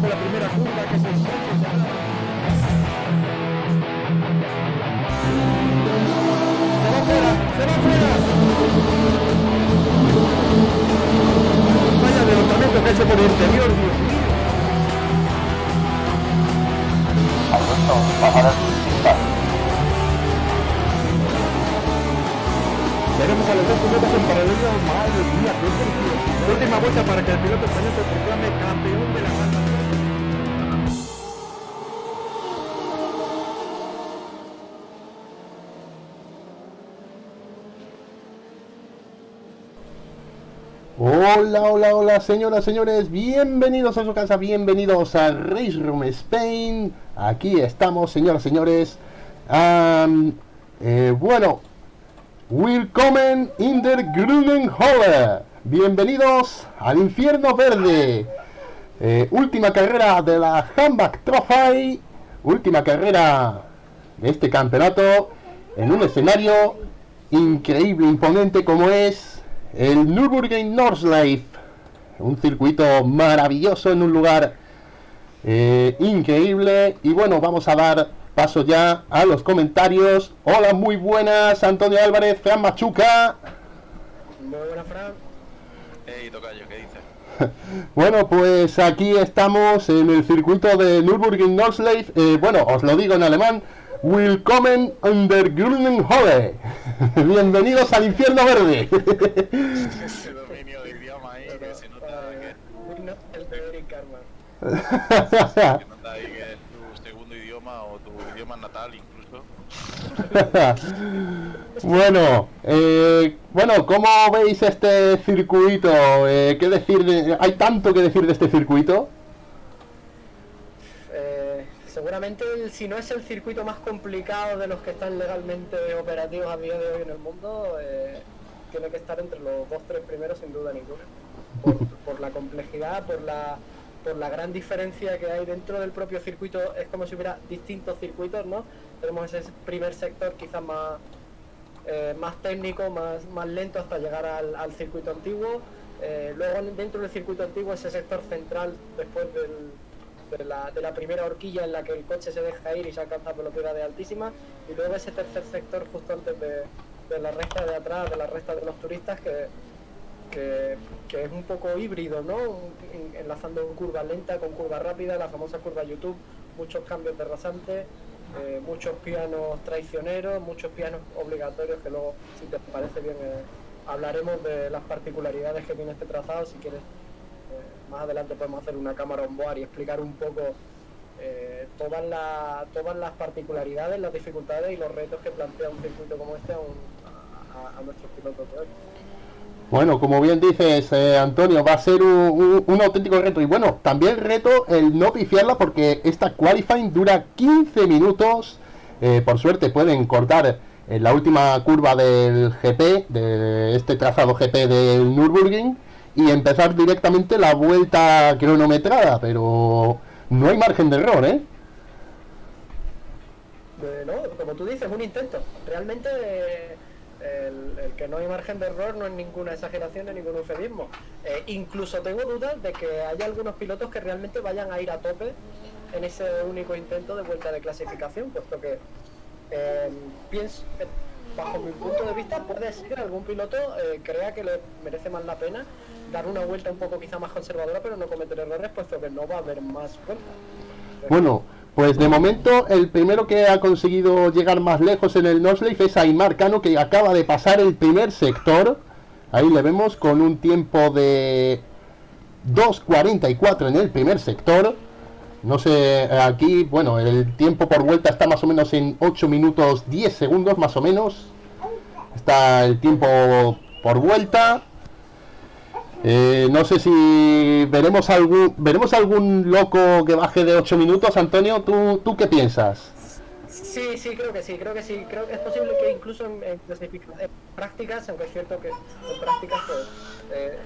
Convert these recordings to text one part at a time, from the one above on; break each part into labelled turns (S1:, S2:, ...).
S1: Hola, señoras, señores, bienvenidos a su casa, bienvenidos a Race Room Spain. Aquí estamos, señoras, señores. Eh, bueno, Willkommen in der Grünen Halle. Bienvenidos al infierno verde. Eh, última carrera de la Handback Trophy. Última carrera de este campeonato en un escenario increíble, imponente como es el Nürburgring Nordschleife, un circuito maravilloso en un lugar eh, increíble. Y bueno, vamos a dar paso ya a los comentarios. Hola, muy buenas, Antonio Álvarez, Fran Machuca.
S2: Muy buenas, Fran. Hey, Tocayo, ¿qué dices?
S1: bueno, pues aquí estamos en el circuito de Nürburgring Nordschleife. Eh, bueno, os lo digo en alemán. Willkommen under Grünen Hole. Bienvenidos al infierno verde.
S2: Ese dominio de idioma ahí que se nota que,
S3: Digno el de Eric Carman.
S2: Que nota ahí que es tu segundo idioma o tu idioma natal incluso.
S1: bueno, eh, bueno, ¿cómo veis este circuito? Eh, ¿Qué decir? de- ¿Hay tanto que decir de este circuito?
S3: Eh, seguramente, el- si no es el circuito más complicado de los que están legalmente operativos a día de hoy en el mundo, eh, tiene que estar entre los dos tres primeros sin duda ninguna. Por, por la complejidad, por la, por la gran diferencia que hay dentro del propio circuito. Es como si hubiera distintos circuitos, ¿no? Tenemos ese primer sector quizás más, eh, más técnico, más, más lento hasta llegar al, circuito antiguo. Eh, luego dentro del circuito antiguo ese sector central después de, la, de la primera horquilla en la que el coche se deja ir y se alcanza velocidades altísimas. Y luego ese tercer sector justo antes de, de la recta de atrás, de la recta de los turistas que, que, es un poco híbrido, ¿no? En- enlazando curva lenta con curva rápida, la famosa curva YouTube, muchos cambios de rasante, eh, muchos pianos traicioneros, muchos pianos obligatorios que luego, si te parece bien, eh, hablaremos de las particularidades que tiene este trazado. Si quieres, eh, más adelante podemos hacer una cámara on board y explicar un poco todas, la- todas las particularidades, las dificultades y los retos que plantea un circuito como este a, un- a- a nuestros pilotos de.
S1: Bueno, como bien dices, eh, Antonio, va a ser un, auténtico reto. Y bueno, también reto el no pifiarla porque esta qualifying dura 15 minutos. Eh, por suerte pueden cortar en la última curva del GP, de este trazado GP del Nürburgring, y empezar directamente la vuelta cronometrada. Pero no hay margen de error, ¿eh?
S3: Eh, no, como tú dices, un intento. Realmente eh, el, que no hay margen de error no es ninguna exageración ni ningún eufemismo. Eh, incluso tengo dudas de que haya algunos pilotos que realmente vayan a ir a tope en ese único intento de vuelta de clasificación, puesto que eh, pienso, eh, bajo mi punto de vista, puede ser que algún piloto crea que le merece más la pena dar una vuelta un poco quizá más conservadora, pero no cometer errores, puesto que no va a haber más vueltas.
S1: Bueno, pues de momento el primero que ha conseguido llegar más lejos en el Nosleif es Aymar Cano, que acaba de pasar el primer sector. Ahí le vemos con un tiempo de 2.44 en el primer sector. No sé, aquí, bueno, el tiempo por vuelta está más o menos en 8 minutos 10 segundos, más o menos. Está el tiempo por vuelta. Eh, no sé si veremos algún veremos algún loco que baje de 8 minutos, Antonio. ¿Tú, tú qué piensas?
S3: Sí, sí, creo que sí, creo que sí. Creo que es posible que incluso en, en en prácticas, aunque es cierto que en prácticas, pues, eh,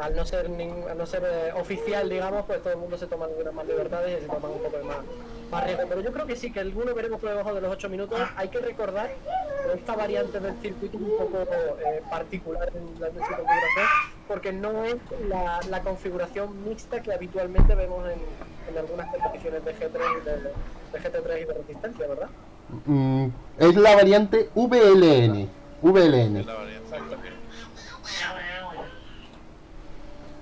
S3: al no ser, nin- al no ser eh, oficial, digamos, pues todo el mundo se toma algunas más libertades y se toman un poco de más, más riesgo. Pero yo creo que sí, que alguno veremos por debajo de los 8 minutos. Hay que recordar que esta variante del circuito es un poco eh, particular en la en su configuración, porque no es la, la configuración mixta que habitualmente vemos en, en algunas competiciones de G3 y de, de GT3 y de resistencia, ¿verdad?
S1: Mm, es la variante VLN. VLN.
S2: Es la variante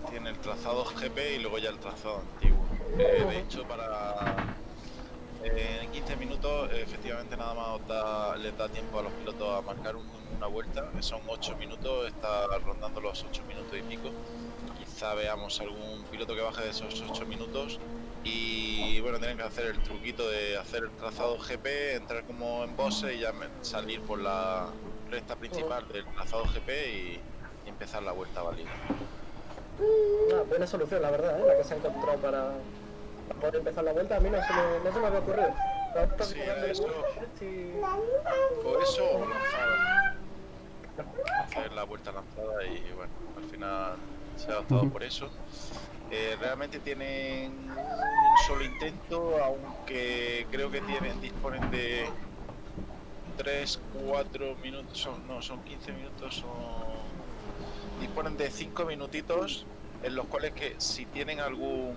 S2: que tiene el trazado GP y luego ya el trazado antiguo. Eh, de hecho, para eh, en 15 minutos, efectivamente, nada más da- les da tiempo a los pilotos a marcar un- una vuelta. que Son 8 minutos, está rondando los 8 minutos y pico. Quizá veamos algún piloto que baje de esos 8 minutos. Y bueno, tienen que hacer el truquito de hacer el trazado GP, entrar como en boxe y ya salir por la recta principal del trazado GP y, y empezar la vuelta válida.
S3: Una buena solución, la verdad, ¿eh? la que se ha encontrado para, para poder empezar la vuelta. A mí no se me, no se me había ocurrido.
S2: Sí, eso-
S3: vueltas, sí.
S2: Por eso o lanzada. Hacer la vuelta lanzada y bueno, al final se ha optado
S1: Ujú.
S2: por eso. Eh, realmente tienen un solo intento, aunque creo que tienen, disponen de 3, 4 minutos, son, no, son 15 minutos, son, disponen de 5 minutitos en los cuales que si tienen algún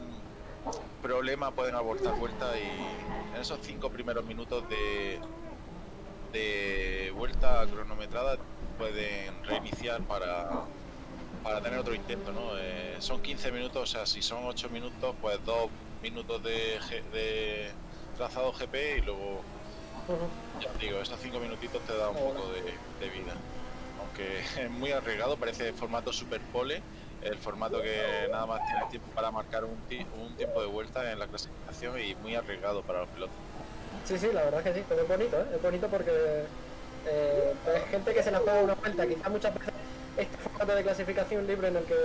S2: problema pueden abortar vuelta y en esos 5 primeros minutos de, de vuelta cronometrada pueden reiniciar para, para tener otro intento, ¿no? Eh, son 15 minutos, o sea, si son 8 minutos, pues 2 minutos de, de trazado GP y luego Ya digo, esos cinco minutitos te da un poco de, de vida. Aunque es muy arriesgado, parece formato super pole, el formato que nada más tiene tiempo para marcar un, un tiempo de vuelta en la clasificación y muy arriesgado para los pilotos.
S3: Sí, sí, la verdad es que sí, pero es bonito, ¿eh? Es bonito porque eh, es gente que se la juega una vuelta. Quizás muchas veces este formato de clasificación libre en el que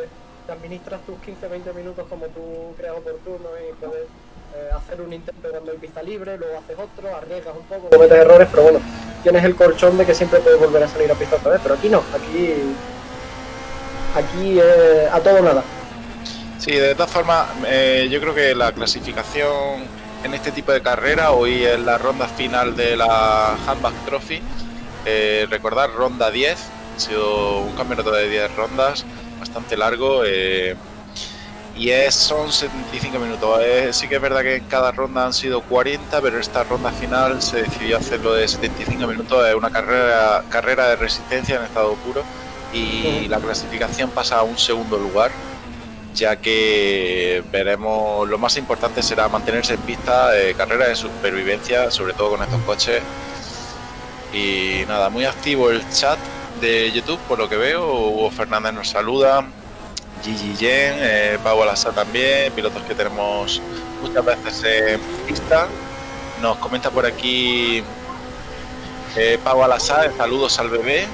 S3: te administras tus 15-20 minutos como tú creas oportuno y puedes eh, hacer un intento cuando hay pista libre, luego haces otro, arriesgas un poco, cometes errores, pero bueno, tienes el colchón de que siempre puedes volver a salir a pista otra vez. Pero aquí no, aquí, aquí eh, a todo nada.
S2: Sí, de todas formas, eh, yo creo que la clasificación en este tipo de carrera, hoy es la ronda final de la Handback Trophy. Eh, recordar, ronda 10, ha sido un campeonato de 10 rondas, bastante largo. eh, y es, son 75 minutos. Sí que es verdad que en cada ronda han sido 40, pero esta ronda final se decidió hacerlo de 75 minutos. Es una carrera, carrera de resistencia en estado puro y la clasificación pasa a un segundo lugar ya que veremos lo más importante será mantenerse en pista, eh, carrera de supervivencia, sobre todo con estos coches. Y nada, muy activo el chat de YouTube, por lo que veo. Hugo Fernández nos saluda, Gigi Yen, eh, Pau Alassa también, pilotos que tenemos muchas veces en pista. Nos comenta por aquí eh, Pau Alassa, saludos al bebé.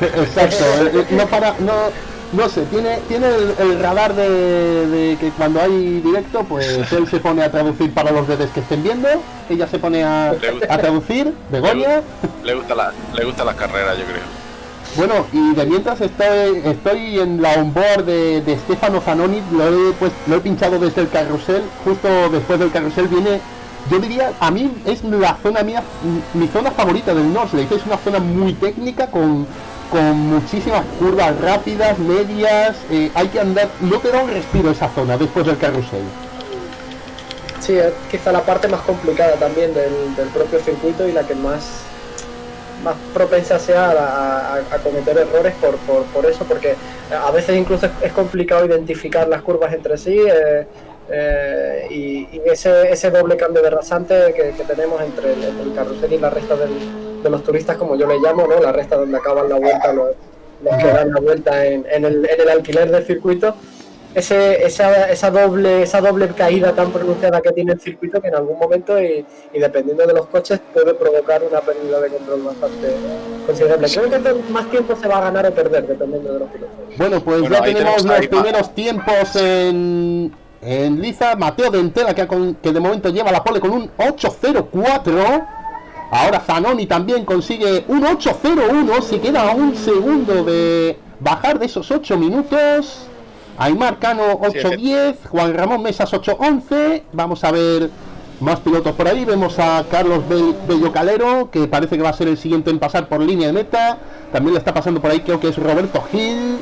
S1: Exacto, eh, no para, no, no sé, tiene, tiene el, el radar de, de que cuando hay directo, pues él se pone a traducir para los bebés que estén viendo, ella se pone a,
S2: Le gusta.
S1: a traducir, Begoña.
S2: Le gusta la, le gusta las carreras, yo creo.
S1: Bueno, y de mientras estoy, estoy en la onboard de, de Stefano Zanoni, lo he, pues, lo he pinchado desde el carrusel, justo después del carrusel viene, yo diría, a mí es la zona mía, m- mi zona favorita del Norsley, es una zona muy técnica con, con muchísimas curvas rápidas, medias, eh, hay que andar, no te da un respiro esa zona después del carrusel.
S3: Sí, es quizá la parte más complicada también del, del propio circuito y la que más, más propensa sea a, cometer errores por, por, eso, porque a veces incluso es, complicado identificar las curvas entre sí eh, eh, y, ese, ese doble cambio de rasante que, que tenemos entre el, entre el carrusel y la resta de los turistas, como yo le llamo, ¿no? la resta donde acaban la vuelta los, los que dan la vuelta en, en el, en el alquiler del circuito ese, esa, esa, doble, esa doble caída tan pronunciada que tiene el circuito que en algún momento y, y dependiendo de los coches puede provocar una pérdida de control bastante considerable. Creo que más tiempo se va a ganar o perder dependiendo de los pilotos.
S1: Bueno, pues
S2: Bueno,
S1: ya tenemos
S2: tenemos
S1: los
S2: va.
S1: primeros tiempos en, en Liza. Mateo Dentela, que, con- que de momento lleva la pole con un 8.04. Ahora Zanoni también consigue un 8.01. Se queda a un segundo de bajar de esos 8 minutos. Aymar Cano
S2: Sí,
S1: 8.10. Juan Ramón Mesas 8.11. Vamos a ver más pilotos por ahí. Vemos a Carlos Bell- Bello Calero, que parece que va a ser el siguiente en pasar por línea de meta. También le está pasando por ahí, creo que es Roberto Gil.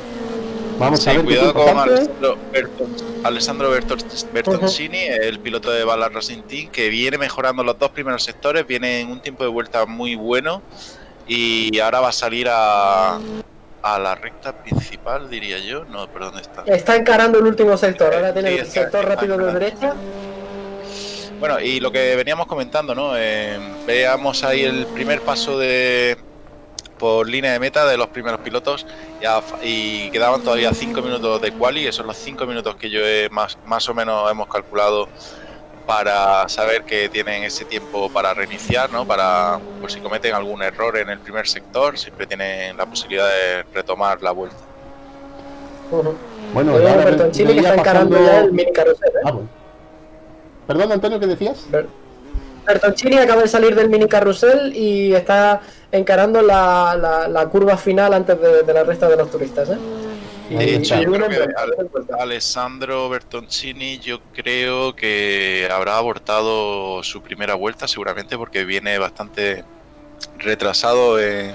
S1: Vamos a ver
S2: cuidado con. Alessandro, Berton- Alessandro Berton- Bertoncini, el piloto de Bala Racing Team, que viene mejorando los dos primeros sectores, viene en un tiempo de vuelta muy bueno y ahora va a salir a, a la recta principal, diría yo. No, pero ¿dónde está?
S3: Está encarando el último sector, ahora tiene
S2: Sí,
S3: el sector rápido de derecha.
S2: Bueno, y lo que veníamos comentando, ¿no? Eh, veamos ahí el primer paso de por línea de meta de los primeros pilotos ya, y quedaban todavía 5 minutos de quali, esos son los 5 minutos que yo he más, más o menos hemos calculado para saber que tienen ese tiempo para reiniciar, ¿no? Para por si cometen algún error en el primer sector, siempre tienen la posibilidad de retomar la vuelta.
S1: Bueno,
S3: Oye,
S1: ahora
S3: Bertoncini que
S1: veía
S3: está encarando
S1: pasando-
S3: ya el mini carrusel. ¿eh?
S1: Ah, bueno. Perdón, Antonio, ¿qué decías?
S3: Ber- Bertoncini acaba de salir del mini carrusel y está encarando la, la, la curva final antes de, de la resta de los turistas. ¿eh? Y,
S1: De hecho,
S3: y
S1: yo
S2: creo que. Alessandro Bertoncini yo creo que habrá abortado su primera vuelta seguramente porque viene bastante retrasado en,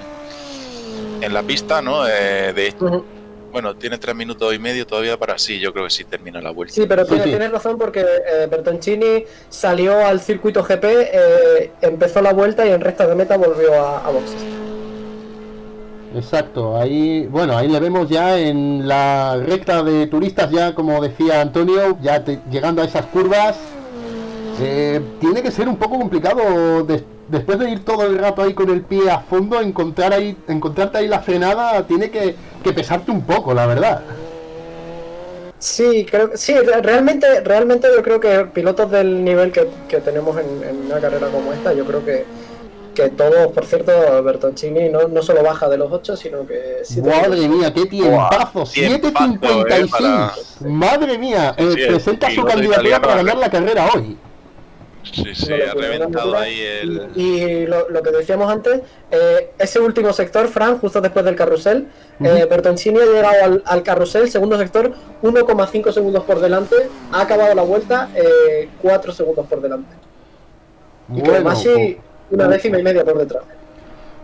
S2: en la pista, ¿no? Eh, de hecho,
S3: Ujú.
S2: bueno, tiene tres minutos y medio todavía para sí, yo creo que sí termina la vuelta.
S3: Sí, pero
S1: Sí,
S3: tienes,
S1: sí.
S3: tienes razón porque eh, Bertoncini salió al circuito GP, eh, empezó la vuelta y en recta de meta volvió a, a boxes.
S1: Exacto, ahí, bueno, ahí le vemos ya en la recta de turistas, ya como decía Antonio, ya te- llegando a esas curvas. Eh, tiene que ser un poco complicado des- después de ir todo el rato ahí con el pie a fondo, encontrar ahí, encontrarte ahí la frenada tiene que, que pesarte un poco, la verdad.
S3: Sí, creo sí, realmente, realmente yo creo que pilotos del nivel que, que tenemos en, en, una carrera como esta, yo creo que, que todos, por cierto, Bertoncini no, no solo baja de los 8, sino que...
S1: Madre mía, qué tiempazo, 7.56. Eh, para... Madre mía, eh, sí, presenta su candidatura para ganar la carrera hoy.
S2: Sí, sí, ha reventado ahí el...
S3: Y, y lo, lo, que decíamos antes, eh, ese último sector, Fran, justo después del carrusel, uh -huh. eh, Bertoncini ha llegado al, al, carrusel, segundo sector, 1,5 segundos por delante, ha acabado la vuelta eh, 4 segundos por delante. Y bueno, pues, una décima y media por detrás.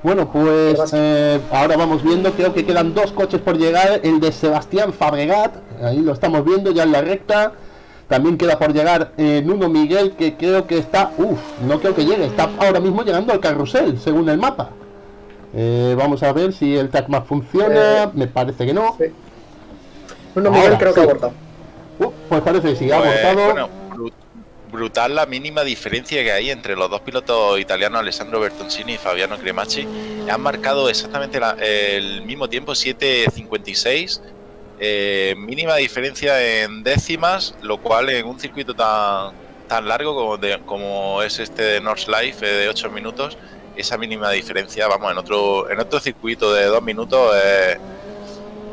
S1: Bueno, pues eh, ahora vamos viendo, creo que quedan dos coches por llegar, el de Sebastián Fabregat, ahí lo estamos viendo ya en la recta, también queda por llegar eh, Nuno Miguel, que creo que está... Uff, no creo que llegue. Está ahora mismo llegando al carrusel, según el mapa. Eh, vamos a ver si el TACMAP funciona. Eh, Me parece que no. Sí.
S3: Nuno Miguel ahora, creo sí. que ha abortado.
S1: Uh, pues parece que sí, ha pues, abortado.
S2: Bueno, brutal la mínima diferencia que hay entre los dos pilotos italianos, Alessandro Bertoncini y Fabiano Cremacci. Han marcado exactamente la, el mismo tiempo, 7.56 eh, mínima diferencia en décimas, lo cual en un circuito tan, tan largo como, de, como es este de North Life eh, de 8 minutos, esa mínima diferencia, vamos, en otro, en otro circuito de 2 minutos eh,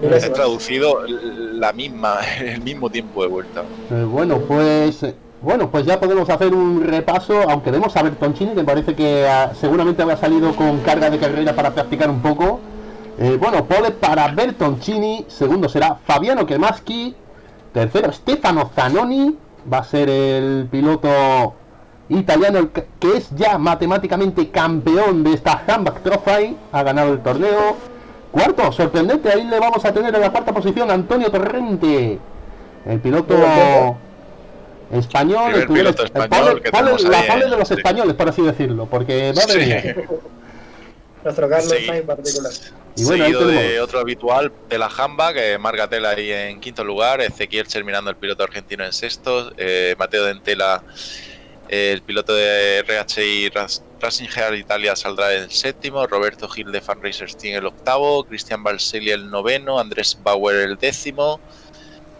S2: es traducido la misma, el mismo tiempo de vuelta.
S1: Eh, bueno, pues bueno, pues ya podemos hacer un repaso, aunque vemos a Bertoncini, que parece que uh, seguramente habrá salido con carga de carrera para practicar un poco. Eh, bueno, pole para Bertoncini, segundo será Fabiano Kremaski, tercero Stefano Zanoni, va a ser el piloto italiano que es ya matemáticamente campeón de esta Handback Trophy, ha ganado el torneo. Cuarto, sorprendente, ahí le vamos a tener en la cuarta posición Antonio Torrente, el piloto español,
S2: el, piloto español
S1: el pole, pole, la pole de los sí. españoles, por así decirlo, porque madre mía.
S3: Nuestro Carlos sí. en particular.
S2: Y bueno, Seguido de otro habitual de la Jamba, que marca Tela ahí en quinto lugar, Ezequiel terminando el piloto argentino en sexto, eh, Mateo Dentela, eh, el piloto de RHI Racing Heart Italia saldrá en séptimo, Roberto Gil de Fan Racers Team el octavo, Cristian Balselli el noveno, Andrés Bauer el décimo.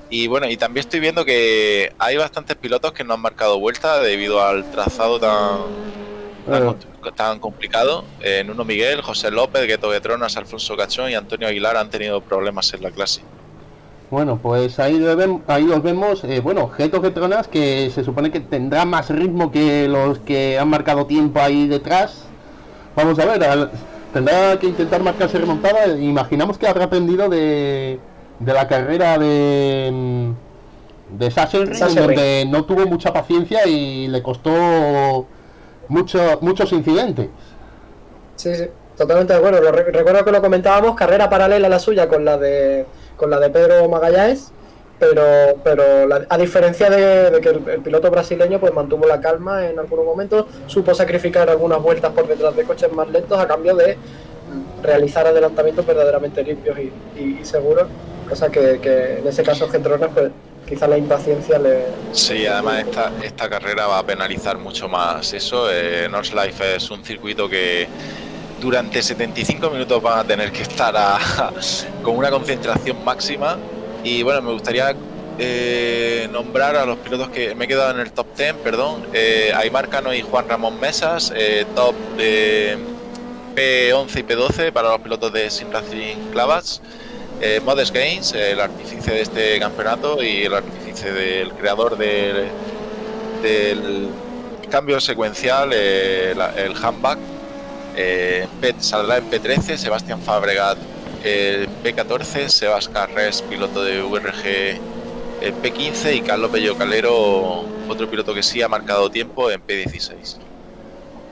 S2: Y bueno, y también estoy viendo que hay bastantes pilotos que no han marcado vuelta debido al trazado tan, tan, tan complicado. Eh, Nuno Miguel, José López, Gueto de Tronas, Alfonso Cachón y Antonio Aguilar han tenido problemas en la clase.
S1: Bueno, pues ahí, ven, ahí los vemos. Eh, bueno, Geto Getronas, que se supone que tendrá más ritmo que los que han marcado tiempo ahí detrás. Vamos a ver, al, tendrá que intentar marcarse remontada. Imaginamos que habrá aprendido de, de la carrera de, de Sassenring, donde no tuvo mucha paciencia y le costó mucho, muchos incidentes.
S3: Sí, sí, totalmente de acuerdo. Lo, recuerdo que lo comentábamos, carrera paralela a la suya con la de con la de Pedro Magallanes, pero, pero la, a diferencia de, de que el, el, piloto brasileño pues mantuvo la calma en algunos momentos, supo sacrificar algunas vueltas por detrás de coches más lentos a cambio de realizar adelantamientos verdaderamente limpios y, y, y seguros, cosa que, que, en ese caso Gentronas pues quizá la impaciencia le...
S2: Sí, además esta, esta carrera va a penalizar mucho más eso. Eh, North Life es un circuito que durante 75 minutos van a tener que estar a, con una concentración máxima. Y bueno, me gustaría eh, nombrar a los pilotos que me he quedado en el top 10, perdón. Eh, Aymar Cano y Juan Ramón Mesas, eh, top de P11 y P12 para los pilotos de Sim Racing Clavas. Eh, Modest Games, el artífice de este campeonato y el artífice del creador del, cambio secuencial, eh, el handback, eh, saldrá en P13, Sebastián Fabregat eh, P14, Sebas Carres, piloto de VRG P15 y Carlos Bello Calero, otro piloto que sí ha marcado tiempo en P16.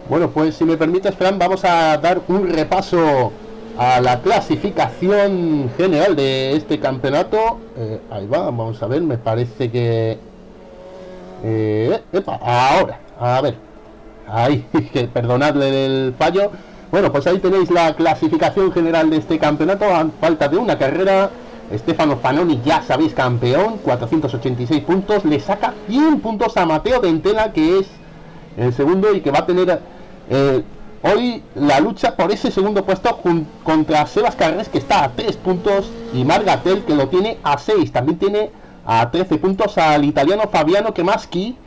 S1: Bueno, pues si me permites, Fran, vamos a dar un repaso a la clasificación general de este campeonato. Eh, ahí va, vamos a ver, me parece que... Eh, ahora, a ver. Ahí, perdonadle el fallo. Bueno, pues ahí tenéis la clasificación general de este campeonato. A falta de una carrera. Stefano Fanoni, ya sabéis, campeón, 486 puntos. Le saca 100 puntos a Mateo Dentela, que es el segundo y que va a tener eh, hoy la lucha por ese segundo puesto contra Sebas Carres, que está a 3 puntos, y Margatel, que lo tiene a 6. También tiene a 13 puntos al italiano Fabiano Kemaschi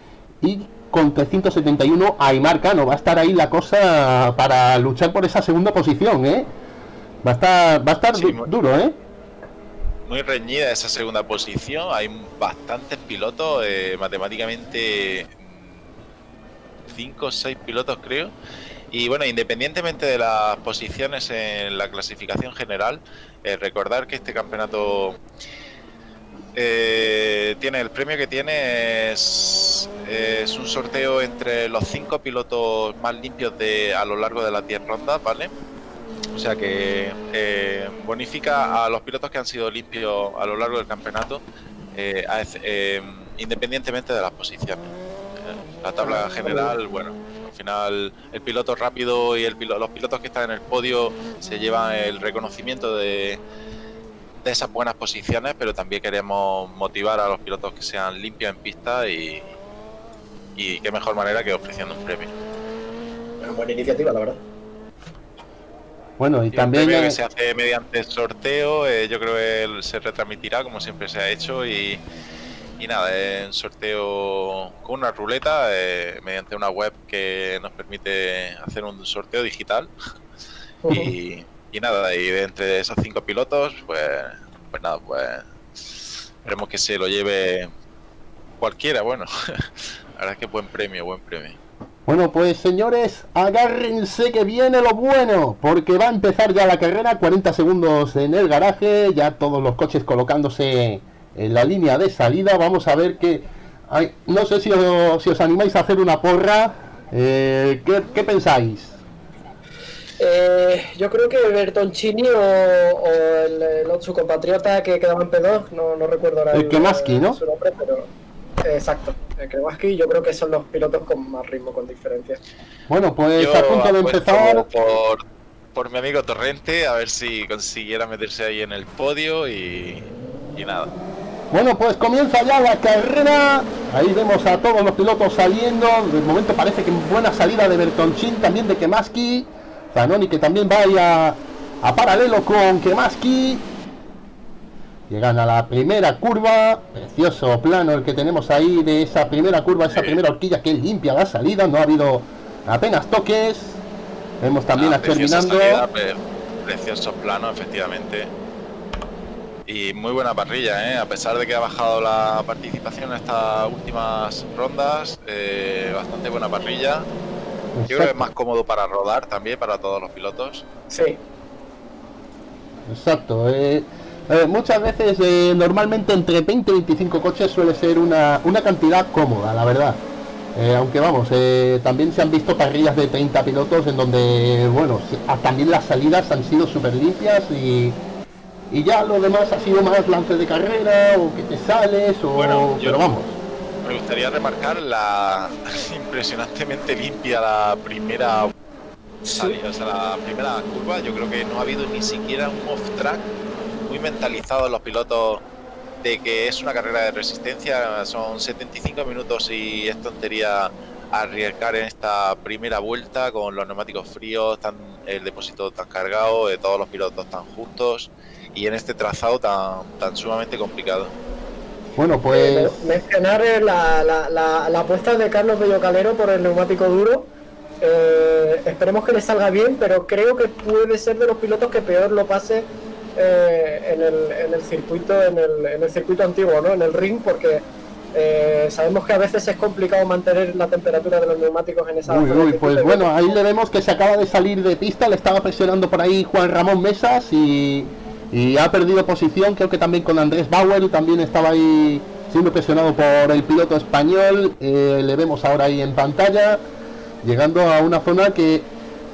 S1: y con 371 a Aymar Cano. Va a estar ahí la cosa para luchar por esa segunda posición, ¿eh? Va a estar, va a estar duro, ¿eh?
S2: Muy reñida esa segunda posición. Hay bastantes pilotos, eh, matemáticamente 5 o 6 pilotos creo. Y bueno, independientemente de las posiciones en la clasificación general, eh, recordar que este campeonato eh, tiene el premio que tiene es, un sorteo entre los cinco pilotos más limpios de a lo largo de las 10 rondas, ¿vale? O sea que eh, bonifica a los pilotos que han sido limpios a lo largo del campeonato, eh, independientemente de las posiciones. La tabla general, bueno, al final el piloto rápido y el los pilotos que están en el podio se llevan el reconocimiento de, de esas buenas posiciones, pero también queremos motivar a los pilotos que sean limpios en pista y, y qué mejor manera que ofreciendo un premio.
S3: Una buena iniciativa, la verdad.
S1: Bueno, y, también...
S2: que se hace mediante sorteo, eh, yo creo que se retransmitirá como siempre se ha hecho y, y nada, es un sorteo con una ruleta eh, mediante una web que nos permite hacer un sorteo digital. y, y, nada, y de entre esos cinco pilotos, pues, pues nada, pues esperemos que se lo lleve cualquiera. Bueno, la verdad es que buen premio, buen premio.
S1: Bueno, pues señores, agárrense que viene lo bueno, porque va a empezar ya la carrera, 40 segundos en el garaje, ya todos los coches colocándose en la línea de salida. Vamos a ver que... Hay, no sé si os, si os, animáis a hacer una porra. Eh, ¿qué, ¿qué, pensáis?
S3: Eh, yo creo que Bertoncini o, o el, el, su compatriota que quedaba en P2, no, no recuerdo ahora
S1: el, el Kemaski, ¿no?
S3: Su nombre, pero Exacto, el Krewaski yo creo que son los pilotos con más ritmo, con diferencia.
S1: Bueno, pues yo a punto de empezar.
S2: Por, por mi amigo Torrente, a ver si consiguiera meterse ahí en el podio y, y nada.
S1: Bueno, pues comienza ya la carrera. Ahí vemos a todos los pilotos saliendo. De momento parece que buena salida de Bertonchin, también de Kemaski. Zanoni que también vaya a paralelo con Kemaski. Llegan a la primera curva, precioso plano el que tenemos ahí de esa primera curva, esa primera horquilla que limpia la salida, no ha habido apenas toques. Vemos también ah, a terminando.
S2: precioso plano, efectivamente. Y muy buena parrilla, ¿eh? a pesar de que ha bajado la participación en estas últimas rondas, eh, bastante buena parrilla. Yo creo que es más cómodo para rodar también, para todos los pilotos.
S3: Sí.
S1: Exacto. Eh, muchas veces, eh, normalmente entre 20 y 25 coches suele ser una, una cantidad cómoda, la verdad. Aunque vamos, también se han visto parrillas de 30 pilotos en donde, bueno, ah, también las salidas han sido súper limpias y, y ya lo demás ha sido más lance de carrera o que te sales o...
S2: Bueno,
S1: pero vamos.
S2: Me gustaría remarcar la impresionantemente limpia la primera salida, o sea, la primera curva. Yo creo que no ha habido ni siquiera un off-track muy mentalizados los pilotos de que es una carrera de resistencia, son 75 minutos y es tontería arriesgar en esta primera vuelta con los neumáticos fríos, tan, el depósito tan cargado, de todos los pilotos tan juntos y en este trazado tan, tan sumamente complicado.
S1: Bueno, pues...
S3: Mencionar la, la, la, la apuesta de Carlos Bello Calero por el neumático duro. Eh, esperemos que le salga bien, pero creo que puede ser de los pilotos que peor lo pase eh, en, el, en, el, circuito en el, en el, circuito antiguo, ¿no? en el ring, porque eh, sabemos que a veces es complicado mantener la temperatura de los neumáticos en esa
S1: uy, uy, pues bueno, ahí le vemos que se acaba de salir de pista, le estaba presionando por ahí Juan Ramón Mesas y, y ha perdido posición, creo que también con Andrés Bauer, también estaba ahí siendo presionado por el piloto español, eh, le vemos ahora ahí en pantalla, llegando a una zona que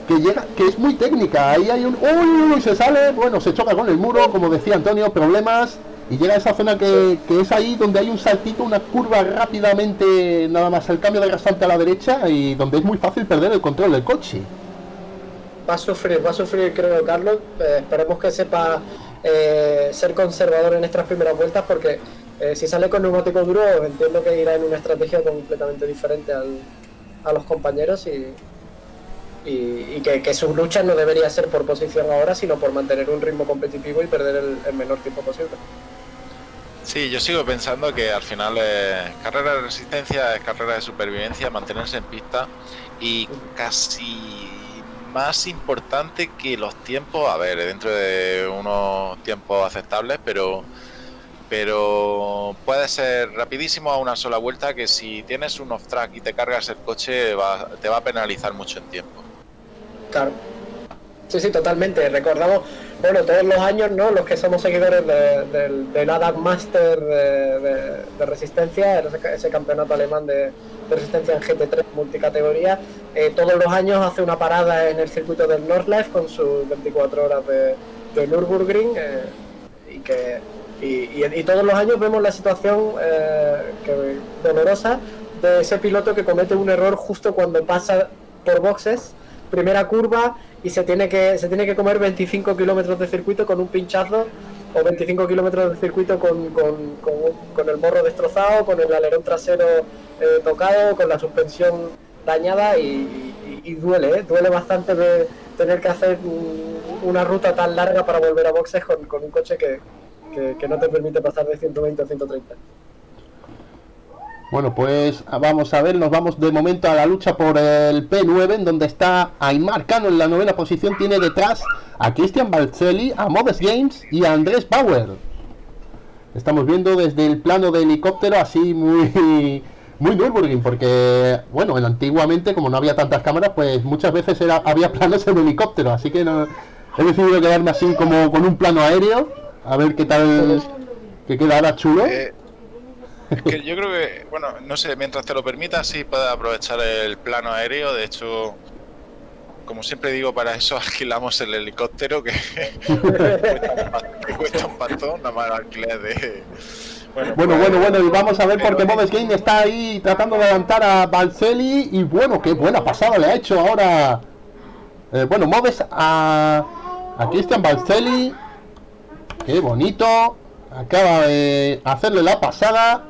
S1: que llega, que es muy técnica. Ahí hay un. ¡Uy! Se sale, bueno, se choca con el muro, como decía Antonio, problemas. Y llega a esa zona que, que es ahí donde hay un saltito, una curva rápidamente, nada más el cambio de rasante a la derecha y donde es muy fácil perder el control del coche.
S3: Va a sufrir, va a sufrir, creo, Carlos. Eh, esperemos que sepa eh, ser conservador en estas primeras vueltas porque eh, si sale con neumático duro, entiendo que irá en una estrategia completamente diferente al, a los compañeros y, y, que, su lucha no debería ser por posición ahora, sino por mantener un ritmo competitivo y perder el, menor tiempo posible.
S2: Sí, yo sigo pensando que al final es carrera de resistencia, es carrera de supervivencia, mantenerse en pista y casi más importante que los tiempos, a ver, dentro de unos tiempos aceptables, pero pero puede ser rapidísimo a una sola vuelta que si tienes un off-track y te cargas el coche te va a penalizar mucho en tiempo.
S3: Claro. Sí, sí, totalmente. Recordamos, bueno, todos los años, ¿no? Los que somos seguidores del de, ADAC Master de, Resistencia, ese, campeonato alemán de, Resistencia en GT3 multicategoría, eh, todos los años hace una parada en el circuito del Nordlife con sus 24 horas de, Nürburgring eh, y que y, todos los años vemos la situación eh, dolorosa de ese piloto que comete un error justo cuando pasa por boxes, primera curva y se tiene que, se tiene que comer 25 kilómetros de circuito con un pinchazo o 25 kilómetros de circuito con, con, el morro destrozado, con el alerón trasero eh, tocado, con la suspensión dañada y, duele, ¿eh? duele bastante de tener que hacer una ruta tan larga para volver a boxes con un coche que, que, no te permite pasar de 120 a 130.
S1: Bueno, pues vamos a ver, nos vamos de momento a la lucha por el P9, en donde está Aymar Cano en la novena posición, tiene detrás a Christian Balcelli, a Modest Games y a Andrés Bauer. Estamos viendo desde el plano de helicóptero así muy muy Nürburgring, porque bueno, antiguamente como no había tantas cámaras, pues muchas veces era, había planos en helicóptero, así que no, he decidido quedarme así como con un plano aéreo a ver qué tal. que queda ahora chulo.
S2: Eh, es que yo creo que, bueno, no sé, mientras te lo permita, sí puedes aprovechar el plano aéreo. De hecho, como siempre digo, para eso alquilamos el helicóptero que, cuesta, un pastón, nada más alquiler de.
S1: Bueno, bueno, pues, bueno, y vamos a ver porque Modes Game está ahí tratando de levantar a Balcelli y bueno, qué buena pasada le ha hecho ahora. Eh, bueno, Modes a, a Christian Balcelli Qué bonito. Acaba de hacerle la pasada.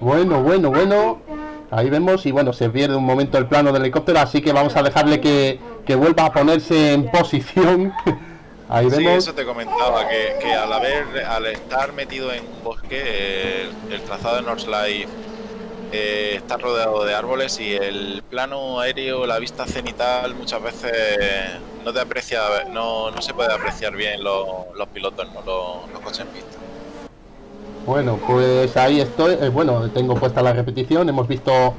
S1: Bueno, bueno, bueno. Ahí vemos y bueno, se pierde un momento el plano del helicóptero, así que vamos a dejarle que, vuelva a ponerse en posición.
S2: Ahí vemos. eso te comentaba, que, al haber, al estar metido en un bosque, el, trazado de Northlife eh, está rodeado de árboles y el plano aéreo, la vista cenital muchas veces no te aprecia, no, no se puede apreciar bien los, pilotos, ¿no? los, coches en pista.
S1: Bueno, pues ahí estoy. Eh, bueno, tengo puesta la repetición. Hemos visto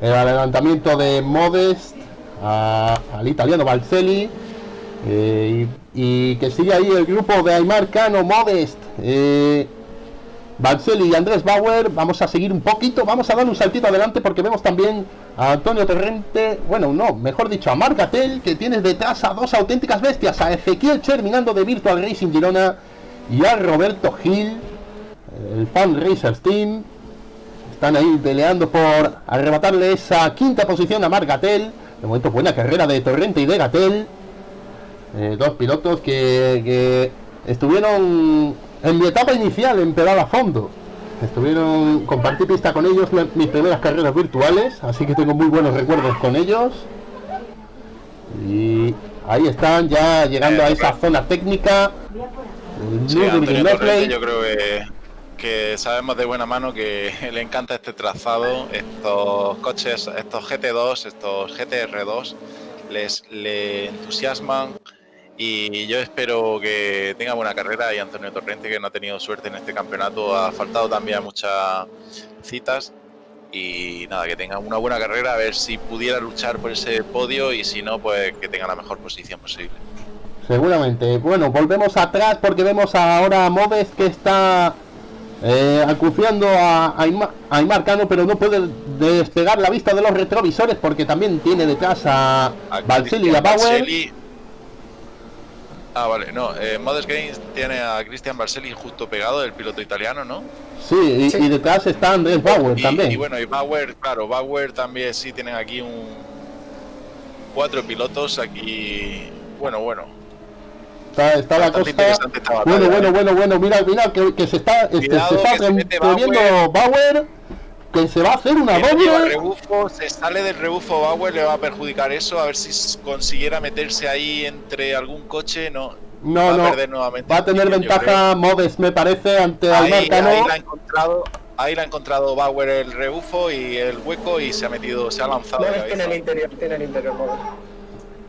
S1: el adelantamiento de Modest al italiano Balcelli. Eh, y, que sigue ahí el grupo de Aymar Cano Modest. Eh, Balcelli y Andrés Bauer. Vamos a seguir un poquito, vamos a dar un saltito adelante porque vemos también a Antonio Torrente, bueno, no, mejor dicho, a Marcatel, que tiene detrás a dos auténticas bestias, a Ezequiel terminando de Virtual Racing Girona y a Roberto Gil, el Fan Racers Team. Están ahí peleando por arrebatarle esa quinta posición a Marcatel. De momento buena carrera de Torrente y de Gatel. Eh, dos pilotos que, que estuvieron en mi etapa inicial en pedal a fondo. Estuvieron, compartí pista con ellos mis primeras carreras virtuales, así que tengo muy buenos recuerdos con ellos. Y ahí están ya llegando a esa zona técnica.
S2: yo creo que, que, sabemos de buena mano que le encanta este trazado, estos coches, estos GT2, estos GTR2, les le entusiasman y yo espero que tenga buena carrera y Antonio Torrente que no ha tenido suerte en este campeonato ha faltado también muchas citas y nada que tenga una buena carrera a ver si pudiera luchar por ese podio y si no pues que tenga la mejor posición posible.
S1: Seguramente. Bueno volvemos atrás porque vemos ahora a Moves que está eh, acuciando a, Aymar, Cano pero no puede despegar la vista de los retrovisores porque también tiene detrás a, a y a Bauer
S2: Ah, vale, no. Eh, Modest Games tiene a Christian Barcelli justo pegado, el piloto italiano, ¿no?
S1: Sí, y, detrás está Andrés Bauer también.
S2: Y bueno, y Bauer, claro, Bauer también sí tienen aquí un. Cuatro pilotos aquí. Bueno, bueno.
S1: Está, está la cosa. Bueno, bueno, ¿eh? bueno, bueno, mira, mira que, se está, este, se está Bauer. que se va a hacer una
S2: no
S1: doble.
S2: rebufo, se sale del rebufo Bauer, le va a perjudicar eso. A ver si consiguiera meterse ahí entre algún coche, no.
S1: No,
S2: va
S1: no.
S2: a perder nuevamente.
S1: Va a tener ventaja Modes, me parece, ante.
S2: Ahí, ahí
S1: ¿no?
S2: la ha encontrado. Ahí la ha encontrado Bauer el rebufo y el hueco y se ha metido, se ha lanzado.
S3: Moves tiene el interior, tiene el interior Moves.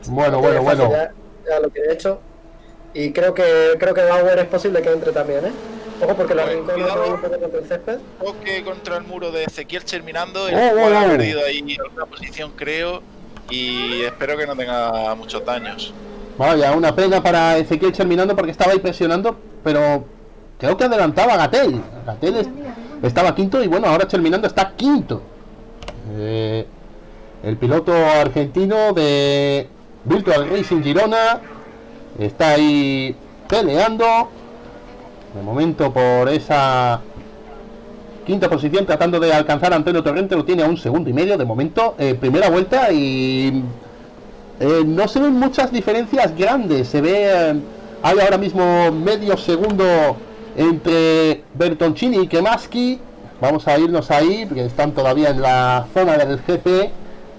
S1: Bueno, bueno, bueno.
S3: Ya, ya lo que he hecho. Y creo que creo que Bauer es posible que entre también, ¿eh? Ojo porque la rincón
S2: cuidado.
S3: un poco contra el césped.
S2: Toque contra el muro de Ezequiel terminando. El
S1: Oh,
S2: cual
S1: oh,
S2: ha
S1: oh.
S2: perdido ahí alguna posición, creo. Y espero que no tenga muchos daños.
S1: Vaya, una pena para Ezequiel terminando porque estaba ahí presionando, pero creo que adelantaba a Gatel. Gatel es- estaba quinto y bueno, ahora terminando está quinto. Eh, el piloto argentino de Virtual Racing Girona está ahí peleando. De momento por esa quinta posición tratando de alcanzar a Antonio Torrente lo tiene a un segundo y medio de momento eh, primera vuelta y eh, no se ven muchas diferencias grandes. Se ve. eh, hay ahora mismo medio segundo entre Bertoncini y Kemaski. Vamos a irnos ahí, porque están todavía en la zona del GP.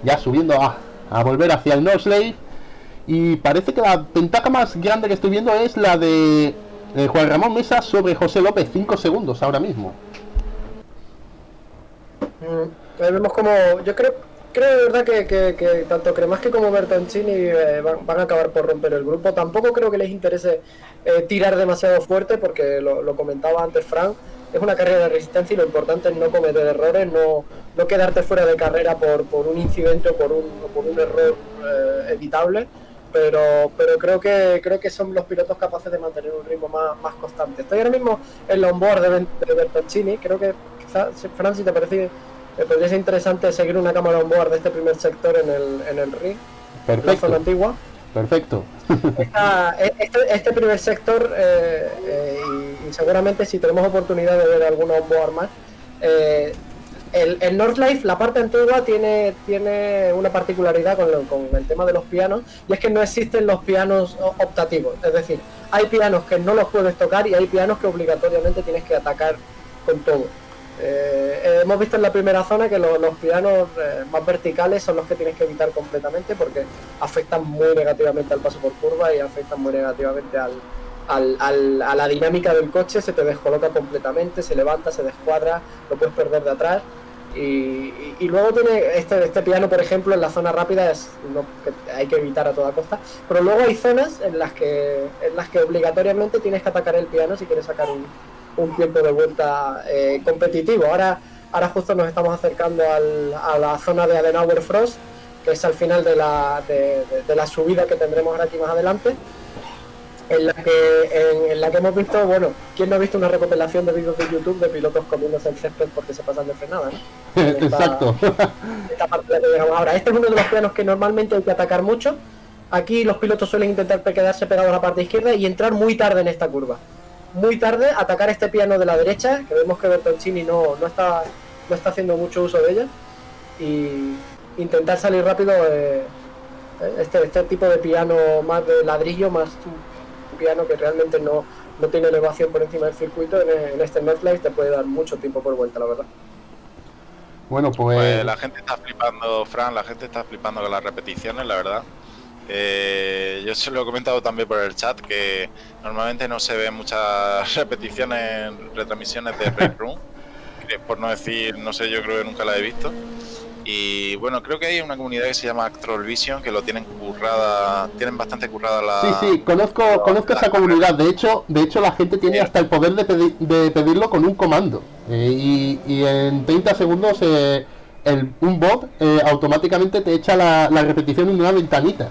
S1: Ya subiendo a, a volver hacia el Norslave. Y parece que la ventaja más grande que estoy viendo es la de eh, Juan Ramón Mesa sobre José López. 5 segundos ahora mismo.
S3: Mm, ahí vemos como. Yo creo, creo de verdad que, que, que tanto Cremaski como Bertoncini eh, van, a acabar por romper el grupo. Tampoco creo que les interese eh, tirar demasiado fuerte, porque lo, lo comentaba antes Frank. Es una carrera de resistencia y lo importante es no cometer errores, no, no quedarte fuera de carrera por, por un incidente o por un, o por un error eh, evitable. Pero, pero creo que creo que son los pilotos capaces de mantener un ritmo más, más constante. Estoy ahora mismo en la onboard de, de Bertoncini. Creo que quizás, Fran, si te parece me podría ser interesante seguir una cámara on board de este primer sector en el, en el ring, en la zona
S1: Perfecto,
S3: antigua.
S1: perfecto.
S3: Esta- e- este, este primer sector, eh, eh, y, y seguramente si tenemos oportunidad de ver alguna on board más, eh, el, el Northlife, la parte antigua, tiene, tiene una particularidad con, el tema de los pianos, y es que no existen los pianos optativos. Es decir, hay pianos que no los puedes tocar y hay pianos que obligatoriamente tienes que atacar con todo. Eh, hemos visto en la primera zona que lo- los pianos eh, más verticales son los que tienes que evitar completamente porque afectan muy negativamente al paso por curva y afectan muy negativamente a la dinámica del coche, se te descoloca completamente, se levanta, se descuadra, lo puedes perder de atrás. Y, luego tiene este, este piano, por ejemplo, en la zona rápida es lo que hay que evitar a toda costa. Pero luego hay zonas en las que, en las que obligatoriamente tienes que atacar el piano si quieres sacar un, un tiempo de vuelta eh, competitivo. Ahora, ahora justo nos estamos acercando al- a la zona de Adenauer Frost, que es al final de la, de la subida que tendremos ahora aquí más adelante. En la, que, en, en la que hemos visto, bueno, ¿quién no ha visto una recopilación de vídeos de YouTube de pilotos comiéndose el césped porque se pasan de frenada? ¿no? Esta-
S1: Exacto.
S3: esta parte de la que llegamos ahora. Este es uno de los pianos que normalmente hay que atacar mucho. Aquí los pilotos suelen intentar quedarse pegados a la parte izquierda y entrar muy tarde en esta curva. Muy tarde, atacar este piano de la derecha, que vemos que Bertoncini no, no, está, no está haciendo mucho uso de ella. Y intentar salir rápido. eh, este, este tipo de piano más de ladrillo, más un piano que realmente no, no tiene elevación por encima del circuito, en, en este Northlight te puede dar mucho tiempo por vuelta, la verdad.
S1: Bueno, pues.
S2: Pues la gente está flipando, Fran, la gente está flipando con las repeticiones, la verdad. Eh, yo se lo he comentado también por el chat que normalmente no se ven muchas repeticiones en retransmisiones de Race Room, por no decir, no sé, yo creo que nunca la he visto. Y bueno, creo que hay una comunidad que se llama Actrol Vision que lo tienen currada, tienen bastante currada la.
S1: Sí, sí, conozco, conozco esa comunidad. De hecho, de hecho la gente tiene hasta el poder de, pedi- de pedirlo con un comando. Eh, y, y en 30 segundos eh, el, un bot eh, automáticamente te echa la, la repetición en una ventanita.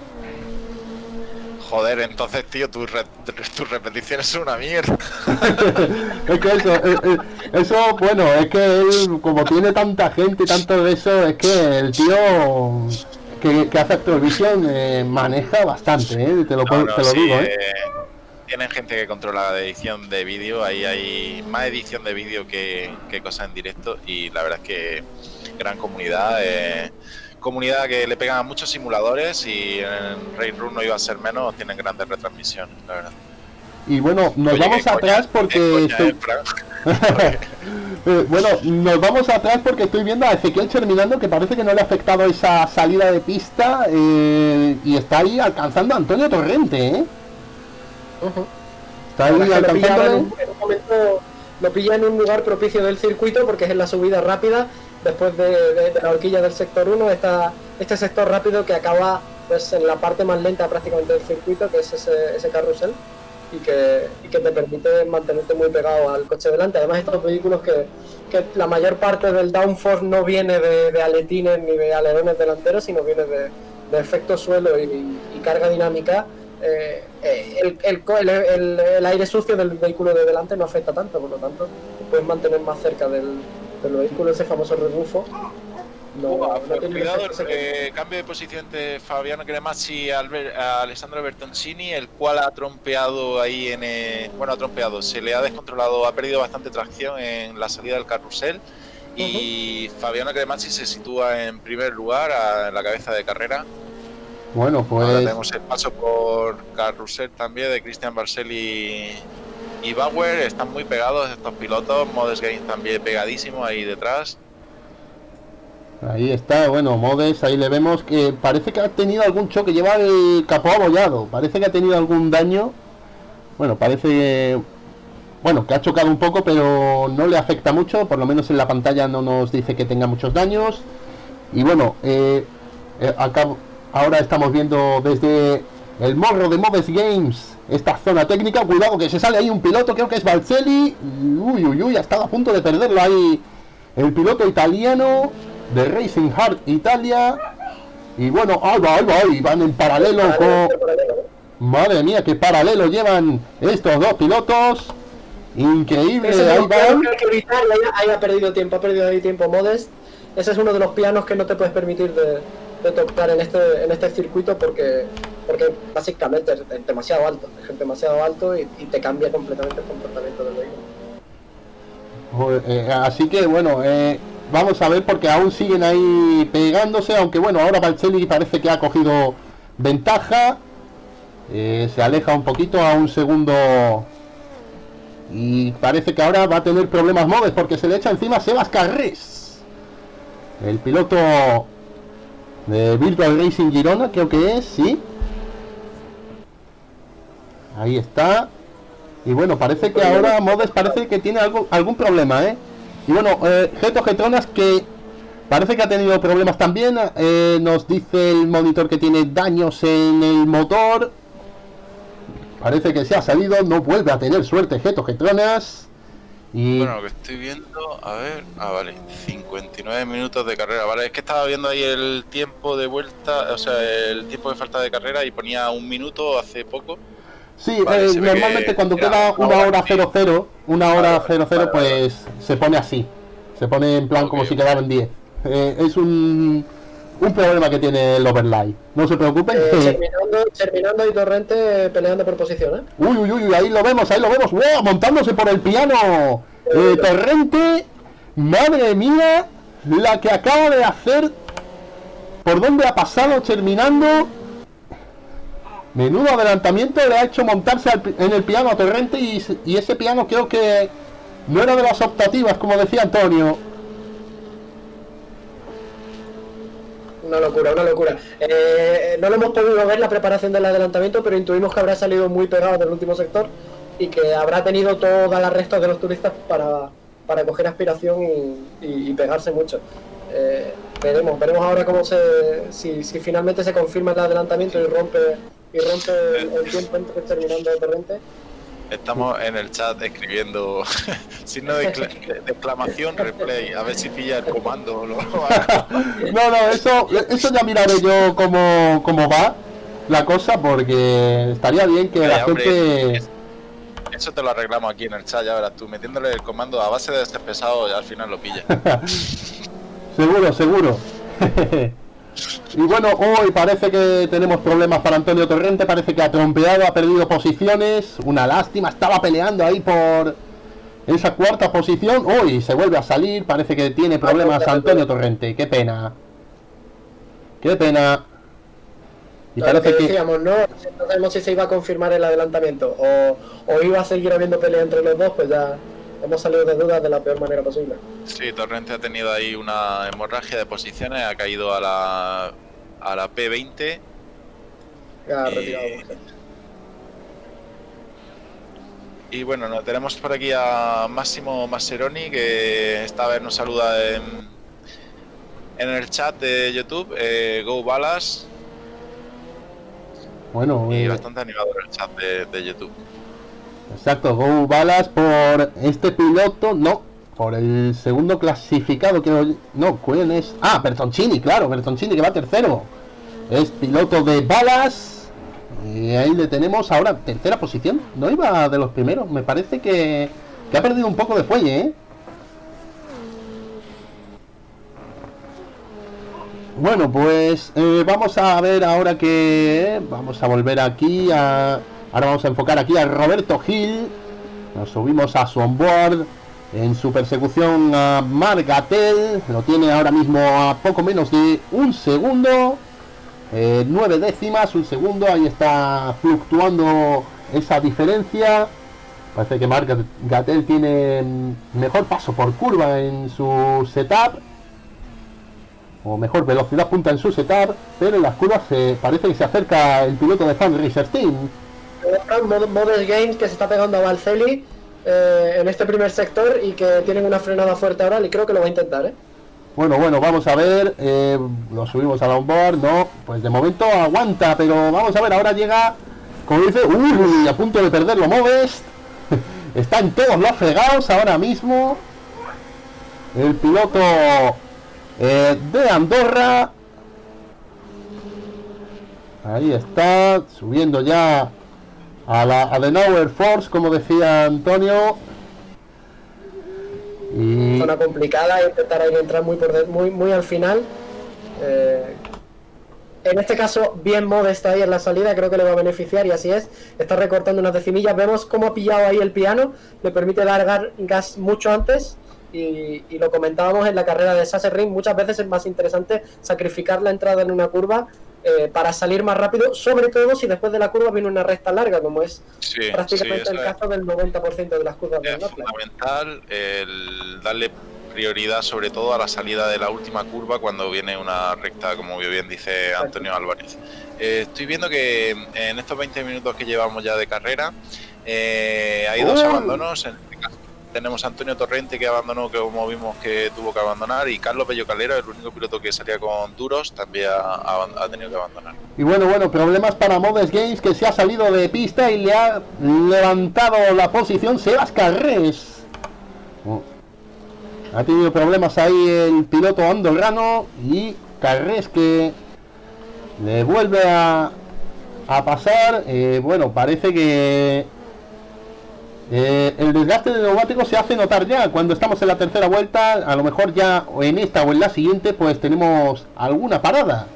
S2: Joder, entonces, tío, tus re- tus repeticiones son una mierda.
S1: es que eso, eh, eh, eso, bueno, es que él, como tiene tanta gente y tanto de eso, es que el tío que, que hace Activision eh, maneja bastante, ¿eh? te lo,
S2: No,
S1: te lo
S2: sí,
S1: digo. eh,
S2: tienen gente que controla la edición de vídeo, ahí hay más edición de vídeo que, que cosas en directo y la verdad es que gran comunidad, eh, comunidad que le pegan a muchos simuladores y en Raid Room no iba a ser menos, tienen grandes retransmisiones, la verdad.
S1: Y bueno, nos
S2: Oye,
S1: vamos
S2: coña,
S1: atrás porque estoy-
S2: eh.
S1: Eh, bueno, nos vamos atrás porque estoy viendo a Ezequiel terminando que parece que no le ha afectado esa salida de pista eh, y está ahí alcanzando a Antonio Torrente, ¿eh? Está ahí
S3: Ahora es que lo, pilla en,
S1: alcanzándole.
S3: un, en un momento, lo pilla en un lugar propicio del circuito porque es en la subida rápida después de, la horquilla del sector 1 está este sector rápido que acaba pues en la parte más lenta prácticamente del circuito que es ese, carrusel y que, te permite mantenerte muy pegado al coche delante. Además estos vehículos que, la mayor parte del downforce no viene de, aletines ni de alerones delanteros sino viene de, efecto suelo y, carga dinámica eh, eh, el, el aire sucio del vehículo de delante no afecta tanto, por lo tanto, puedes mantener más cerca del, del vehículo, ese famoso rebufo. No,
S2: Uah,
S3: no
S2: pues
S3: tiene
S2: cuidado, eh, cambio de posición de Fabiano Cremazzi a, Alessandro Bertoncini, el cual ha trompeado ahí en. eh, bueno, ha trompeado, se le ha descontrolado, ha perdido bastante tracción en la salida del carrusel. Y Fabiano Cremazzi se sitúa en primer lugar a- en la cabeza de carrera.
S1: Bueno,
S2: Ahora
S1: pues
S2: tenemos el paso por carrusel también de Cristian Barcelli y Bauer. Están muy pegados estos pilotos. Modes Games también pegadísimo ahí detrás.
S1: ahí está, bueno, Modes, ahí le vemos que parece que ha tenido algún choque, lleva el capó abollado, parece que ha tenido algún daño. Bueno, parece bueno, que ha chocado un poco, pero no le afecta mucho, por lo menos en la pantalla no nos dice que tenga muchos daños. Y bueno, eh, eh, ahora estamos viendo desde el morro de Moves Games esta zona técnica. Cuidado que se sale ahí un piloto, creo que es Balcelli. Uy, uy, uy, ha estado a punto de perderlo ahí el piloto italiano de Racing Heart Italia. Y bueno, ahí va, ahí va, ahí van en paralelo con...
S3: Paralelo.
S1: Madre mía, qué paralelo llevan estos dos pilotos. Increíble,
S3: Ese
S1: ahí van.
S3: que ahí, ha perdido tiempo, ha perdido ahí tiempo Modest. Ese es uno de los pianos que no te puedes permitir de, de tocar en este, en este circuito porque, porque básicamente es, demasiado alto, es demasiado alto y, te cambia completamente el comportamiento del vehículo.
S1: Eh, así que bueno, eh, vamos a ver porque aún siguen ahí pegándose, aunque bueno, ahora Balcelli parece que ha cogido ventaja. Eh, se aleja un poquito a un segundo. Y parece que ahora va a tener problemas Modes porque se le echa encima Sebas Carrés. El piloto de Virtual Racing Girona, creo que es, sí. Ahí está. Y bueno, parece que ahora Modes parece que tiene algo, algún problema, ¿eh? Y bueno, eh, Geto Getronas que parece que ha tenido problemas también. eh, nos dice el monitor que tiene daños en el motor. Parece que se ha salido, no vuelve a tener suerte Geto Getronas. Y
S2: Bueno, lo que estoy viendo, a ver, ah, vale, 59 minutos de carrera, vale, es que estaba viendo ahí el tiempo de vuelta, o sea, el tiempo de falta de carrera y ponía un minuto hace poco.
S1: sí,
S2: vale,
S1: eh, normalmente
S2: que
S1: cuando queda
S2: una
S1: una
S2: hora,
S1: hora
S2: sí.
S1: 00, una
S2: Vale,
S1: hora
S2: vale,
S1: 00,
S2: vale, vale.
S1: pues se pone así. Se pone en plan como si quedaran 10. Eh, es un, un problema que tiene el overlay. No se preocupen.
S3: Eh, terminando, terminando y Torrente peleando por posición, ¿eh?
S1: Uy, uy, uy, ahí lo vemos, ahí lo vemos. ¡Wow! Montándose por el piano. Eh, Torrente, madre mía, la que acaba de hacer. ¿Por dónde ha pasado terminando? Menudo adelantamiento le ha hecho montarse al en el piano a Torrente y ese piano creo que no era de las optativas, como decía Antonio.
S3: Una locura, una locura. Eh, no lo hemos podido ver la preparación del adelantamiento, pero intuimos que habrá salido muy pegado del último sector y que habrá tenido todas las restas de los turistas para, para coger aspiración y, y- pegarse mucho. Eh, veremos, veremos ahora cómo se, si, si finalmente se confirma el adelantamiento y rompe y rompe el, el tiempo entre terminando de torrente.
S2: Estamos en el chat escribiendo signo de, excla- de- de exclamación replay, a ver si pilla el comando o lo
S1: No, no, eso, eso ya miraré yo cómo, cómo va la cosa, porque estaría bien que la
S2: Vaya, hombre,
S1: gente...
S2: es- Eso te lo arreglamos aquí en el chat, ya verás tú, metiéndole el comando a base de ser pesado y al final lo pilla.
S1: Seguro, seguro. Y bueno, hoy parece que tenemos problemas para Antonio Torrente, parece que ha trompeado, ha perdido posiciones, una lástima, estaba peleando ahí por esa cuarta posición, hoy se vuelve a salir, parece que tiene problemas Antonio Torrente, qué pena. Qué pena. Y
S3: Lo
S1: parece
S3: que
S1: que...
S3: decíamos, ¿no? No sabemos si se iba a confirmar el adelantamiento o, o iba a seguir habiendo pelea entre los dos, pues ya hemos salido de dudas de la peor manera posible.
S2: Sí, Torrente ha tenido ahí una hemorragia de posiciones, ha caído a la, a la P20.
S3: Ya,
S2: Y-
S3: retirado.
S2: Y bueno, nos tenemos por aquí a Máximo Masseroni, que esta vez nos saluda en, en el chat de YouTube, eh, Go Balas,
S1: Bueno,
S2: y
S1: eh,
S2: bastante animador el chat de, de YouTube.
S1: Exacto, Go Balas por este piloto, no, por el segundo clasificado, que no, ¿quién es? Ah, Bertoncini, claro, Bertoncini que va tercero. Es piloto de balas. Y ahí le tenemos ahora tercera posición. No iba de los primeros. Me parece que, que ha perdido un poco de fuelle, ¿eh? Bueno, pues eh, vamos a ver ahora que vamos a volver aquí a ahora vamos a enfocar aquí a Roberto Gil. Nos subimos a su onboard en su persecución a Margatel. Lo tiene ahora mismo a poco menos de un segundo. Eh, nueve décimas, un segundo. Ahí está fluctuando esa diferencia. Parece que Margatel tiene mejor paso por curva en su setup o mejor velocidad punta en su setup, pero en las curvas se parece que se acerca el piloto de Fan Racer.
S3: Mod- Model Games que se está pegando a Valceli eh, en este primer sector y que tienen una frenada fuerte ahora y creo que lo va a intentar, ¿eh?
S1: Bueno, bueno, vamos a ver, eh, lo subimos al onboard, no, pues de momento aguanta, pero vamos a ver, ahora llega, como dice, uy, a punto de perderlo Modest, están todos los fregados ahora mismo, el piloto eh, de Andorra, ahí está, subiendo ya a la Adenauer Force, como decía Antonio.
S3: Zona complicada, intentar ahí entrar muy, por muy, muy al final. Eh, en este caso, bien Mod está ahí en la salida, creo que le va a beneficiar y así es. Está recortando unas decimillas. Vemos cómo ha pillado ahí el piano, le permite dar gas mucho antes. Y, y lo comentábamos en la carrera de Sasser Ring, muchas veces es más interesante sacrificar la entrada en una curva eh, para salir más rápido, sobre todo si después de la curva viene una recta larga, como es
S2: Sí,
S3: prácticamente el caso del 90% de las curvas
S2: es fundamental el darle prioridad sobre todo a la salida de la última curva cuando viene una recta, como bien dice Antonio Álvarez. Eh, estoy viendo que en estos 20 minutos que llevamos ya de carrera eh, hay dos
S1: ¡Oh!
S2: abandonos. En este caso tenemos a Antonio Torrente que abandonó, que como vimos que tuvo que abandonar, y Carlos Bello Calero, el único piloto que salía con duros, también ha, tenido que abandonar.
S1: Y bueno, bueno, problemas para Modes Games que se ha salido de pista y le ha levantado la posición Sebas Carrés. Oh. Ha tenido problemas ahí el piloto andorrano y Carrés que le vuelve a, a pasar. Eh, bueno, parece que eh, el desgaste de neumáticos se hace notar ya cuando estamos en la tercera vuelta. A lo mejor ya en esta o en la siguiente pues tenemos alguna parada.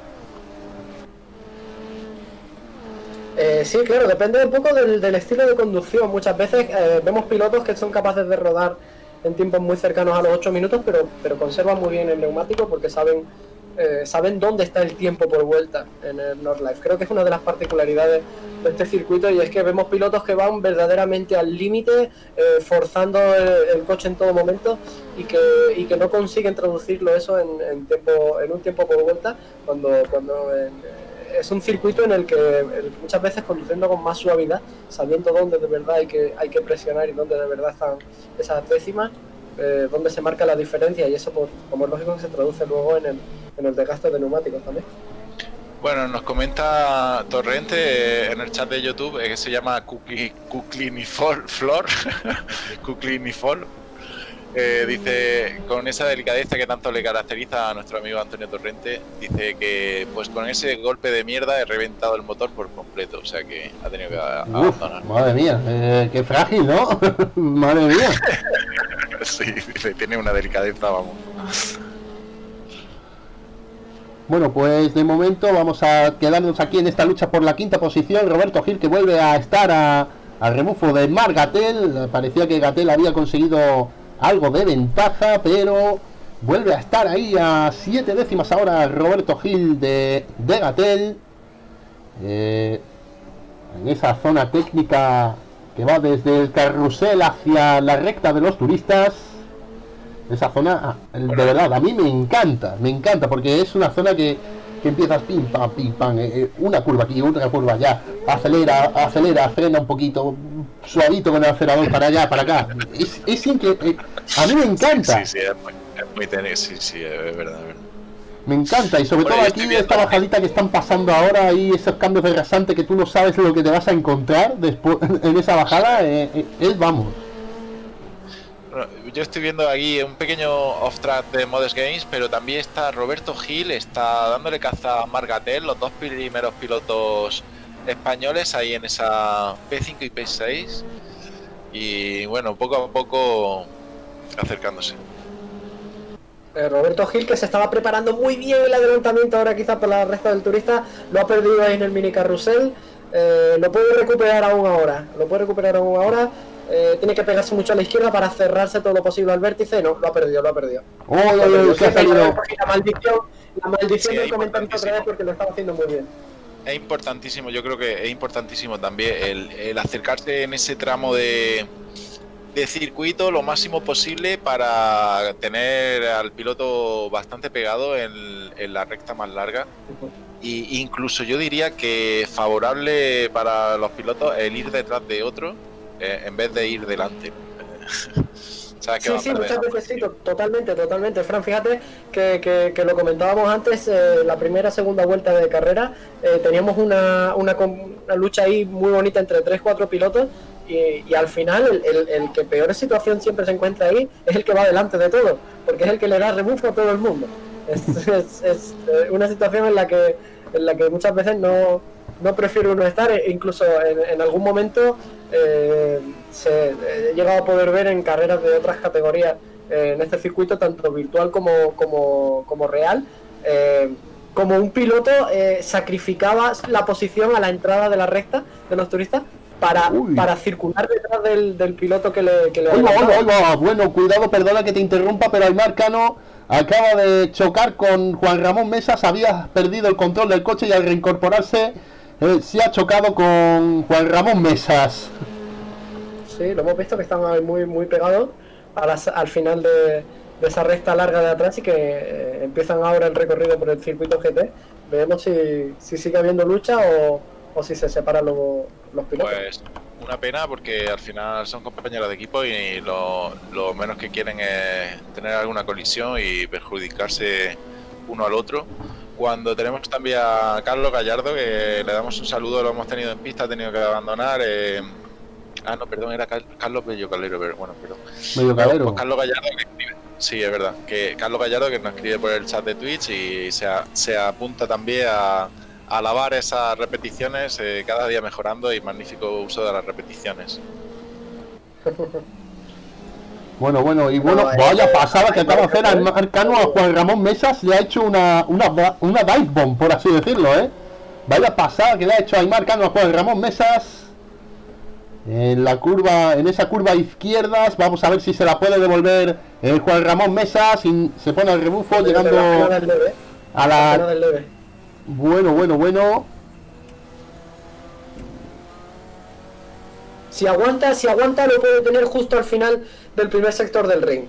S3: Eh, sí, claro, depende un poco del, del estilo de conducción. Muchas veces eh, vemos pilotos que son capaces de rodar en tiempos muy cercanos a los 8 minutos, pero, pero conservan muy bien el neumático porque saben, eh, saben dónde está el tiempo por vuelta en el Nordlife. Creo que es una de las particularidades de este circuito y es que vemos pilotos que van verdaderamente al límite, eh, forzando el, coche en todo momento y que, y que no consiguen traducirlo eso en, tiempo, en un tiempo por vuelta cuando, cuando en- es un circuito en el que muchas veces conduciendo con más suavidad, sabiendo dónde de verdad hay que, hay que presionar y dónde de verdad están esas décimas, eh, dónde se marca la diferencia y eso, por, como es lógico, que se traduce luego en el, en el desgaste de neumáticos también.
S2: Bueno, nos comenta Torrente eh, en el chat de YouTube eh, que se llama Kuklinifol Flor. Kuklinifol. Eh, dice, con esa delicadeza que tanto le caracteriza a nuestro amigo Antonio Torrente, dice que pues con ese golpe de mierda he reventado el motor por completo, o sea que ha tenido que
S1: Uf,
S2: abandonar.
S1: madre mía, eh, qué frágil, ¿no? madre mía.
S2: Sí, tiene una delicadeza, vamos.
S1: Bueno, pues de momento vamos a quedarnos aquí en esta lucha por la quinta posición. Roberto Gil que vuelve a estar a, rebufo de Mar Gatel. Parecía que Gatel había conseguido algo de ventaja, pero vuelve a estar ahí a siete décimas ahora Roberto Gil de, de Gatel. Eh, en esa zona técnica que va desde el carrusel hacia la recta de los turistas. Esa zona, ah, de verdad, a mí me encanta, me encanta, porque es una zona que, que empiezas pim pam, pim pam, eh, eh, una curva aquí, otra curva allá, acelera, acelera, frena un poquito, suavito con el acelerador para allá, para acá. Es, es increíble, a mí me encanta.
S2: Sí, sí, es muy, es muy tenis, sí, sí, es verdad, es verdad.
S1: Me encanta, y sobre todo aquí esta bajadita que están pasando ahora y esos cambios de rasante que tú no sabes lo que te vas a encontrar después en esa bajada, eh, eh, es vamos.
S2: Bueno, Yo estoy viendo aquí un pequeño off-track de Modest Games, pero también está Roberto Gil, está dándole caza a Margatel, los dos primeros pilotos españoles ahí en esa P5 y P6. Y bueno, poco a poco acercándose.
S3: Eh, Roberto Gil, que se estaba preparando muy bien el adelantamiento ahora quizás por la recta del turista, lo ha perdido ahí en el mini carrusel. Eh, lo puede recuperar aún ahora. Lo puede recuperar aún ahora. Eh, tiene que pegarse mucho a la izquierda para cerrarse todo lo posible al vértice. No, lo ha perdido, lo ha perdido.
S1: Salido.
S3: La maldición, la maldición
S2: Sí,
S3: del comentario otra vez porque lo estaba haciendo muy bien.
S2: Es importantísimo, yo creo que es importantísimo también el, el acercarse en ese tramo de, de circuito lo máximo posible para tener al piloto bastante pegado en, en la recta más larga. Y incluso yo diría que favorable para los pilotos el ir detrás de otro eh, en vez de ir delante. ¿Sabes que
S3: Sí, sí, muchas veces sí, totalmente, totalmente. Fran, fíjate que, que- que lo comentábamos antes, eh, la primera, segunda vuelta de carrera, eh, teníamos una, una, una lucha ahí muy bonita entre 3-4 pilotos y, al final el, el- que peor situación siempre se encuentra ahí es el que va delante de todo, porque es el que le da rebufo a todo el mundo. Es, es- eh, una situación en la que, en la que muchas veces no, no prefiere uno estar, e incluso en, en algún momento eh, se, he llegado a poder ver en carreras de otras categorías eh, en este circuito, tanto virtual como, como, como real, como un piloto sacrificaba la posición a la entrada de la recta de los turistas para,
S1: Uy.
S3: para circular detrás del, del piloto que le, que le adelantaba.
S1: oiga, oiga, bueno, cuidado, perdona que te interrumpa, pero Aymar Cano acaba de chocar con Juan Ramón Mesas, había perdido el control del coche y al reincorporarse eh, se ha chocado con Juan Ramón Mesas.
S3: Sí, lo hemos visto que están muy, muy pegados a las- al final de, de esa recta larga de atrás y que eh, empiezan ahora el recorrido por el circuito GT. Veremos si, si sigue habiendo lucha o, o si se separan los, los pilotos.
S2: Pues una pena porque al final son compañeros de equipo y lo, lo menos que quieren es tener alguna colisión y perjudicarse uno al otro. Cuando tenemos también a Carlos Gallardo, que le damos un saludo, lo hemos tenido en pista, ha tenido que abandonar. eh, Ah, no, perdón, era Car- Carlos Bello Calero, pero bueno, perdón.
S1: Medio calero.
S2: Pues Carlos Gallardo que escribe. Sí, es verdad. Que Carlos Gallardo que nos escribe por el chat de Twitch y se, a- se apunta también a alabar esas repeticiones, eh, cada día mejorando y magnífico uso de las repeticiones.
S1: Bueno, bueno, y bueno,
S3: No, eh,
S1: vaya pasada que
S3: eh,
S1: acaba de hacer
S3: eh,
S1: Aymar Cano a Juan Ramón Mesas, le ha hecho una, una, ba- una dive bomb, por así decirlo, ¿eh? Vaya pasada que le ha hecho Aymar Cano a Juan Ramón Mesas. En la curva, en esa curva izquierdas, vamos a ver si se la puede devolver eh, Juan Ramón Mesas, y se pone al rebufo, llegando
S3: leve,
S1: a
S3: la
S1: Bueno, bueno, bueno.
S3: Si aguanta, si aguanta lo puede tener justo al final del primer sector del ring.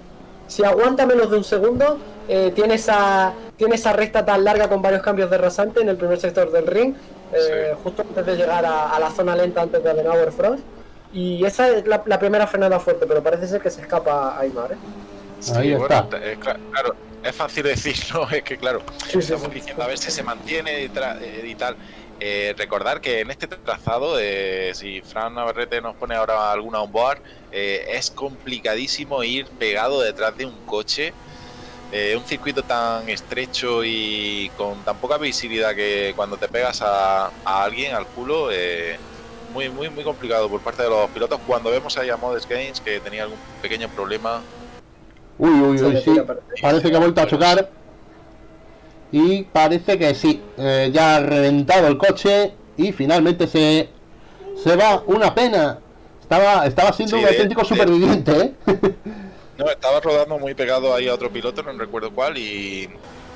S3: Si aguanta menos de un segundo, eh, tiene esa tiene esa recta tan larga con varios cambios de rasante en el primer sector del ring, eh, justo antes de llegar a, a la zona lenta antes de Adenauer Frost. Y esa es la, la primera frenada fuerte, pero parece ser que se escapa Aymar. ¿eh?
S1: Ahí
S2: bueno,
S1: está.
S2: eh, cla- claro, es fácil decirlo, es que claro,
S3: Sí, sí,
S2: estamos diciendo a ver si se mantiene y, eh, y tal. Eh, recordar que en este trazado, eh, si Fran Navarrete nos pone ahora alguna onboard, eh, es complicadísimo ir pegado detrás de un coche. Eh, un circuito tan estrecho y con tan poca visibilidad que cuando te pegas a, a alguien, al culo, eh, muy, muy, muy complicado por parte de los pilotos. Cuando vemos ahí a Modest Games que tenía algún pequeño problema,
S1: Uy, uy, uy, sí. Parece que ha vuelto a chocar. Y parece que sí. eh, ya ha reventado el coche. Y finalmente se, se va. Una pena. Estaba, estaba siendo
S2: Sí,
S1: un auténtico
S2: de-
S1: superviviente, ¿eh?
S2: No, estaba rodando muy pegado ahí a otro piloto, no recuerdo cuál, y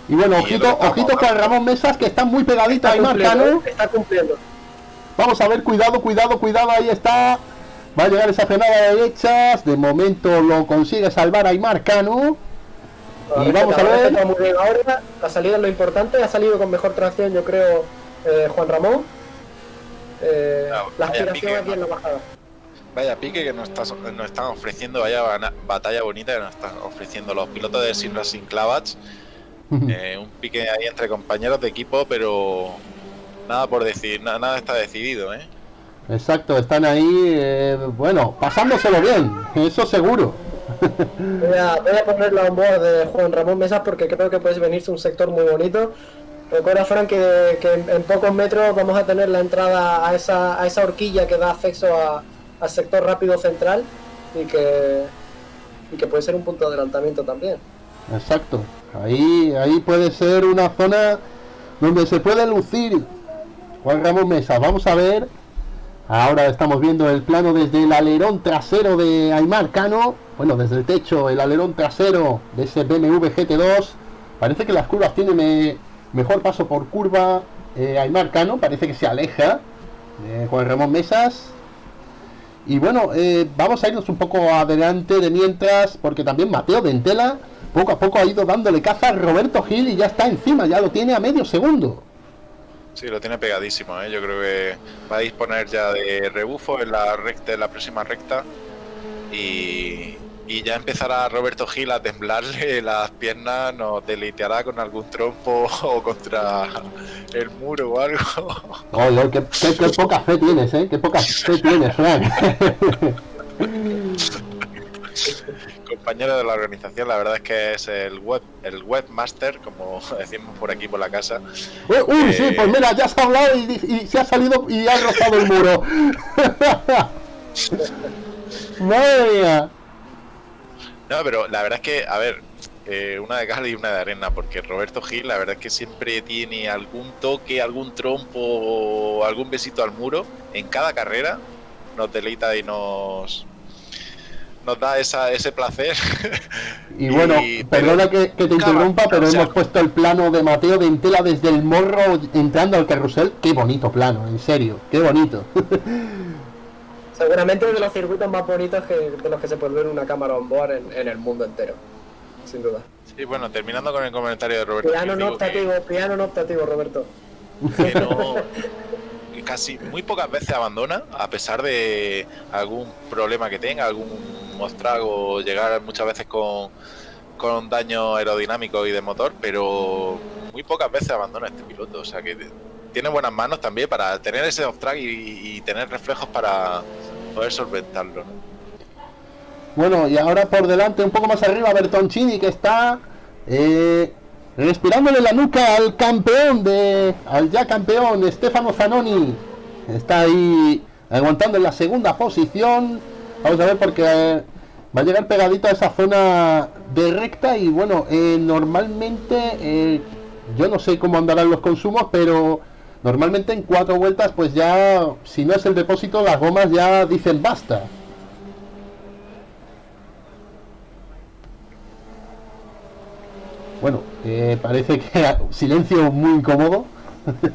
S1: Y bueno,
S2: Y
S1: ojito, ojito con Ramón Mesas, que está muy pegadito
S3: Está
S1: ahí Marcano.
S3: está cumpliendo.
S1: Vamos a ver, cuidado, cuidado, cuidado, ahí está. Va a llegar esa frenada de derechas. De momento lo consigue salvar Aymar Cano. Y vamos a ver.
S3: Ahora ha salido lo importante, ha salido con mejor tracción, yo creo, eh, Juan Ramón. Eh, la aspiración aquí en la bajada.
S2: Vaya pique que nos, está, nos están ofreciendo, vaya batalla bonita que nos están ofreciendo los pilotos de Sin Racing Clavats. Eh, un pique ahí entre compañeros de equipo, pero nada por decir, nada, nada está decidido, ¿eh?
S1: Exacto, están ahí, eh, bueno, pasándoselo bien, eso seguro.
S3: Voy a, voy a poner la voz de Juan Ramón Mesas porque creo que puede venirse un sector muy bonito. Recuerda, Frank, que, en, pocos metros vamos a tener la entrada a esa, a esa horquilla que da acceso al sector rápido central y que, y que puede ser un punto de adelantamiento también.
S1: Exacto, ahí, ahí puede ser una zona donde se puede lucir Juan Ramón Mesas. Vamos a ver Ahora estamos viendo el plano desde el alerón trasero de Aymar Cano. Bueno, desde el techo, el alerón trasero de ese BMW GT2. Parece que las curvas tienen mejor paso por curva eh, Aymar Cano. Parece que se aleja de Juan Ramón Mesas. Y bueno, eh, vamos a irnos un poco adelante de mientras, porque también Mateo Dentela poco a poco ha ido dándole caza a Roberto Gil y ya está encima, ya lo tiene a medio segundo.
S2: Sí, lo tiene pegadísimo, ¿eh? yo creo que va a disponer ya de rebufo en la recta, en la próxima recta y, ya empezará Roberto Gil a temblarle las piernas, nos deleiteará con algún trompo o contra el muro o algo.
S1: qué, poca fe tienes, ¿eh? Qué poca fe tienes, Frank.
S2: compañero de la organización, la verdad es que es el web el webmaster, como decimos por aquí por la casa.
S1: Uy, sí, pues mira, ya se ha hablado y, se ha salido y ha rozado el muro. Madre mía.
S2: No, pero la verdad es que, a ver, eh, una de cal y una de arena, porque Roberto Gil, la verdad es que siempre tiene algún toque, algún trompo o algún besito al muro en cada carrera. Nos deleita y nos, nos da esa, ese placer.
S1: Y bueno, perdona que, te interrumpa, pero hemos puesto el plano de Mateo de Entela desde el morro entrando al carrusel. Qué bonito plano, en serio, qué bonito.
S3: Seguramente uno de los circuitos más bonitos que, de los que se puede ver una cámara on board en, el mundo entero, sin duda.
S2: Sí, bueno, terminando con el comentario de Roberto.
S3: Piano no optativo, piano no optativo, Roberto.
S2: Que no, casi muy pocas veces abandona, a pesar de algún problema que tenga, algún mostrago, llegar muchas veces con, con daño aerodinámico y de motor, pero muy pocas veces abandona este piloto. O sea que tiene buenas manos también para tener ese off track y, tener reflejos para poder solventarlo.
S1: Bueno, y ahora por delante, un poco más arriba, Bertoncini, que está eh, respirándole la nuca al campeón de. al ya campeón, Stefano Zanoni. Está ahí aguantando en la segunda posición. Vamos a ver porque eh, va a llegar pegadito a esa zona de recta y bueno, eh, normalmente eh, yo no sé cómo andarán los consumos, pero normalmente en cuatro vueltas pues ya, si no es el depósito, las gomas ya dicen basta. Bueno, parece que silencio muy incómodo.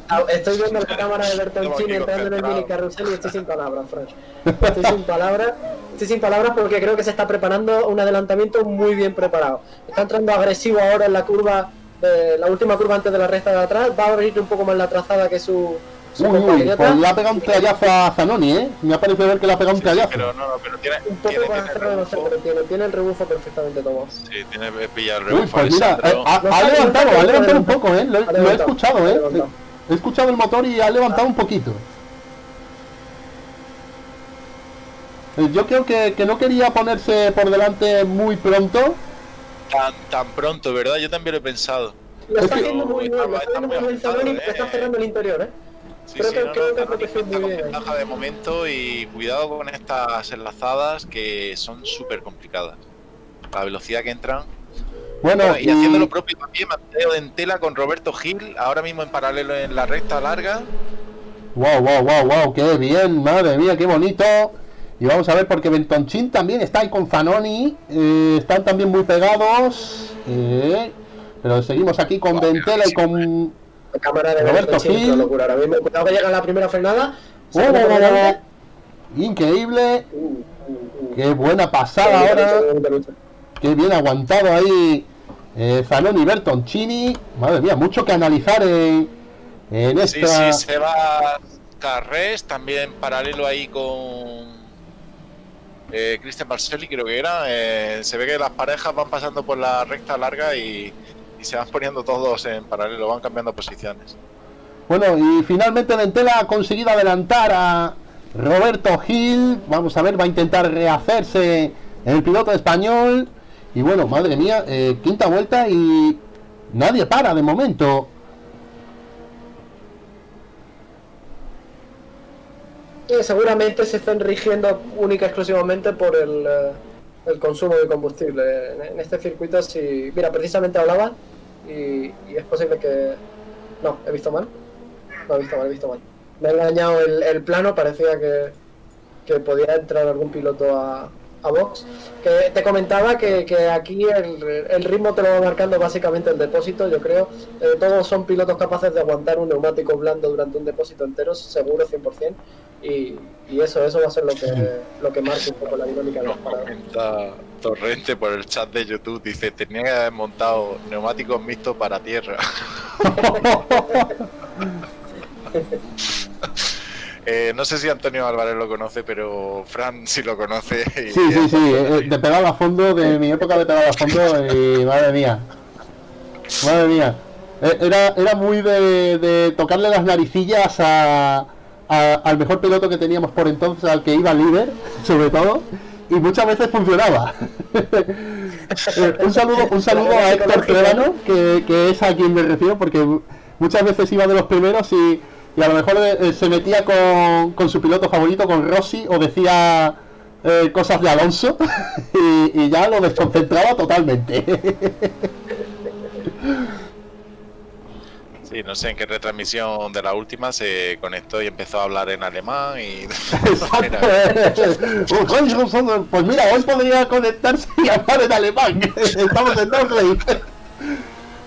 S3: Ah, estoy viendo la cámara de Bertoncini entrando en el mini carrusel y estoy sin palabras, Frank. Estoy sin palabras. Estoy sin palabras porque creo que se está preparando un adelantamiento muy bien preparado. Está entrando agresivo ahora en la curva, eh, la última curva antes de la recta de atrás. Va a abrir un poco más la trazada que su,
S1: Uy, uy, pues le ha pegado un trayazo a Zanoni, ¿eh? Me ha parecido ver que le ha pegado un trayazo.
S2: pero no, no, pero tiene.
S3: Un poco tiene, más tiene, no sé, pero tiene, tiene el rebufo perfectamente tomado.
S2: Sí, tiene pillado el rebufo.
S1: Uy, pues mira, eh, ha, ha, levantado, ha levantado un poco, ¿eh? Lo, lo he escuchado, ¿eh? He escuchado el motor y ha levantado un poquito. Eh, yo creo que, que no quería ponerse por delante muy pronto.
S2: Tan, tan pronto, ¿verdad? Yo también lo he pensado.
S3: Lo está haciendo muy bien, lo está haciendo muy bien está cerrando el interior, ¿eh?
S2: Sí, creo sí, que, no, creo que protege muy bien. ventaja de momento y cuidado con estas enlazadas que son súper complicadas. La velocidad que entran bueno, y, haciendo lo propio también Mateo Dentela con Roberto Gil, ahora mismo en paralelo en la recta larga.
S1: Wow, wow, wow, wow, qué bien, madre mía, qué bonito. Y vamos a ver porque Bentonchin también está ahí con Fanoni, eh, están también muy pegados. Eh, pero seguimos aquí con Dentela y con
S3: cámara de Roberto Gil. Locura. Ahora mismo, cuidado que llega la primera frenada.
S1: Increíble.
S3: Uh, uh, uh.
S1: Qué buena pasada ahora. Qué bien aguantado ahí eh, Zanoni Bertoncini. Madre mía, mucho que analizar en, en
S2: Sí,
S1: esta.
S2: sí, se va Carres, también paralelo ahí con eh, Christian Barcelli, creo que era. Eh, se ve que las parejas van pasando por la recta larga y, y se van poniendo todos en paralelo, van cambiando posiciones.
S1: Bueno, y finalmente Ventela ha conseguido adelantar a Roberto Gil. Vamos a ver, va a intentar rehacerse el piloto español. Y bueno, madre mía, eh, quinta vuelta y nadie para de momento.
S3: Y seguramente se están rigiendo única y exclusivamente por el, eh, el consumo de combustible. En, este circuito, si. Mira, precisamente hablaba y, y es posible que. No, he visto mal. No, he visto mal, he visto mal. Me ha engañado el, el plano, parecía que, que podía entrar algún piloto a, a box. Que te comentaba que, que aquí el, el ritmo te lo va marcando básicamente el depósito, yo creo. Eh, todos son pilotos capaces de aguantar un neumático blando durante un depósito entero, seguro 100%. Y, y eso, eso va a ser lo que, lo que marque un poco la dinámica de paradas.
S2: comenta Torrente por el chat de YouTube, dice, tenía que haber montado neumáticos mixtos para tierra. Eh, no sé si Antonio Álvarez lo conoce, pero Fran sí lo conoce. y-
S1: Sí, sí, sí, eh, de pegado a fondo, de mi época de pegado a fondo, y madre mía. Madre mía. Eh, Era, era muy de, de tocarle las naricillas a, a- al mejor piloto que teníamos por entonces, al que iba líder, sobre todo, y muchas veces funcionaba. Eh, un saludo, un saludo a Héctor Clevano, que, que es a quien me refiero, porque muchas veces iba de los primeros y, y a lo mejor eh, se metía con, con su piloto favorito, con Rossi, o decía eh, cosas de Alonso, y, y ya lo desconcentraba totalmente.
S2: Sí, no sé en qué retransmisión de la última se conectó y empezó a hablar en alemán y...
S1: Pues mira, hoy podría conectarse y hablar en alemán. Estamos en Norway.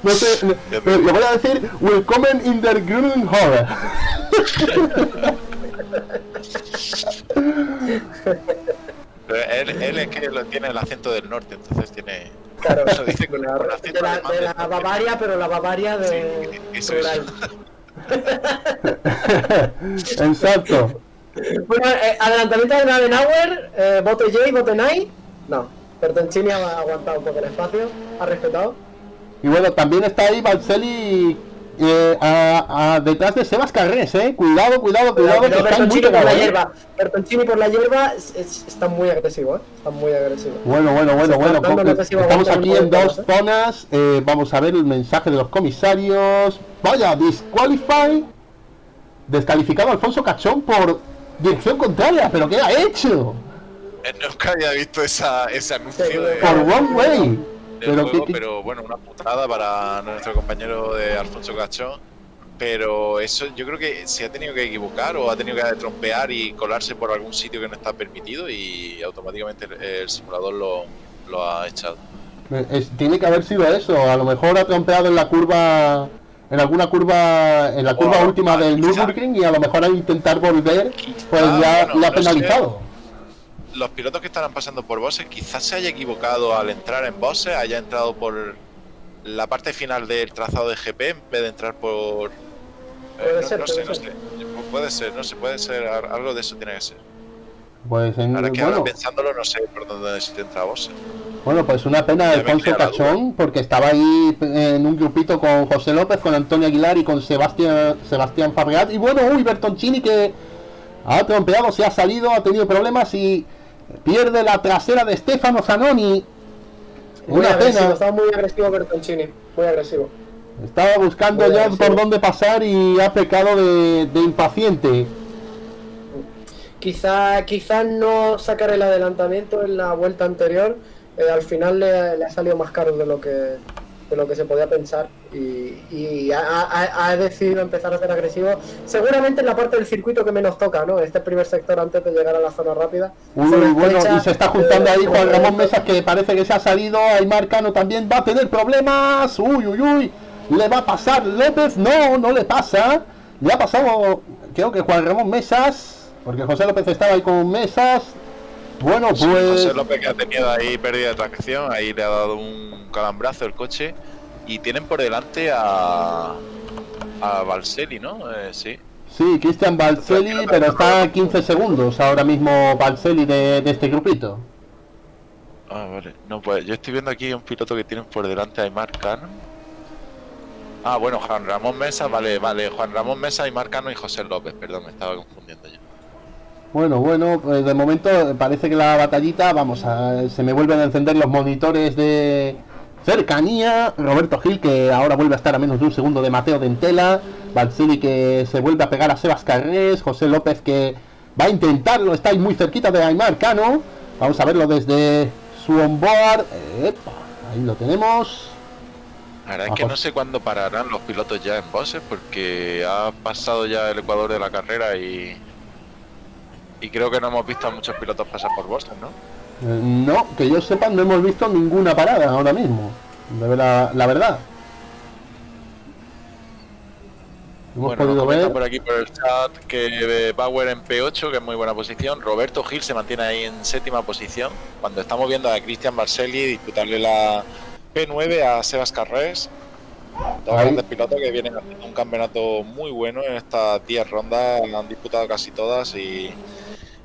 S1: No sé, le, le voy a decir Willkommen in der grünen Horror.
S2: Pero él, él es que lo tiene el acento del norte, entonces tiene...
S3: Claro,
S2: Lo dice con,
S3: de la,
S2: con
S3: de
S2: acento
S3: la- de la. Bavaria, pero la Bavaria de
S2: Sí, eso es.
S1: Exacto.
S3: Bueno, eh, adelantamiento de Nadenauer, eh, bote J, bote Nai. No, Bertoncini ha aguantado un poco el espacio, ha respetado.
S1: Y bueno, también está ahí Balcelli eh, a- a- detrás de Sebas Carrés, eh. Cuidado, cuidado, cuidado, que
S3: Pero
S1: están muy
S3: Bertoncini por la
S1: eh.
S3: hierba, Bertoncini por la hierba es- es- está muy agresivo, ¿eh? Está muy agresivo.
S1: Bueno, bueno, bueno, bueno. Estamos aquí en dos
S3: ¿eh?
S1: zonas. eh, vamos a ver el mensaje de los comisarios. Vaya, disqualify. Descalificado Alfonso Cachón por dirección contraria. ¿Pero qué ha hecho?
S2: Eh, Nunca había visto esa, ese anuncio
S3: Sí,
S2: de,
S1: Por wrong way.
S2: Del
S1: Pero,
S2: juego, bueno, una putada para nuestro compañero de Alfonso Cachón. Pero eso yo creo que se ha tenido que equivocar o ha tenido que trompear y colarse por algún sitio que no está permitido y automáticamente el, el simulador lo, lo ha echado.
S1: es- tiene que haber sido eso. A lo mejor ha trompeado en la curva. En alguna curva, en la curva
S2: Oh,
S1: última del. Nürburgring y a lo mejor al intentar volver, pues
S2: Quizá,
S1: ya
S2: bueno,
S1: le ha
S2: no sé. Los pilotos que estarán pasando por bosses quizás se haya equivocado al entrar en bosses, haya entrado por la parte final del trazado de GP en vez de entrar por... eh,
S3: Puede
S2: no,
S3: ser,
S2: no
S3: puede
S2: sé, no
S3: ser.
S2: sé. Puede ser, no sé, puede ser, al- algo de eso tiene que ser.
S1: Pues en,
S2: Ahora que
S1: bueno,
S2: ahora pensándolo no sé por dónde se te entra bosses.
S1: Bueno, pues una pena de Alfonso Cachón, porque estaba ahí en un grupito con José López, con Antonio Aguilar y con Sebastián Sebastián Fabregat. Y bueno, uy, Bertoncini que ha trompeado, se ha salido, ha tenido problemas y pierde la trasera de Stefano Zanoni.
S3: Muy
S1: Una
S3: agresivo,
S1: pena.
S3: estaba muy agresivo Bertoncini, muy agresivo.
S1: Estaba buscando
S3: Muy
S1: ya
S3: agresivo.
S1: por dónde pasar y ha pecado de, de impaciente.
S3: Quizá, quizá no sacar el adelantamiento en la vuelta anterior, eh, al final le, le ha salido más caro de lo que, de lo que se podía pensar y, y ha, ha- ha decidido empezar a ser agresivo. Seguramente en la parte del circuito que menos toca, ¿no? Este primer sector antes de llegar a la zona rápida.
S1: Uy, bueno, y se está juntando
S3: eh,
S1: ahí Juan Ramón
S3: eh,
S1: Mesas que parece que se ha salido. Aymar Cano también va a tener problemas. Uy, uy, uy. Le va a pasar López. No, no le pasa. Le ha pasado, creo que Juan Ramón Mesas. porque José López estaba ahí con mesas. Bueno, pues.
S2: Sí, José López que ha tenido ahí pérdida de tracción, ahí le ha dado un calambrazo el coche. Y tienen por delante a. a ¿no? Eh, sí.
S1: Sí, Cristian Balcelli, pero está a 15 segundos ahora mismo Balcelli de, de este grupito.
S2: Ah, vale. No, pues yo estoy viendo aquí un piloto que tienen por delante a Aymar Cano. Ah, bueno, Juan Ramón Mesa, vale, vale. Juan Ramón Mesa, Aymar Cano y José López, perdón, me estaba confundiendo.
S1: Bueno, bueno, pues de momento parece que la batallita, vamos, a, se me vuelven a encender los monitores de cercanía. Roberto Gil, que ahora vuelve a estar a menos de un segundo de Mateo Dentela. Balsini, que se vuelve a pegar a Sebas Carrés. José López, que va a intentarlo, está ahí muy cerquita de Aymar Cano. Vamos a verlo desde su onboard. Epa, ahí lo tenemos.
S2: La verdad es que no sé cuándo pararán los pilotos ya en bosses porque ha pasado ya el Ecuador de la carrera y. Y creo que no hemos visto a muchos pilotos pasar por bosses, ¿no?
S1: Eh, No, que yo sepa, no hemos visto ninguna parada ahora mismo. De la, la verdad. Hemos
S2: bueno,
S1: podido ver.
S2: por aquí por el chat que Bauer en P8, que es muy buena posición. Roberto Gil se mantiene ahí en séptima posición. Cuando estamos viendo a Cristian Barcelli disputarle la P9 a Sebas Carrés. Dos
S1: Ahí.
S2: grandes pilotos que vienen haciendo un campeonato muy bueno en estas 10 rondas. Han disputado casi todas y,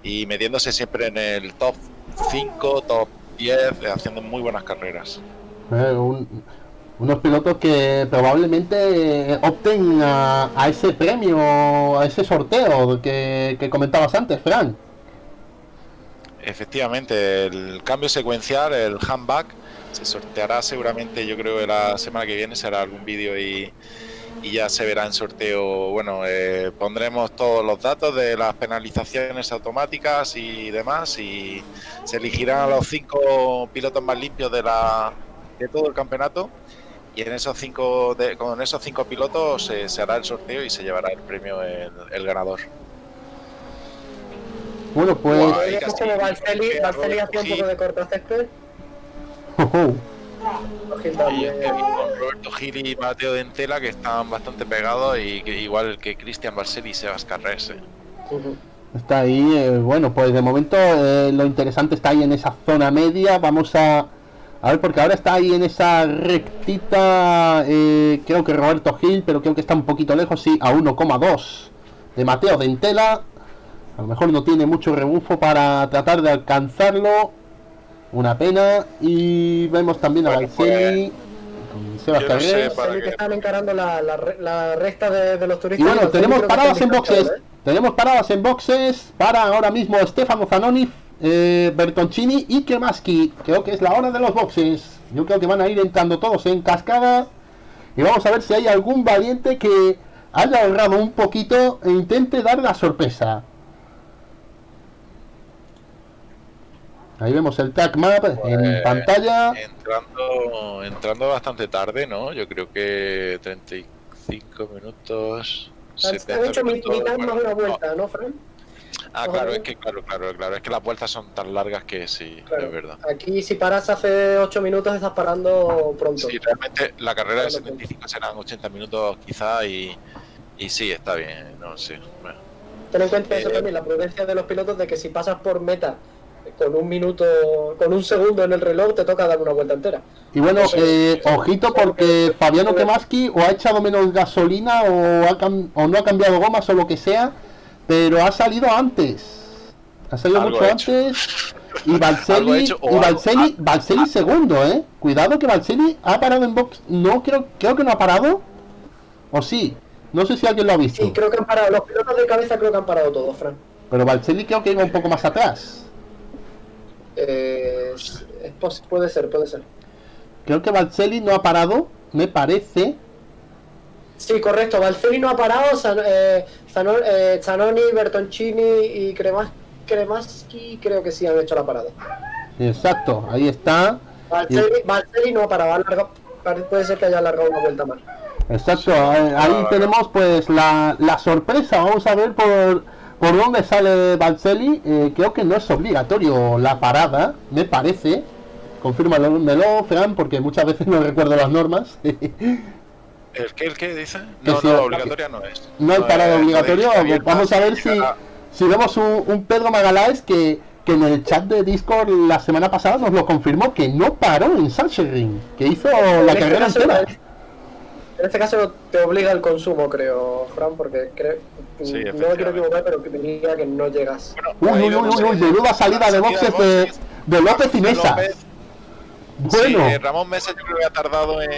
S2: y metiéndose siempre en el top 5, top 10, eh, haciendo muy buenas carreras.
S1: Eh, un- unos pilotos que probablemente opten a, a ese premio, a ese sorteo que, que comentabas antes, Fran.
S2: Efectivamente, el cambio secuencial, el handback, se sorteará seguramente, yo creo que la semana que viene será algún vídeo y, y ya se verá en sorteo. Bueno, eh, pondremos todos los datos de las penalizaciones automáticas y demás y se elegirán a los cinco pilotos más limpios de, la, de todo el campeonato. Y en esos cinco, de- con esos cinco pilotos eh, se hará el sorteo y se llevará el premio el, el ganador.
S1: Bueno, pues.
S2: Casi
S3: como hacía un poco de cortacésped.
S1: ojo.
S3: Gil
S2: Y este, con Roberto Gil y Mateo Dentela que están bastante pegados y que igual que Cristian Barceli y Sebas Carrés. eh.
S3: Ujú.
S1: Está ahí, eh, bueno, pues de momento eh, lo interesante está ahí en esa zona media. Vamos a, a ver, porque ahora está ahí en esa rectita, eh, creo que Roberto Gil, pero creo que está un poquito lejos, sí, a 1,2 de Mateo Dentela. A lo mejor no tiene mucho rebufo para tratar de alcanzarlo. Una pena. Y vemos también a
S2: Bueno,
S1: con Sebas
S2: no sé,
S3: que
S2: que-
S3: están encarando la, la, re- la recta de, de los
S1: Y
S3: turistas.
S1: bueno,
S3: Los
S1: tenemos paradas en boxes.
S3: ¿eh?
S1: Tenemos paradas en boxes para ahora mismo Stefano Zanoni, eh, Bertoncini y Kremaski. Creo que es la hora de los boxes. Yo creo que van a ir entrando todos en cascada. Y vamos a ver si hay algún valiente que haya ahorrado un poquito e intente dar la sorpresa. Ahí vemos el track map en
S2: Pues,
S1: pantalla.
S2: Entrando, entrando bastante tarde, ¿no? Yo creo que 35 minutos.
S3: Han
S2: 70
S3: hecho mi-
S2: minutos,
S3: mitad
S2: bueno,
S3: más una vuelta, ¿no, Fran?
S2: Ah, claro, es que claro, claro, claro, es que las vueltas son tan largas que sí,
S3: Claro.
S2: es verdad.
S3: Aquí si paras hace 8 minutos estás parando pronto.
S2: Sí, realmente la carrera de
S3: Claro,
S2: 75 serán 80 minutos quizá y, y sí, está bien, no sé. bueno.
S3: Ten en cuenta eso
S2: Eh,
S3: también, la prudencia de los pilotos de que si pasas por meta con un minuto, con un segundo en el reloj, te toca dar una vuelta entera.
S1: Y bueno, eh, ojito porque Fabiano Kemaski o ha echado menos gasolina o, ha cam- o no ha cambiado gomas o lo que sea, pero ha salido antes. Ha salido mucho antes. Y
S2: o
S1: y
S2: algo-
S1: Balcelli, Balcelli segundo, eh. Cuidado que Balcelli ha parado en box. No, creo, creo que no ha parado. O sí. No sé si alguien lo ha visto.
S3: Sí, creo que han parado, los pilotos de cabeza creo que han parado todos, Fran.
S1: Pero Balcelli creo que iba un poco más atrás.
S3: Eh, es- es pos- puede ser, puede ser.
S1: Creo que Balcelli no ha parado, me parece.
S3: Sí, correcto. Balcelli no ha parado, Zan- eh, eh, Zanoni, Bertoncini y Cremas, Kremaski creo que sí han hecho la parada.
S1: Exacto, ahí está.
S3: Balcelli, Balcelli no ha parado, ha puede ser que haya alargado una vuelta más.
S1: Exacto, ahí, ahí tenemos pues la, la sorpresa, vamos a ver por, por dónde sale Balcelli, Eh, creo que no es obligatorio la parada, me parece, confírmalo, Fran, porque muchas veces no recuerdo las normas,
S2: ¿El qué, el qué dice?
S1: Que
S2: No,
S1: si-
S2: no, obligatoria no es.
S1: no hay parada
S2: es-
S1: obligatoria,
S2: podéis abierta,
S1: vamos a ver si, si vemos un, un Pedro Magaláes que, que en el chat de Discord la semana pasada nos lo confirmó que no paró en Sachsenring, que hizo la carrera entera.
S3: En este caso te obliga el consumo, creo, Fran, porque creo,
S2: Sí,
S3: no me quiero equivocar, pero que diría que no llegas.
S1: Uy,
S2: Ahí
S1: uy, uy, uy, uy,
S2: que-
S1: menuda salida de boxes de, de López y Mesa. Bueno,
S2: Sí, Ramón Mesa yo creo que ha tardado en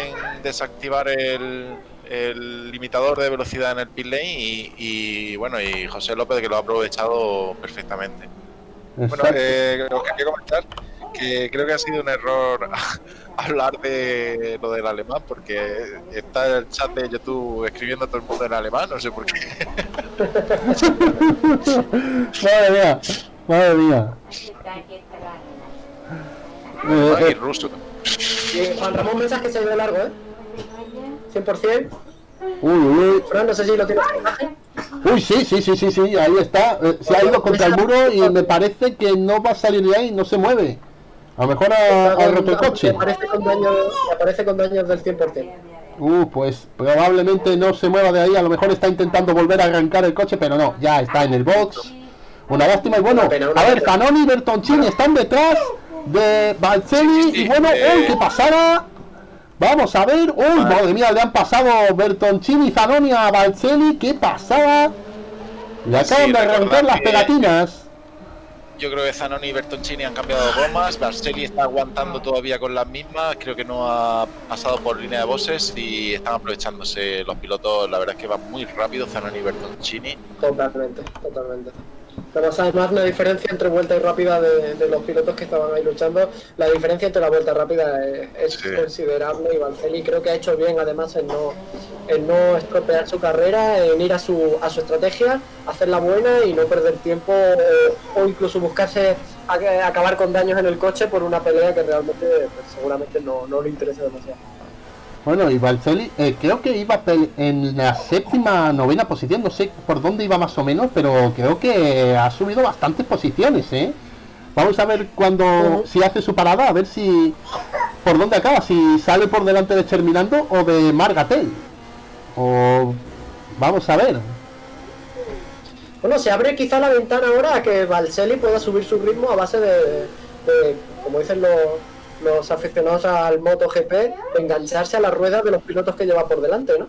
S2: desactivar el, el limitador de velocidad en el pit lane y, y, bueno, y José López que lo ha aprovechado perfectamente. Bueno, eh, os quería comentar que creo que ha sido un error hablar de lo del alemán porque está el chat de YouTube escribiendo todo el mundo en alemán, no sé por qué.
S1: madre mía, madre mía. Eh, eh,
S2: ruso.
S3: Juan Ramón Mensas que se ha ido de largo, ¿eh? 100%.
S1: uy, uy,
S3: Fran, no sé si lo tienes en imagen.
S1: uy, sí, sí, sí, sí, sí, ahí está. Eh, se ha ido contra el muro y me parece que no va a salir de ahí, no se mueve. A lo mejor ha, ha roto el coche.
S3: Aparece con daños, aparece con daños del 100%.
S1: Uh, pues probablemente no se mueva de ahí, a lo mejor está intentando volver a arrancar el coche, pero no, ya está en el box. Una lástima y bueno, a ver. Zanoni y Bertoncini están detrás de Balcelli y bueno, uy, ¿qué pasará? Vamos a ver, uy, madre mía, le han pasado Bertoncini y Zanoni a Balcelli, ¿qué pasaba? Le acaban
S2: Sí,
S1: de arrancar las
S2: que-
S1: pegatinas.
S2: Yo creo que Zanoni y Bertoncini han cambiado de gomas, Barcelli está aguantando todavía con las mismas, creo que no ha pasado por línea de bosses y están aprovechándose los pilotos, la verdad es que van muy rápido Zanoni y Bertoncini.
S3: Totalmente, totalmente. Tenemos además una diferencia entre vuelta y rápida de, de los pilotos que estaban ahí luchando. La diferencia entre la vuelta rápida es, es
S2: Sí.
S3: considerable y Valceli creo que ha hecho bien además en no, en no estropear su carrera, en ir a su, a su estrategia, hacerla buena y no perder tiempo o, o incluso buscarse a- acabar con daños en el coche por una pelea que realmente pues, seguramente no, no le interesa demasiado.
S1: Bueno, y Balcelli, eh, creo que iba en la séptima, novena posición, no sé por dónde iba más o menos, pero creo que ha subido bastantes posiciones, ¿eh? Vamos a ver cuando, si hace su parada, a ver si, por dónde acaba, si sale por delante de Terminando o de Margatel. O, vamos a ver.
S3: Bueno, se abre quizá la ventana ahora a que Valseli pueda subir su ritmo a base de, de, como dicen los, los aficionados al MotoGP, engancharse a la rueda de los pilotos que lleva por delante, ¿no?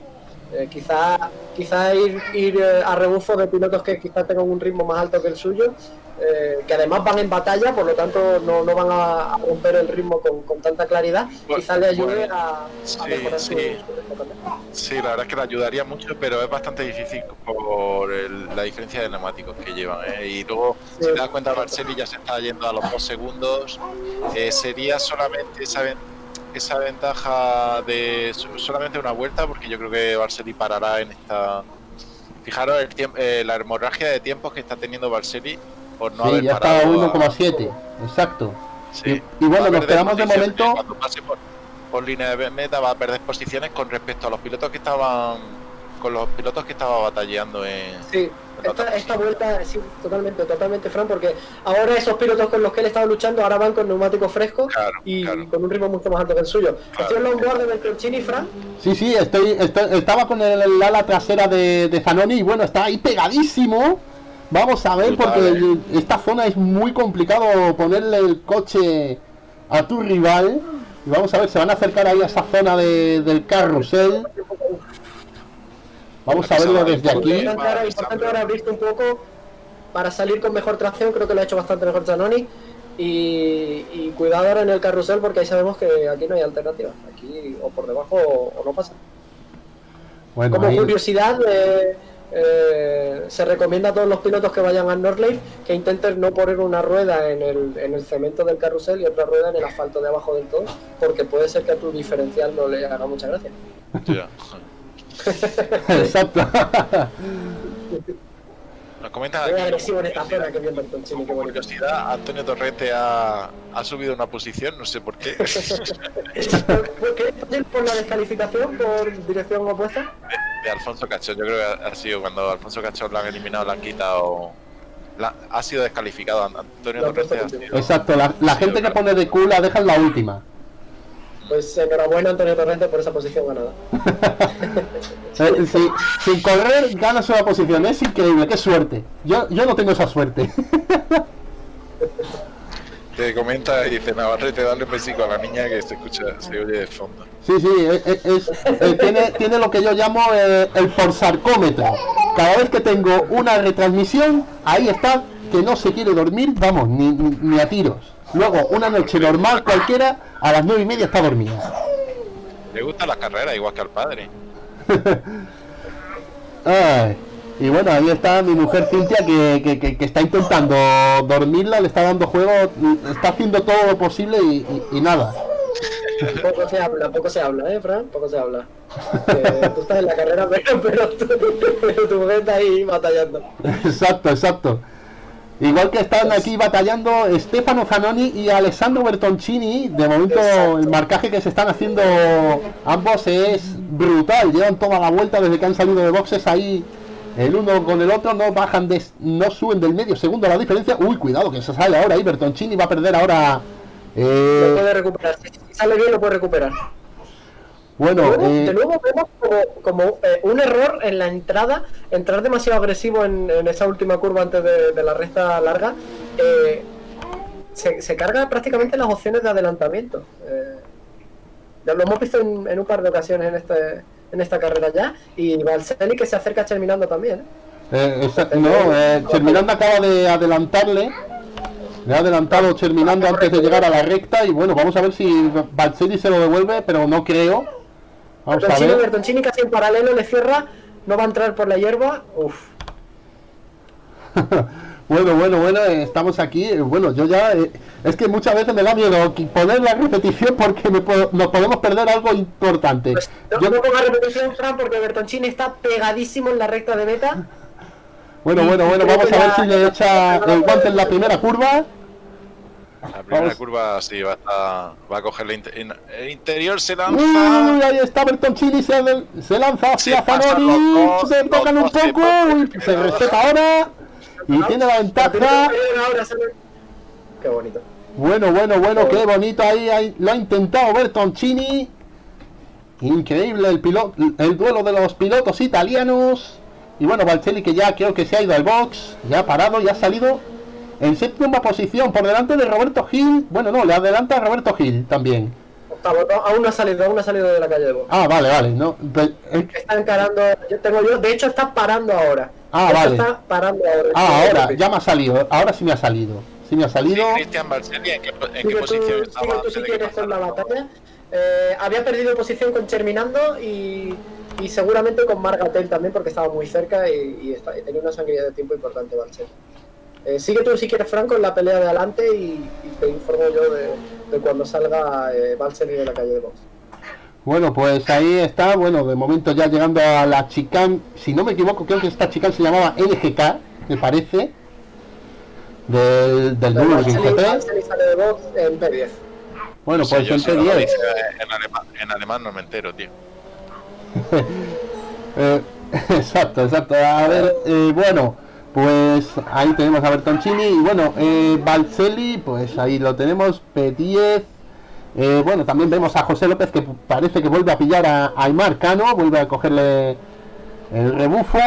S3: Eh, quizá quizá ir, ir eh, a rebufo de pilotos que quizá tengan un ritmo más alto que el suyo, eh, que además van en batalla, por lo tanto no, no van a, a romper el ritmo con, con tanta claridad,
S2: Bueno,
S3: quizá le ayude
S2: bueno,
S3: a, a
S2: sí,
S3: mejorar
S2: sí.
S3: su también.
S2: Sí, la verdad es que le ayudaría mucho, pero es bastante difícil por el- la diferencia de neumáticos que llevan. ¿eh? Y luego, si te das cuenta, Barcelli ya se está yendo a los dos segundos. Sería solamente esa, ven- esa ventaja de so- solamente una vuelta, porque yo creo que Barcelli parará en esta. Fijaros el tiemp- eh, la hemorragia de tiempos que está teniendo Barcelli por no
S1: sí,
S2: haber
S1: ya está
S2: parado. a-
S1: 1,7, exacto.
S2: Sí.
S1: Y- y bueno, nos quedamos de momento-
S2: Cuando pase por, por línea de meta va a perder posiciones con respecto a los pilotos que estaban. Con los pilotos que estaban batallando en.
S3: Sí, esta, esta vuelta, sí, totalmente, totalmente, Fran, porque ahora esos pilotos con los que él estaba luchando ahora van con neumáticos frescos
S2: Claro,
S3: y
S2: claro.
S3: con un ritmo mucho más alto que el suyo.
S2: Claro.
S3: Estoy en los board de Bertoncini, Fran.
S1: Sí, sí, estoy, estoy- estaba con el, el ala trasera de, de Zanoni y bueno, está ahí pegadísimo. Vamos a ver, porque
S2: eh.
S1: el- esta zona es muy complicado ponerle el coche a tu rival. Y vamos a ver, se van a acercar ahí a esa zona de- del carrusel. Vamos a verlo desde aquí.
S3: Importante ahora, importante ahora abrirte un poco para salir con mejor tracción, creo que lo ha hecho bastante mejor Zanoni. Y, y cuidado ahora en el carrusel porque ahí sabemos que aquí no hay alternativa. Aquí o por debajo o, o no pasa.
S1: Bueno,
S3: Como
S1: ahí-
S3: curiosidad, eh, eh, se recomienda a todos los pilotos que vayan a Northlife que intenten no poner una rueda en el, en el cemento del carrusel y otra rueda en el asfalto de abajo del todo, porque puede ser que a tu diferencial no le haga mucha gracia.
S1: Exacto.
S2: Nos comentan aquí,
S3: agresivo en esta zona que qué
S2: como
S3: bonito.
S2: curiosidad, Antonio Torrente ha, ha subido una posición, no sé por qué.
S3: ¿Por qué por la descalificación por dirección opuesta?
S2: de, de Alfonso Cachón. Yo creo que ha sido cuando Alfonso Cachón lo han eliminado, lo han quitado. la- ha sido descalificado. Antonio
S3: último.
S2: sido.
S1: Exacto, la, la gente que pone de Q la deja en la última.
S3: Pues enhorabuena Antonio Torrente por esa posición ganada.
S1: Eh, sí, sin correr ganas una posición, es increíble, qué suerte. Yo, yo no tengo esa suerte.
S2: Te comenta y dice Navarrete, dale un besico a la niña que se escucha, se oye de fondo.
S1: Sí, sí, es, es- es- eh, tiene, tiene lo que yo llamo eh, el porsarcómetro. Cada vez que tengo una retransmisión, ahí está, que no se quiere dormir, vamos, ni, ni, ni a tiros. Luego, una noche normal cualquiera, a las nueve y media está dormida.
S2: Le gustan las carreras igual que al padre.
S1: Ay, y bueno, ahí está mi mujer Cintia que, que- que- que está intentando dormirla, le está dando juego, está haciendo todo lo posible y, y- y nada.
S3: Poco se habla, poco se habla, ¿eh, Fran? Poco se habla. Tú estás en la carrera, pero, pero, tú, pero tu mujer está ahí batallando.
S1: Exacto, exacto. Igual que están aquí batallando Stefano Zanoni y Alessandro Bertoncini, de momento
S3: Exacto.
S1: el marcaje que se están haciendo ambos es brutal, llevan toda la vuelta desde que han salido de boxes ahí el uno con el otro, no bajan de, no suben del medio segundo la diferencia. Uy, cuidado que se sale ahora ahí, Bertoncini va a perder ahora.
S3: Lo
S1: eh,
S3: puede recuperar. Si sale bien, lo puede recuperar.
S1: Bueno,
S3: de, nuevo,
S1: eh,
S3: de nuevo vemos como, como, eh, un error en la entrada, entrar demasiado agresivo en, en esa última curva antes de, de la recta larga. eh, se, se carga prácticamente las opciones de adelantamiento. Ya lo hemos visto en, en un par de ocasiones en, este, en esta carrera ya. Y Balseni que se acerca terminando también.
S1: esa- no, Cherminando acaba de adelantarle. Le ha adelantado Cherminando antes de llegar a la recta. Y bueno, vamos a ver si Balcelli se lo devuelve, pero no creo. Vamos a
S3: Bertoncini,
S1: ver.
S3: Bertoncini casi en paralelo le cierra, no va a entrar por la hierba. Uf.
S1: Bueno, bueno, bueno, eh, estamos aquí. eh, Bueno, yo ya. eh, es que muchas veces me da miedo poner la repetición porque me nos podemos perder algo importante.
S3: Pues no,
S1: Yo-
S3: no ponga repetición, Fran, porque Bertoncini está pegadísimo en la recta de meta.
S1: bueno, bueno, bueno, vamos a ver si le echa el guante en la primera curva.
S2: La primera
S1: Vamos.
S2: curva sí va a, estar- va a coger la inte- in- el interior, se lanza.
S1: Uy, ahí está Bertoncini, se, se lanza hacia
S2: Se
S1: Zanoni, se tocan un
S2: se
S1: poco, se respeta ahora y tiene la ventaja.
S3: Ahora Qué bonito.
S1: Bueno, bueno, bueno, qué bonito ahí, ahí lo ha intentado Bertoncini. Increíble el piloto, el duelo de los pilotos italianos. Y bueno, Valcelli que ya creo que se ha ido al box, ya ha parado, ya ha salido en séptima posición por delante de Roberto Gil. Bueno, no, le adelanta a Roberto Gil también.
S3: Octavo, no, aún no ha salido, aún no ha salido de la calle de Box.
S1: Ah, vale, vale, no. pe- eh,
S3: Está encarando, yo tengo yo, de hecho está parando ahora.
S1: Ah,
S3: De
S1: vale.
S3: Está parando ahora.
S1: Ah, ahora, ya me ha salido, ahora sí me ha salido. Sí me ha salido.
S2: Cristian Barcelli, ¿en qué, en qué
S3: Sigue tú,
S2: posición estaba
S3: tú si quieres la batalla. Eh, había perdido posición con Terminando y, y seguramente con Margatel también porque estaba muy cerca y, y está- y tenía una sangría de tiempo importante Balcer. Eh, sigue tú si quieres Franco en la pelea de adelante y, y te informo yo de, de cuando salga eh, de la calle de Box.
S1: Bueno, pues ahí está, bueno, de momento ya llegando a la chicane, si no me equivoco, creo que esta chicane se llamaba NGK, me parece, del, del
S3: Box en P10.
S1: Bueno, pues
S2: yo
S1: en
S2: si no lo
S1: P10.
S2: dice en alemán, en alemán no me entero, tío.
S1: Eh, exacto, exacto. A ver, eh, bueno, pues ahí tenemos a Bertoncini y bueno, eh, pues ahí lo tenemos, P10. Eh, bueno, también vemos a José López que parece que vuelve a pillar a Aymar Cano, vuelve a cogerle el rebufo.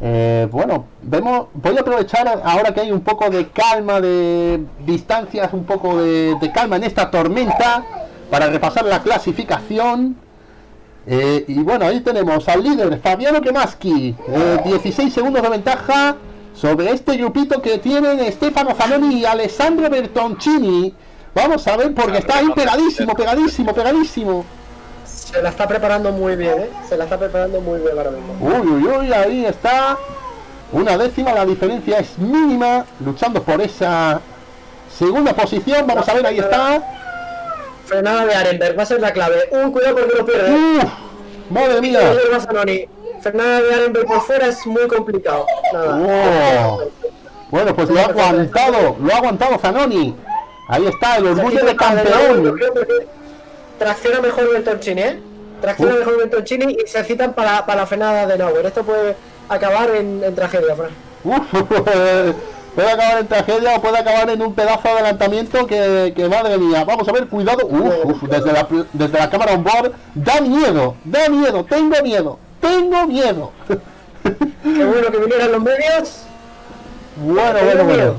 S1: Eh, bueno, vemos, voy a aprovechar ahora que hay un poco de calma, de distancias, un poco de calma en esta tormenta para repasar la clasificación. Eh, y bueno, ahí tenemos al líder Fabiano Kemaski, eh, 16 segundos de ventaja sobre este grupito que tienen Stefano Zanoni y Alessandro Bertoncini. Vamos a ver porque está ahí pegadísimo, pegadísimo, pegadísimo.
S3: Se la está preparando muy bien, ¿eh? Se la está preparando muy bien ahora mismo.
S1: Uy, uy, uy, ahí está. Una décima, la diferencia es mínima, luchando por esa segunda posición. Vamos a ver, ahí está.
S3: Frenada de Arenberg, va a ser la clave. Un cuidado porque lo pierde.
S1: Uf, madre mía.
S3: Fernanda de Arenberg por fuera es muy complicado. Nada.
S1: Oh. Bueno, pues lo ha aguantado, lo ha aguantado Zanoni. Ahí está, el orgullo de campeón.
S3: Tracciona mejor Bertoncini, ¿eh? Tracciona
S1: Uf.
S3: mejor Bertoncini y se citan para, para la frenada de Nauer. Esto puede acabar en, en tragedia, Fran.
S1: Puede acabar en tragedia o puede acabar en un pedazo de adelantamiento que, que madre mía. Vamos a ver, cuidado. Uf, uf, desde la, desde la cámara on board. Da miedo, da miedo, tengo miedo, tengo miedo.
S3: Qué bueno que vinieran los medios.
S1: Bueno, bueno, bueno.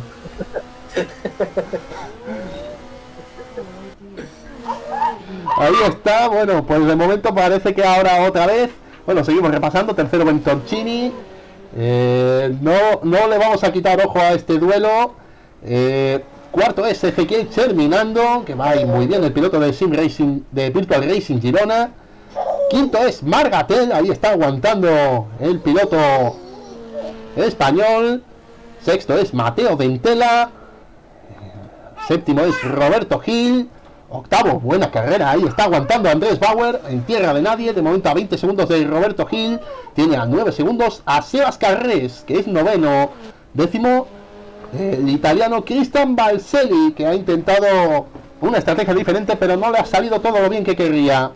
S1: Ahí está, bueno, pues de momento parece que ahora otra vez. Bueno, seguimos repasando. Tercero Bentorcini. Eh, no, no le vamos a quitar ojo a este duelo. Eh, cuarto es Ezequiel terminando, que va muy bien el piloto de Sim Racing, de Virtual Racing Girona. Quinto es Margatel, ahí está aguantando el piloto español. Sexto es Mateo Ventela. Séptimo es Roberto Gil. Octavo, buena carrera, ahí está aguantando Andrés Bauer en tierra de nadie. De momento a 20 segundos de Roberto Gil. Tiene a 9 segundos a Sebas Carrés, que es noveno. Décimo, el italiano Cristian Balselli, que ha intentado una estrategia diferente, pero no le ha salido todo lo bien que querría.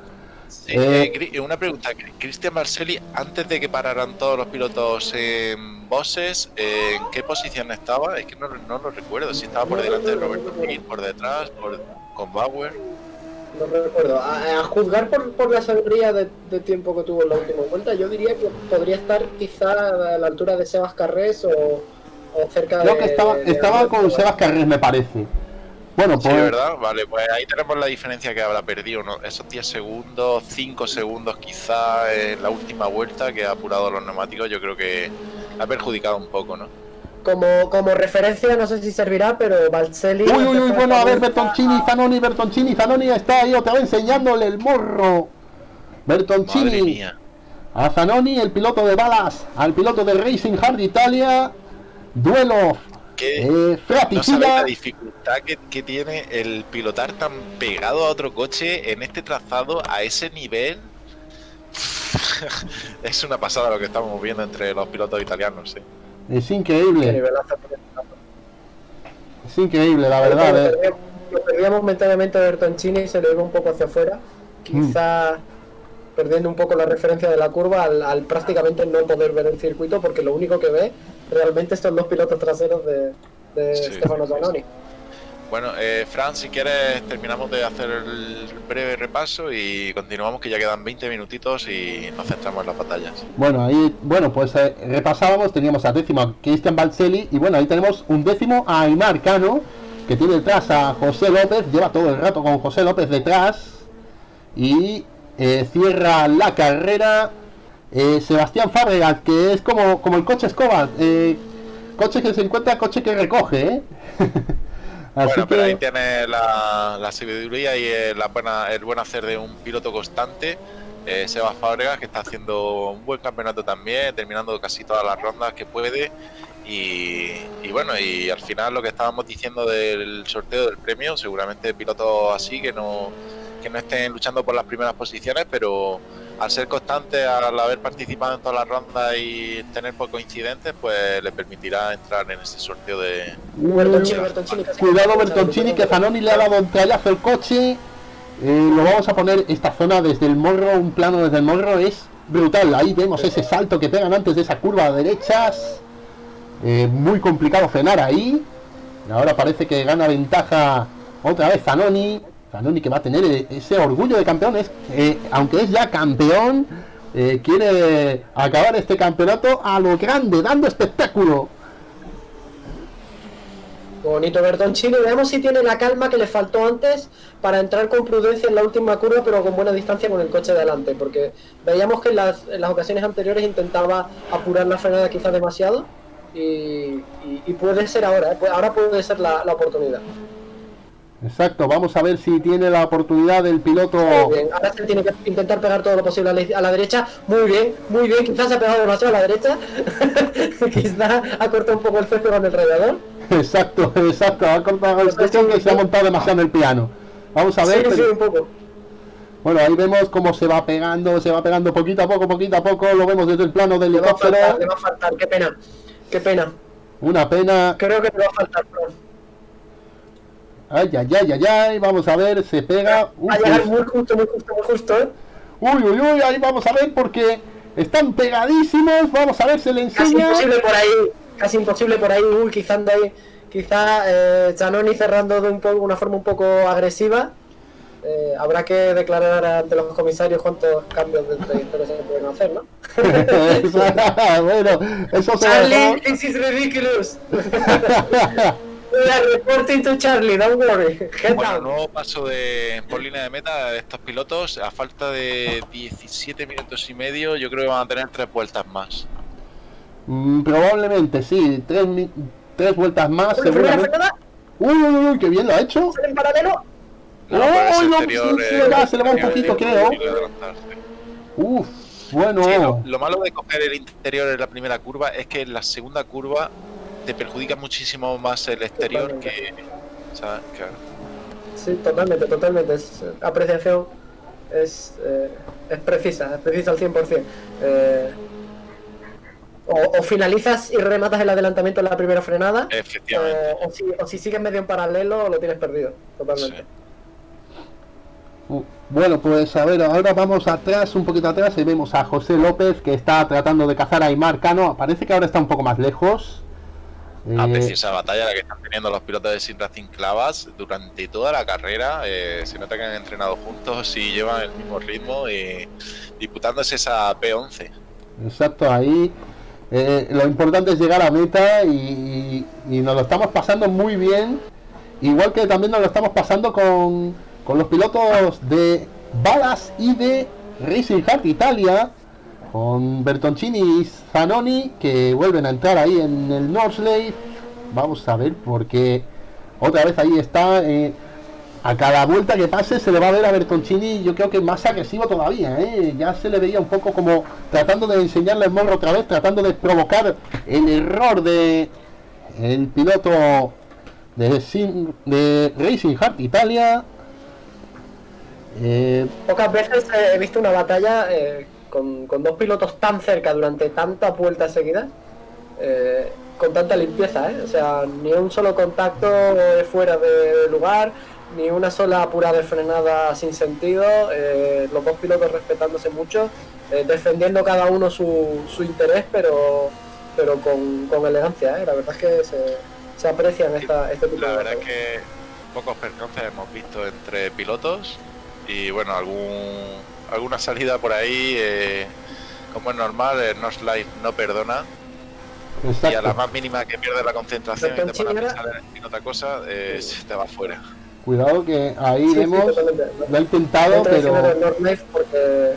S2: Sí,
S1: Eh,
S2: eh, Cri- una pregunta. Cristian Marcelli, antes de que pararan todos los pilotos en bosses, eh, ¿en qué posición estaba? Es que no, no lo recuerdo. Si estaba por delante de Roberto Gil, por detrás, por, con Bauer.
S3: No recuerdo. A, a juzgar por, por la sangría de, de tiempo que tuvo en la última vuelta, yo diría que podría estar quizá a la altura de Sebas Carrés o, o cerca
S1: Creo
S3: de.
S1: que estaba,
S3: de- de
S1: estaba con Sebas Carrés, me parece. Bueno,
S2: Sí,
S1: pues
S2: ¿verdad? Vale, pues ahí tenemos la diferencia que habrá perdido, ¿no? Esos 10 segundos, 5 segundos quizá en la última vuelta que ha apurado los neumáticos, yo creo que ha perjudicado un poco, ¿no?
S3: Como, como referencia, no sé si servirá, pero Balcelli.
S1: Uy, uy, uy, bueno, a ver, Bertoncini,
S3: a-
S1: Zanoni, Bertoncini, Zanoni está ahí otra vez enseñándole el morro. Bertoncini a Zanoni, el piloto de balas, al piloto de Racing Hard Italia. Duelo
S2: Que
S1: eh,
S2: no sabéis
S1: fratricida.
S2: la dificultad que, que tiene el pilotar tan pegado a otro coche en este trazado a ese nivel. es una pasada lo que estamos viendo entre los pilotos italianos, ¿eh?
S1: Es increíble, es increíble, la verdad.
S3: Lo
S1: eh.
S3: perdíamos- Lo perdíamos momentáneamente a Bertoncini y se le iba un poco hacia afuera. Quizá perdiendo un poco la referencia de la curva al, al prácticamente no poder ver el circuito porque lo único que ve realmente son los pilotos traseros de, de
S2: Sí,
S3: Stefano. Zanoni.
S2: Bueno, eh, Fran, si quieres terminamos de hacer el breve repaso y continuamos que ya quedan 20 minutitos y nos centramos en las batallas.
S1: Bueno, ahí, bueno, pues eh, repasábamos, teníamos a décimo a Cristian Balcelli y bueno, ahí tenemos un décimo a Aymar Cano, que tiene detrás a José López, lleva todo el rato con José López detrás y eh, cierra la carrera eh, Sebastián Fábregas, que es como, como el coche escoba, coche que se encuentra, coche que recoge, ¿eh? Así
S2: bueno, pero ahí
S1: que,
S2: tienes la, la sabiduría y el, la buena, el buen hacer de un piloto constante. Eh, Sebas Fábregas, que está haciendo un buen campeonato también, terminando casi todas las rondas que puede. Y, y bueno, y al final lo que estábamos diciendo del sorteo del premio, seguramente pilotos así que no, que no estén luchando por las primeras posiciones, pero al ser constante, al haber participado en todas las rondas y tener pocos incidentes, pues le permitirá entrar en ese sorteo de,
S3: Bertoncini, Bertoncini, casi-
S1: Cuidado Bertoncini, que Zanoni le ha dado un trayazo el coche. Eh, lo vamos a poner esta zona desde el morro, un plano desde el morro, es brutal. Ahí vemos ese salto que pegan antes de esa curva a derechas. Eh, muy complicado frenar ahí. Ahora parece que gana ventaja otra vez Zanoni. Zanoni que va a tener eh, ese orgullo de campeón. Es, eh, aunque es ya campeón, eh, quiere acabar este campeonato a lo grande, dando espectáculo.
S3: Bonito Bertoncini, veamos si tiene la calma que le faltó antes para entrar con prudencia en la última curva, pero con buena distancia con el coche de delante, porque veíamos que en las, ocasiones anteriores intentaba apurar la frenada quizás demasiado y, puede ser ahora, ¿eh? Pu- ahora puede ser la oportunidad.
S1: Exacto, vamos a ver si tiene la oportunidad el piloto.
S3: Muy bien, ahora se tiene que intentar pegar todo lo posible a la, a la derecha, muy bien, muy bien, quizás se ha pegado demasiado a la derecha, quizás ha cortado un poco el césped con el radiador.
S1: Exacto, exacto, ha cortado el coche que se ha montado demasiado en el piano. Vamos a ver.
S3: sí, sí,
S1: pero-
S3: un poco.
S1: Bueno, ahí vemos cómo se va pegando, se va pegando poquito a poco, poquito a poco. Lo vemos desde el plano del
S3: Le va a faltar, le
S1: helicóptero.
S3: va a faltar, qué pena, qué pena.
S1: Una pena.
S3: Creo que le va a faltar.
S1: Ay, ay, ay, ay, ay. Vamos a ver, se pega. Uf,
S3: Va a llegar
S1: es-
S3: muy justo, muy justo, muy justo, ¿eh?
S1: Uy, uy, uy, ahí vamos a ver porque están pegadísimos. Vamos a ver, se le
S3: Casi
S1: enseña.
S3: imposible por ahí. casi imposible por ahí, uy, quizá anda ahí, quizá eh, Zanoni cerrando de un poco, una forma un poco agresiva. Eh, habrá que declarar ante los comisarios cuántos cambios de trayectoria se pueden hacer, ¿no?
S1: bueno, eso se
S3: Charlie, this is ridiculous. Are reporting to Charlie, don't worry. Get
S2: Bueno,
S3: down.
S2: nuevo paso de, por línea de meta de estos pilotos. A falta de 17 minutos y medio, yo creo que van a tener tres vueltas más.
S1: Mm, probablemente sí, tres, tres vueltas más, seguramente.
S3: frenada,
S1: Uy, uy, uy, qué bien lo ha hecho.
S3: sale en paralelo.
S2: No, por ese
S1: ¡Ay, no!
S2: exterior,
S1: Sí,
S2: eh,
S1: se le va un poquito, creo. Uf, bueno.
S2: Sí, lo, lo malo de coger el interior en la primera curva es que en la segunda curva te perjudica muchísimo más el exterior que. ¿sabes? Claro.
S3: Sí, totalmente, totalmente. Es, eh, apreciación es, eh, es precisa, es precisa al 100%. Eh, o, o finalizas y rematas el adelantamiento en la primera frenada,
S2: Efectivamente.
S3: o, o si, o si sigues medio en paralelo lo tienes perdido, totalmente.
S2: Sí.
S1: Uh, Bueno, pues a ver, ahora vamos atrás, un poquito atrás, y vemos a José López que está tratando de cazar a Aymar Cano. Parece que ahora está un poco más lejos.
S2: Una
S1: Eh,
S2: preciosa batalla la que están teniendo los pilotos de Sin Racing Clavas durante toda la carrera. eh, se nota que han entrenado juntos y llevan el mismo ritmo y disputándose esa P11.
S1: Exacto, ahí eh, lo importante es llegar a meta y, y nos lo estamos pasando muy bien. Igual que también nos lo estamos pasando con, con los pilotos de Balas y de Racing Heart Italia, con Bertoncini y Zanoni, que vuelven a entrar ahí en el Norsley. Vamos a ver, porque otra vez ahí está. eh, a cada vuelta que pase se le va a ver a Bertoncini, yo creo que más agresivo todavía, ¿eh? Ya se le veía un poco como tratando de enseñarle el morro otra vez, tratando de provocar el error de el piloto de, Racing Heart Italia. Eh,
S3: Pocas veces he visto una batalla eh, con, con dos pilotos tan cerca durante tantas vueltas seguidas, eh, con tanta limpieza, ¿eh? O sea, ni un solo contacto eh, fuera de lugar, ni una sola apurada de frenada sin sentido, eh, los dos pilotos respetándose mucho, eh, defendiendo cada uno su, su interés, pero pero con, con elegancia, ¿eh? La verdad es que se, se aprecian esta, este tipo
S2: La
S3: de
S2: verdad es
S3: batallas.
S2: que pocos percances hemos visto entre pilotos y bueno, algún alguna salida por ahí, eh, como es normal, el No Slide no perdona y a la más mínima que pierdes la concentración y te pones a pensar en- otra cosa, eh, se te va fuera.
S1: Cuidado que ahí
S3: Sí, sí,
S1: vemos,
S3: totalmente.
S1: lo ha intentado, pero
S3: el North Life porque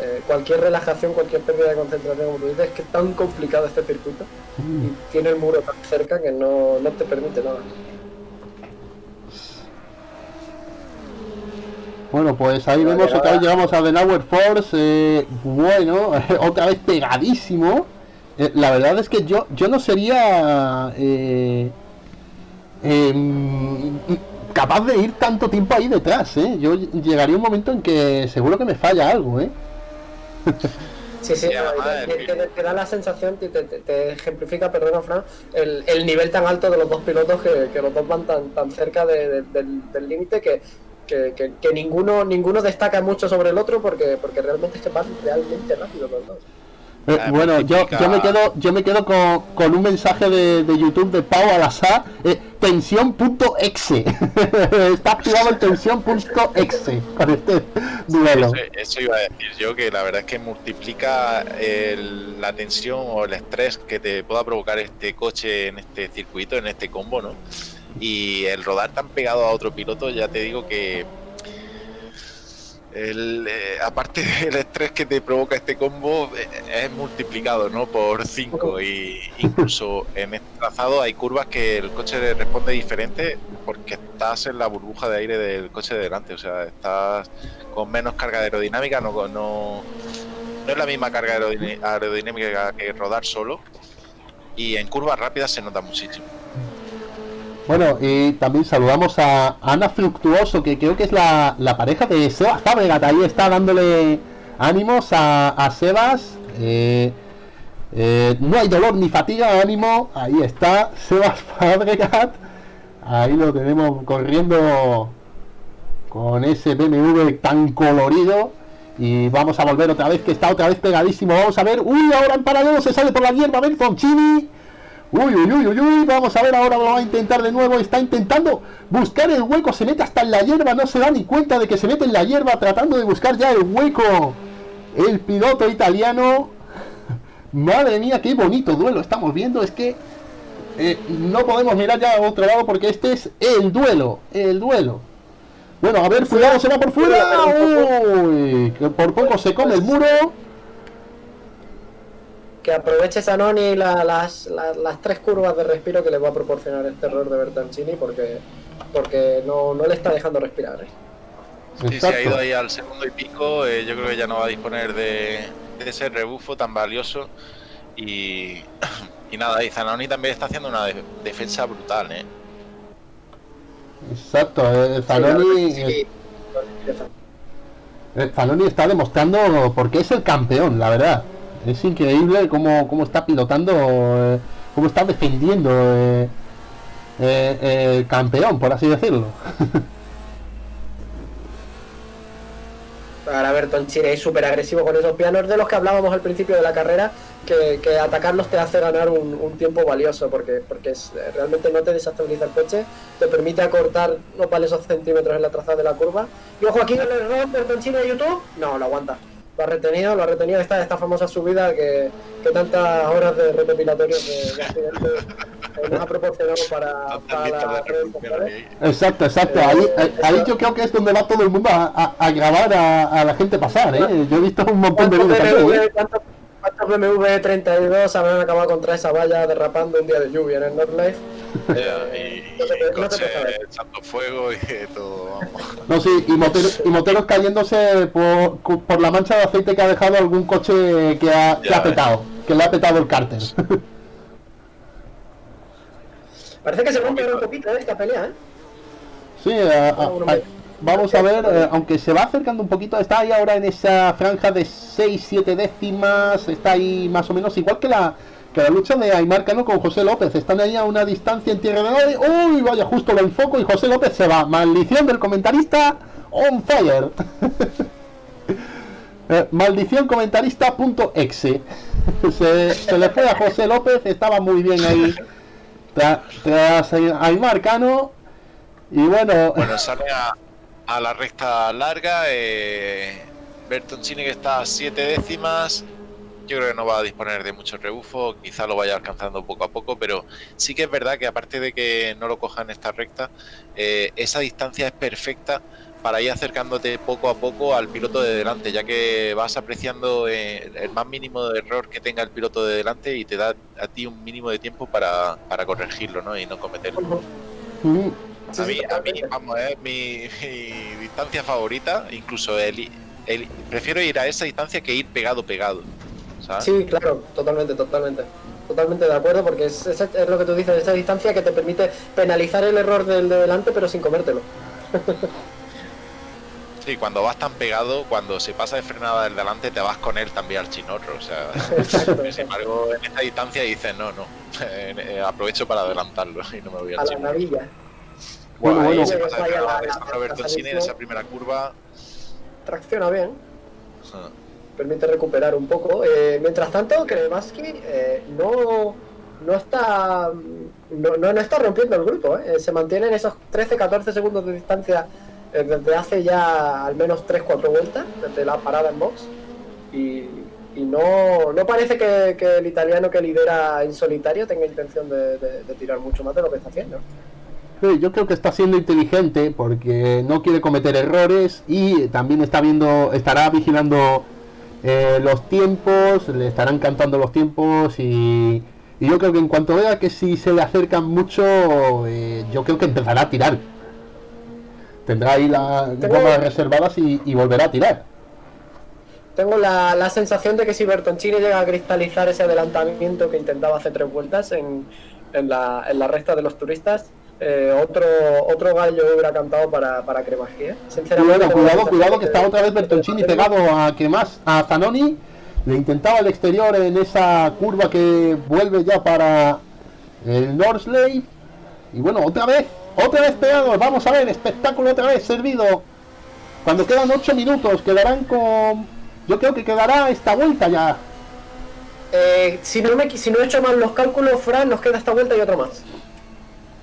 S3: eh, cualquier relajación, cualquier pérdida de concentración, como tú dices, es que es tan complicado este circuito
S1: Mm.
S3: y tiene el muro tan cerca que no, no te permite nada.
S1: Bueno, pues ahí vemos otra vez llegamos a The Hour Force. eh, bueno, otra vez pegadísimo. Eh, la verdad es que yo, yo no sería eh, em, capaz de ir tanto tiempo ahí detrás. ¿eh? Yo llegaría un momento en que seguro que me falla algo. ¿eh?
S3: Sí, sí, no, te,
S2: el-
S3: te- te da la sensación, te, te- te ejemplifica, perdona Fran, el, el nivel tan alto de los dos pilotos que, que los dos van tan, tan cerca de- de- del del límite que, que, que- que ninguno ninguno destaca mucho sobre el otro porque, porque realmente es que van realmente rápido los dos.
S1: Eh, bueno, yo, yo me quedo, yo me quedo con, con un mensaje de, de YouTube de Pau Alasá, eh, tensión.exe. Está activado el tensión.exe con este duelo.
S2: Eso, eso iba a decir yo, que la verdad es que multiplica el- la tensión o el estrés que te pueda provocar este coche en este circuito, en este combo, ¿no? Y el rodar tan pegado a otro piloto, ya te digo que el, eh, aparte del estrés que te provoca este combo, eh, es multiplicado, ¿no? Por 5 y incluso en este trazado hay curvas que el coche responde diferente porque estás en la burbuja de aire del coche de delante, o sea, estás con menos carga aerodinámica, no, no, no es la misma carga aerodin- aerodinámica que rodar solo. Y en curvas rápidas se nota muchísimo.
S1: Bueno, y también saludamos a Ana Fructuoso, que creo que es la, la pareja de Sebas Fabregat. Ahí está dándole ánimos a, a Sebas. Eh, eh, no hay dolor ni fatiga, ánimo. Ahí está Sebas Fabregat. Ahí lo tenemos corriendo con ese BMW tan colorido. Y vamos a volver otra vez, que está otra vez pegadísimo. Vamos a ver. Uy, ahora en paralelo se sale por la hierba Bertoncini. Uy, uy, uy, uy, uy, vamos a ver ahora, lo va a intentar de nuevo, está intentando buscar el hueco, se mete hasta en la hierba, no se da ni cuenta de que se mete en la hierba tratando de buscar ya el hueco. El piloto italiano, madre mía, qué bonito duelo estamos viendo, es que eh, no podemos mirar ya a otro lado porque este es el duelo, el duelo. Bueno, a ver, cuidado, se va por fuera, uy, que por poco se come el muro
S3: que aproveche Sanoni la, las, las, las, tres curvas de respiro que le va a proporcionar este error de Bertancini porque, porque no, no le está dejando respirar. ¿eh?
S2: Sí, se ha ido ahí al segundo y pico, eh, yo creo que ya no va a disponer de, de ese rebufo tan valioso y, y nada, y Zanoni también está haciendo una de, defensa brutal, ¿eh?
S1: Exacto, eh, Zanoni... Sí, eh, Zanoni está demostrando porque es el campeón, la verdad. Es increíble cómo, cómo está pilotando, eh, cómo está defendiendo eh, eh, el campeón, por así decirlo.
S3: Para Bertoncini es súper agresivo con esos pianos de los que hablábamos al principio de la carrera, que, atacarlos te hace ganar un, tiempo valioso, porque, porque es, realmente no te desestabiliza el coche, te permite acortar los valiosos centímetros en la trazada de la curva. Y ojo aquí el error Bertoncini de YouTube, no, lo aguanta lo ha retenido, lo ha retenido esta, esta famosa subida que, que tantas horas de recopilatorio de, de accidentes eh, nos ha proporcionado para, para la
S1: Exacto, exacto. Ahí, ahí, ahí, yo creo que es donde va todo el mundo a, a, a grabar a, a, la gente pasar, ¿eh? Yo he visto un montón de vídeos también, ¿eh?
S3: ¿Cuántos BMW 32 habrán acabado contra esa valla derrapando un día de lluvia en el Northlife?
S2: Yeah, y, y coche echando fuego y todo.
S1: No, sí, y moteros, y moteros cayéndose por, por, la mancha de aceite que ha dejado algún coche que ha, que ha petado, que le ha petado el cárter.
S3: Parece que se rompe un poquito esta pelea, ¿eh?
S1: Sí, a, a, a, vamos a ver, eh, aunque se va acercando un poquito, está ahí ahora en esa franja de 6-7 décimas, está ahí más o menos igual que la, la lucha de Aymar Cano con José López, están ahí a una distancia en tierra de nadie, uy, vaya, justo lo enfoco y José López se va, maldición del comentarista, on fire. Eh, maldición comentarista.exe se, se le fue a José López, estaba muy bien ahí tras, tras Aymar Cano y bueno...
S2: Bueno, sale a, la recta larga. Eh, Bertoncini que está a 7 décimas. Yo creo que no va a disponer de mucho rebufo, quizá lo vaya alcanzando poco a poco, pero sí que es verdad que aparte de que no lo coja en esta recta, eh, esa distancia es perfecta para ir acercándote poco a poco al piloto de delante, ya que vas apreciando eh, el más mínimo de error que tenga el piloto de delante y te da a ti un mínimo de tiempo para, para corregirlo ¿no? y no cometerlo. A mí, a mí, vamos, es mi, mi, distancia favorita, incluso el, el, prefiero ir a esa distancia que ir pegado, pegado. ¿Sabes?
S3: Sí, claro, totalmente, totalmente. Totalmente de acuerdo, porque es, es, es, lo que tú dices, esa distancia que te permite penalizar el error del de delante, pero sin comértelo.
S2: Sí, cuando vas tan pegado, cuando se pasa de frenada del delante, te vas con él también al chinorro. O sea, sin embargo, en esta distancia dices, no, no, eh, aprovecho para adelantarlo y no me voy al
S3: a la navilla.
S2: Bueno, bueno, se pasa de la, la, Roberto Cine en esa primera curva.
S3: Tracciona bien. Uh. Permite recuperar un poco. Eh, mientras tanto, Kremaski eh, no, no está no, no, no, está rompiendo el grupo. Eh. Se mantiene en esos 13-14 segundos de distancia eh, desde hace ya al menos 3-4 vueltas, desde la parada en box. Y, no, no parece que, el italiano que lidera en solitario tenga intención de, tirar mucho más de lo que está haciendo.
S1: Yo creo que está siendo inteligente porque no quiere cometer errores y también está viendo, estará vigilando eh, los tiempos, le estarán cantando los tiempos y, y, yo creo que en cuanto vea que si se le acercan mucho, eh, yo creo que empezará a tirar. Tendrá ahí las gomas reservadas y, y, volverá a tirar.
S3: Tengo la, la, sensación de que si Bertoncini llega a cristalizar ese adelantamiento que intentaba hacer tres vueltas en, en, la, en la recta de los turistas, eh, otro otro gallo hubiera cantado para, para.
S1: Sinceramente, cuidado, cuidado, cuidado que está otra vez Bertoncini pegado a Cremas, a Zanoni. Le intentaba el exterior en esa curva que vuelve ya para el Norsley. Y bueno, otra vez, otra vez pegado. Vamos a ver, espectáculo otra vez servido. Cuando quedan 8 minutos, quedarán con. Yo creo que quedará esta vuelta ya.
S3: Eh, si, no me, si no he hecho mal los cálculos, Fran, nos queda esta vuelta y otro más.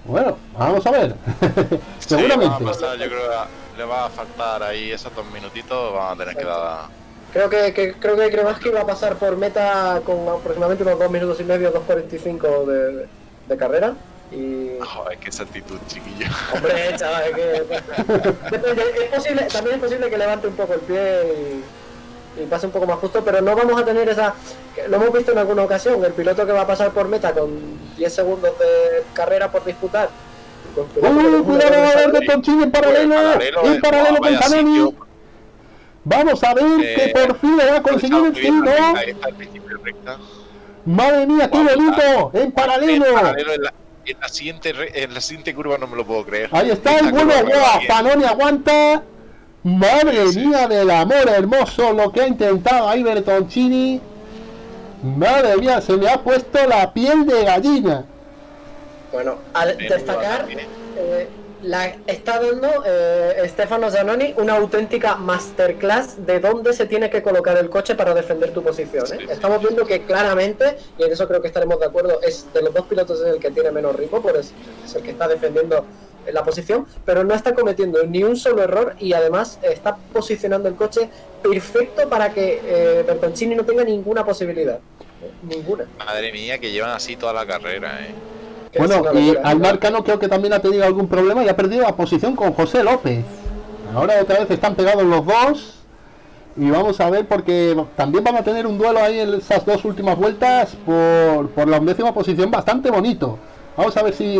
S1: Bueno, vamos a ver.
S2: Sí,
S1: Seguramente.
S2: va a pasar, yo creo que le va a faltar ahí esos dos minutitos, van a tener que dar...
S3: Creo que, que creo que Kremaski va a pasar por meta con aproximadamente unos 2 minutos y medio, 2.45 de, de carrera. Y.
S2: Joder, qué actitud, chiquillo.
S3: Hombre, chaval, es que. Es posible, también es posible que levante un poco el pie y, y pase un poco más justo, pero no vamos a tener esa. Lo hemos visto en alguna ocasión, el piloto que va a pasar por meta con 10 segundos de carrera por disputar. con piloto que
S1: ¡Uh,
S3: no
S1: cuidado!
S3: puede
S1: A ver,
S3: pasar,
S1: Bertoncini en paralelo.
S2: Paralelo,
S1: En paralelo con Zanoni. Vamos a ver
S2: Eh,
S1: que por fin le va a conseguir el tiro. Madre mía, qué bonito. En
S2: En
S1: paralelo.
S2: paralelo en la, en la siguiente, re- en la siguiente curva no me lo puedo creer.
S1: Ahí está el bueno,
S2: va.
S1: Zanoni aguanta. Madre
S2: Sí.
S1: mía del amor hermoso lo que ha intentado ahí Bertoncini. Madre mía, se me ha puesto la piel de gallina.
S3: Bueno, al destacar, eh, la está dando eh, Stefano Zanoni una auténtica masterclass de dónde se tiene que colocar el coche para defender tu posición. ¿eh? Estamos viendo que claramente, y en eso creo que estaremos de acuerdo, es de los dos pilotos es el que tiene menos ritmo, por es, es el que está defendiendo la posición, pero no está cometiendo ni un solo error y además está posicionando el coche perfecto para que eh, Bertoncini no tenga ninguna posibilidad. ¿eh? Ninguna.
S2: Madre mía, que llevan así toda la carrera, eh.
S1: Bueno, y. Almar Cano creo que también ha tenido algún problema y ha perdido la posición con José López. Ahora otra vez están pegados los dos. Y vamos a ver porque también van a tener un duelo ahí en esas dos últimas vueltas por, por la undécima posición bastante bonito. Vamos a ver si,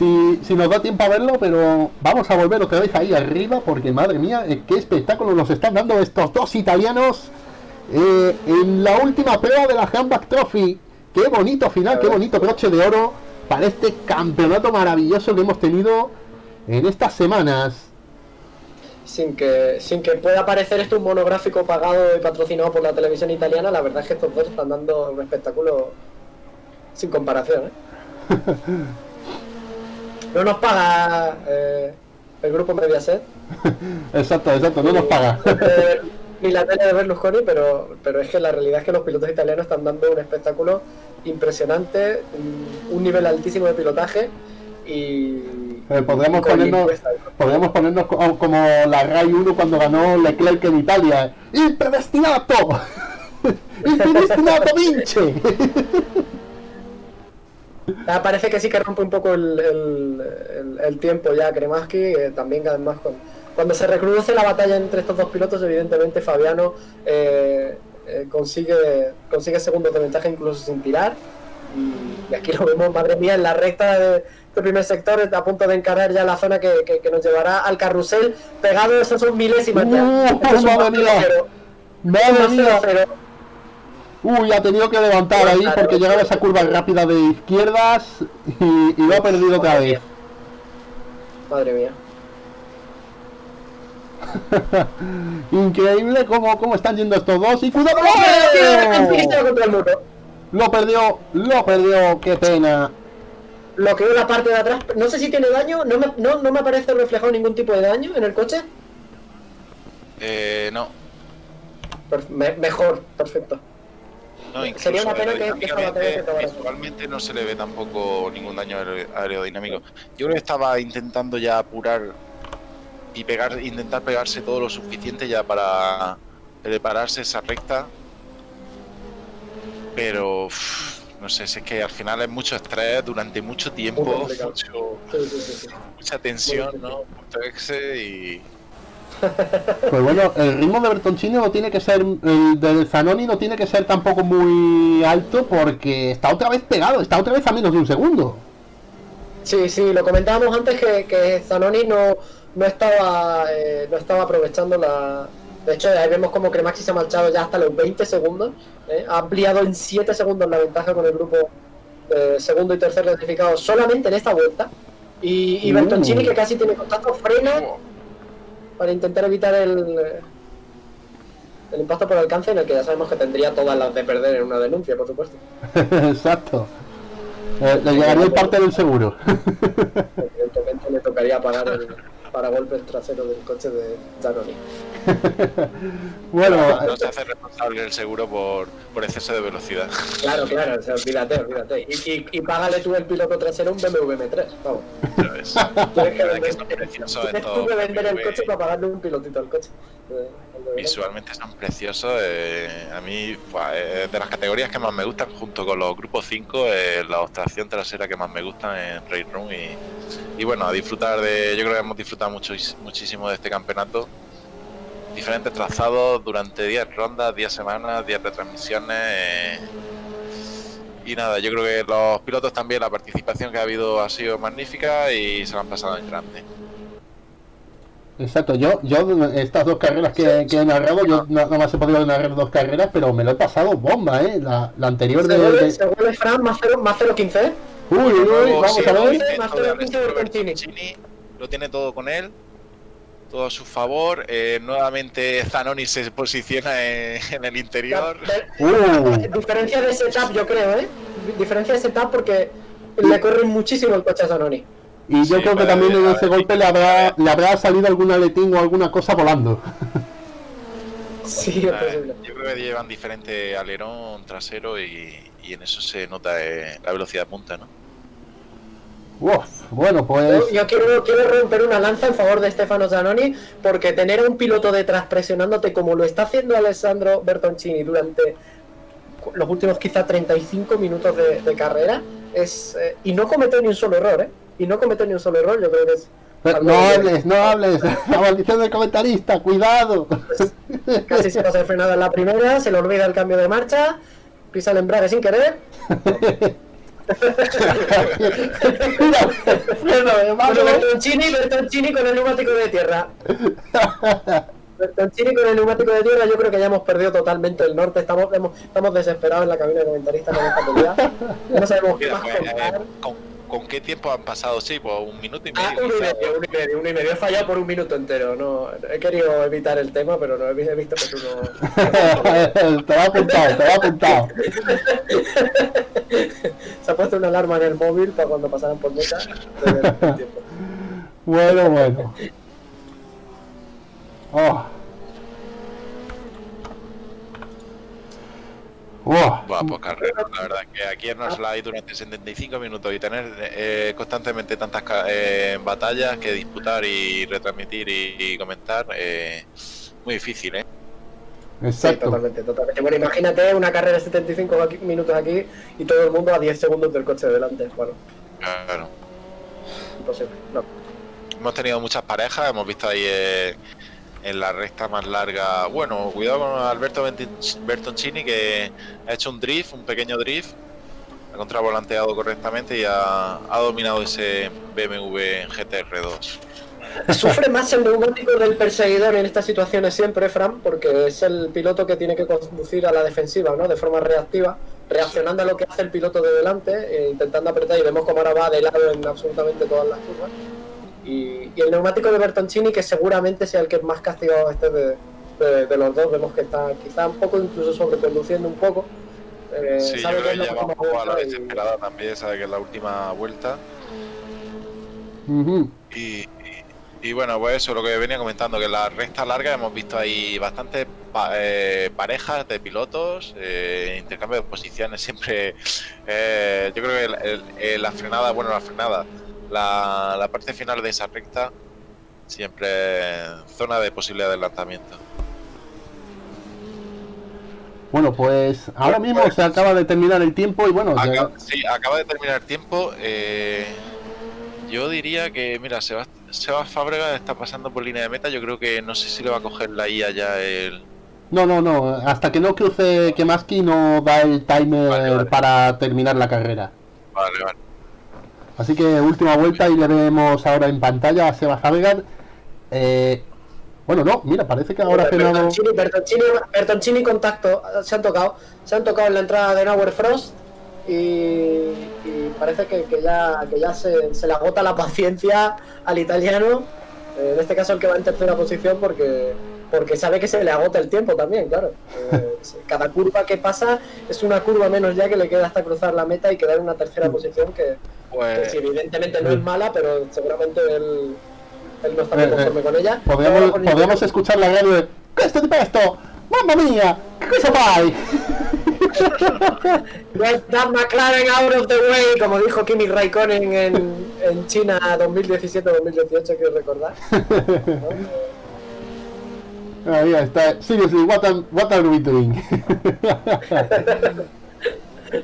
S1: si, si nos da tiempo a verlo, pero vamos a volver otra vez ahí arriba porque madre mía, eh, qué espectáculo nos están dando estos dos italianos eh, en la última prueba de la Handback Trophy. Qué bonito final, qué bonito broche de oro para este campeonato maravilloso que hemos tenido en estas semanas.
S3: sin que sin que pueda parecer esto un monográfico pagado y patrocinado por la televisión italiana, la verdad es que estos dos están dando un espectáculo sin comparación. ¿eh? No nos paga eh, el grupo Mediaset,
S1: Exacto, exacto, no nos paga.
S3: eh, ni la tele de Berlusconi, pero, pero es que la realidad es que los pilotos italianos están dando un espectáculo impresionante, un, un nivel altísimo de pilotaje y...
S1: Eh, podríamos ponernos, podríamos ponernos co- como la RAI 1 cuando ganó Leclerc en Italia. ¡Impredestinato! ¡Impredestinato vince!
S3: Ah, parece que sí que rompe un poco el, el- el- el tiempo ya Kremaski, eh, también además con, cuando se recrudece la batalla entre estos dos pilotos, evidentemente Fabiano eh, eh, consigue, consigue segundos de ventaja incluso sin tirar. Y, y aquí lo vemos, madre mía, en la recta de, este primer sector, a punto de encarar ya la zona que, que- que nos llevará al carrusel, pegado, esas son milésimas ya.
S1: Uh,
S3: Esto es un
S1: madre mía.
S3: 0-0.
S1: ¡Madre mía!
S3: 0-0.
S1: Uy, ha tenido que levantar ahí porque llegaba esa curva rápida de izquierdas y, y lo ha perdido otra vez.
S3: Madre mía.
S1: Increíble cómo, cómo están yendo estos dos. Y cuidado,
S3: contra el muro.
S1: Lo perdió, lo perdió, qué pena.
S3: Lo que la parte de atrás, no sé si tiene daño, no me, no, no me aparece reflejado ningún tipo de daño en el coche.
S2: Eh, no.
S3: Mejor, perfecto.
S2: No,
S3: Sería una pena que-
S2: visualmente no se le ve tampoco ningún daño aer- aerodinámico. Yo creo que estaba intentando ya apurar y pegar, intentar pegarse todo lo suficiente ya para prepararse esa recta. Pero no sé, si es que al final es mucho estrés durante mucho tiempo, mucho-
S3: Sí, sí, sí, sí.
S2: mucha tensión, ¿no? Mucho exe y
S1: Pues bueno, el ritmo de Bertoncini no tiene que ser, el del Zanoni no tiene que ser tampoco muy alto porque está otra vez pegado, está otra vez a menos de un segundo.
S3: Sí, sí, lo comentábamos antes que, que Zanoni no, no estaba eh, no estaba aprovechando la. De hecho, ahí vemos como Cremaxi se ha marchado ya hasta los 20 segundos. ¿eh? Ha ampliado en 7 segundos la ventaja con el grupo eh, segundo y tercer clasificado solamente en esta vuelta. Y, y
S1: Uh.
S3: Bertoncini, que casi tiene contacto, frena
S2: Oh,
S3: para intentar evitar el, eh, el impacto por alcance, en el que ya sabemos que tendría todas las de perder en una denuncia, por supuesto.
S1: Exacto. Eh, le llegaría el parte del seguro.
S3: Evidentemente le tocaría pagar el paragolpes trasero del coche de Zanoni.
S1: bueno,
S2: no se hace responsable el seguro por, por exceso de velocidad.
S3: Claro, claro, o sea, olvídate, olvídate. Y, y, y págale tú el piloto trasero un BMW M3, vamos. Tienes que vender,
S2: que son preciosos
S3: tienes tú que vender el coche para pagarle un pilotito al coche.
S2: Visualmente son preciosos. eh, a mí, eh, de las categorías que más me gustan, junto con los grupos 5, eh, la obstrucción trasera que más me gustan en Race Room. Y, bueno, a disfrutar de. Yo creo que hemos disfrutado mucho, muchísimo de este campeonato. Diferentes trazados durante 10 rondas, 10 semanas, 10 retransmisiones. eh, y nada, yo creo que los pilotos también, la participación que ha habido ha sido magnífica y se han pasado en grande.
S1: Exacto, yo, yo estas dos carreras que, que he narrado, yo no- nada más he podido narrar dos carreras, pero me lo he pasado bomba, ¿eh? La, la anterior de...
S3: Se vuelve,
S1: de-
S3: se vuelve Fran más 0, más 0.15.
S1: Uy, uy, vamos
S2: sí,
S1: a
S2: lo
S1: ver.
S2: tiene
S3: Más
S2: todo de
S3: todo el pinche
S2: Alessandro
S3: Bertoncini.
S2: Bertoncini, Lo tiene todo con él. Todo a su favor. eh, nuevamente Zanoni se posiciona en, en el interior.
S1: Uh,
S3: Diferencia de setup, yo creo, ¿eh? Diferencia de setup porque le corre muchísimo el coche a Zanoni.
S1: Y yo
S2: Sí,
S1: creo que también en ese golpe le habrá, le habrá salido algún aletín o alguna cosa volando.
S3: Sí, es posible.
S2: Yo creo que llevan diferente alerón trasero y, y en eso se nota eh, la velocidad punta, ¿no?
S1: Uf, bueno, pues...
S3: Yo, yo quiero, quiero romper una lanza en favor de Stefano Zanoni porque tener a un piloto detrás presionándote como lo está haciendo Alessandro Bertoncini durante los últimos quizá 35 minutos de, de carrera es eh, y no cometió ni un solo error, ¿eh? Y no cometió ni un solo error, yo creo que es
S1: Pero no hables, no hables. La maldición del comentarista, cuidado.
S3: Casi se pasa de frenada en la primera, se le olvida el cambio de marcha, pisa el embrague sin querer.
S1: Mira, freno de mano.
S3: Bueno, Bertoncini, Bertoncini con el neumático de tierra. Bertoncini con el neumático de tierra, yo creo que ya hemos perdido totalmente el norte. Estamos, hemos- estamos desesperados en la cabina de comentaristas con esta pelea. No sabemos qué más
S2: pues, eh,
S3: contar.
S2: ¿Con, qué tiempo han pasado? Sí, pues un minuto y medio.
S3: Ah, uno y medio, uno y medio, uno y medio. He fallado por un minuto entero. No, he querido evitar el tema, pero no he vi- he visto que tú no.
S1: te va apuntado, te va apuntado.
S3: Se ha puesto una alarma en el móvil para cuando pasaran por meta.
S1: Bueno, bueno. Oh. Oh.
S2: Buah, pues carrera, la verdad que aquí nos la hay durante 75 minutos y tener eh, constantemente tantas eh, batallas que disputar y retransmitir y, y comentar, eh, muy difícil, ¿eh?
S3: Sí,
S1: Exacto.
S3: totalmente, totalmente. Bueno, imagínate una carrera de 75 aquí- minutos aquí y todo el mundo a 10 segundos del coche de delante. Bueno,
S2: Claro.
S3: imposible. No.
S2: Hemos tenido muchas parejas, hemos visto ahí eh, en la recta más larga. Bueno, cuidado con Alberto Bertoncini que ha hecho un drift, un pequeño drift, ha contravolanteado correctamente y ha, ha dominado ese BMW GTR2.
S3: Sufre más el neumático del perseguidor en estas situaciones siempre, Fran, porque es el piloto que tiene que conducir a la defensiva, ¿no? De forma reactiva, reaccionando a lo que hace el piloto de delante, eh, intentando apretar y vemos cómo ahora va de lado en absolutamente todas las curvas. Y, y el neumático de Bertoncini, que seguramente sea el que más castigado esté de, de- de los dos, vemos que está quizá un poco incluso sobreconduciendo un poco. Eh,
S2: Sí, yo
S3: sabe
S2: creo
S3: que
S2: que
S3: es la
S2: ya va un poco a la
S3: vuelta y-
S2: desesperada también, sabe que es la última vuelta. Y, y- y bueno, pues eso, lo que venía comentando, que en la recta larga hemos visto ahí bastantes pa- eh, parejas de pilotos, eh, intercambio de posiciones, siempre, eh, yo creo que el- el- la frenada, bueno, la frenada, la, la parte final de esa recta, siempre zona de posible adelantamiento.
S1: Bueno, pues ahora mismo se acaba de terminar el tiempo y bueno, ya-
S2: Acaba, sí, acaba de terminar el tiempo. eh, yo diría que, mira, Sebas, Sebas Fábrega está pasando por línea de meta. Yo creo que no sé si le va a coger la IA ya el.
S1: no, no, no, hasta que no cruce Kemaski no da el timer
S2: Vale, vale.
S1: para terminar la carrera.
S2: Vale, vale.
S1: Así que última vuelta y le vemos ahora en pantalla a Seba Javegar. Eh, bueno, no, mira, parece que ahora.
S3: Bertoncini, Bertoncini, Bertoncini contacto, se han tocado, se han tocado en la entrada de Nauer Frost y, y parece que, que ya, que ya se, se le agota la paciencia al italiano, eh, en este caso el que va en tercera posición porque, porque sabe que se le agota el tiempo también, claro. Eh, cada curva que pasa es una curva menos ya que le queda hasta cruzar la meta y quedar en una tercera posición que,
S2: Pues
S3: sí, evidentemente no es mala, pero seguramente él él no está muy
S1: Eh, eh,
S3: conforme con ella.
S1: Podríamos, escuchar la radio de ¿Qué es esto? ¡Mamma mía! ¿Qué cosa fai?
S3: Get that McLaren out of the way, como dijo Kimi Raikkonen en, en China 2017-2018, quiero recordar.
S1: Ahí está. Seriously, what, am- what are we doing?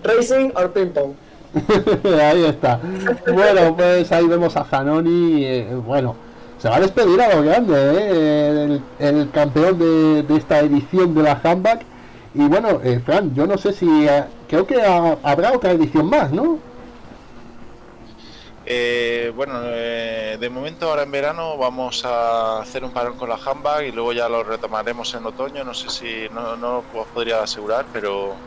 S3: Racing or ping pong.
S1: ahí está. Bueno, pues ahí vemos a Zanoni. eh, bueno, se va a despedir a lo grande, ¿eh? el, campeón de, esta edición de la Handback. Y bueno, eh, Fran, yo no sé si. eh, creo que ha- habrá otra edición más, ¿no?
S2: Eh, bueno, eh, de momento ahora en verano vamos a hacer un parón con la handbag y luego ya lo retomaremos en otoño. No sé si no, no os podría asegurar, pero,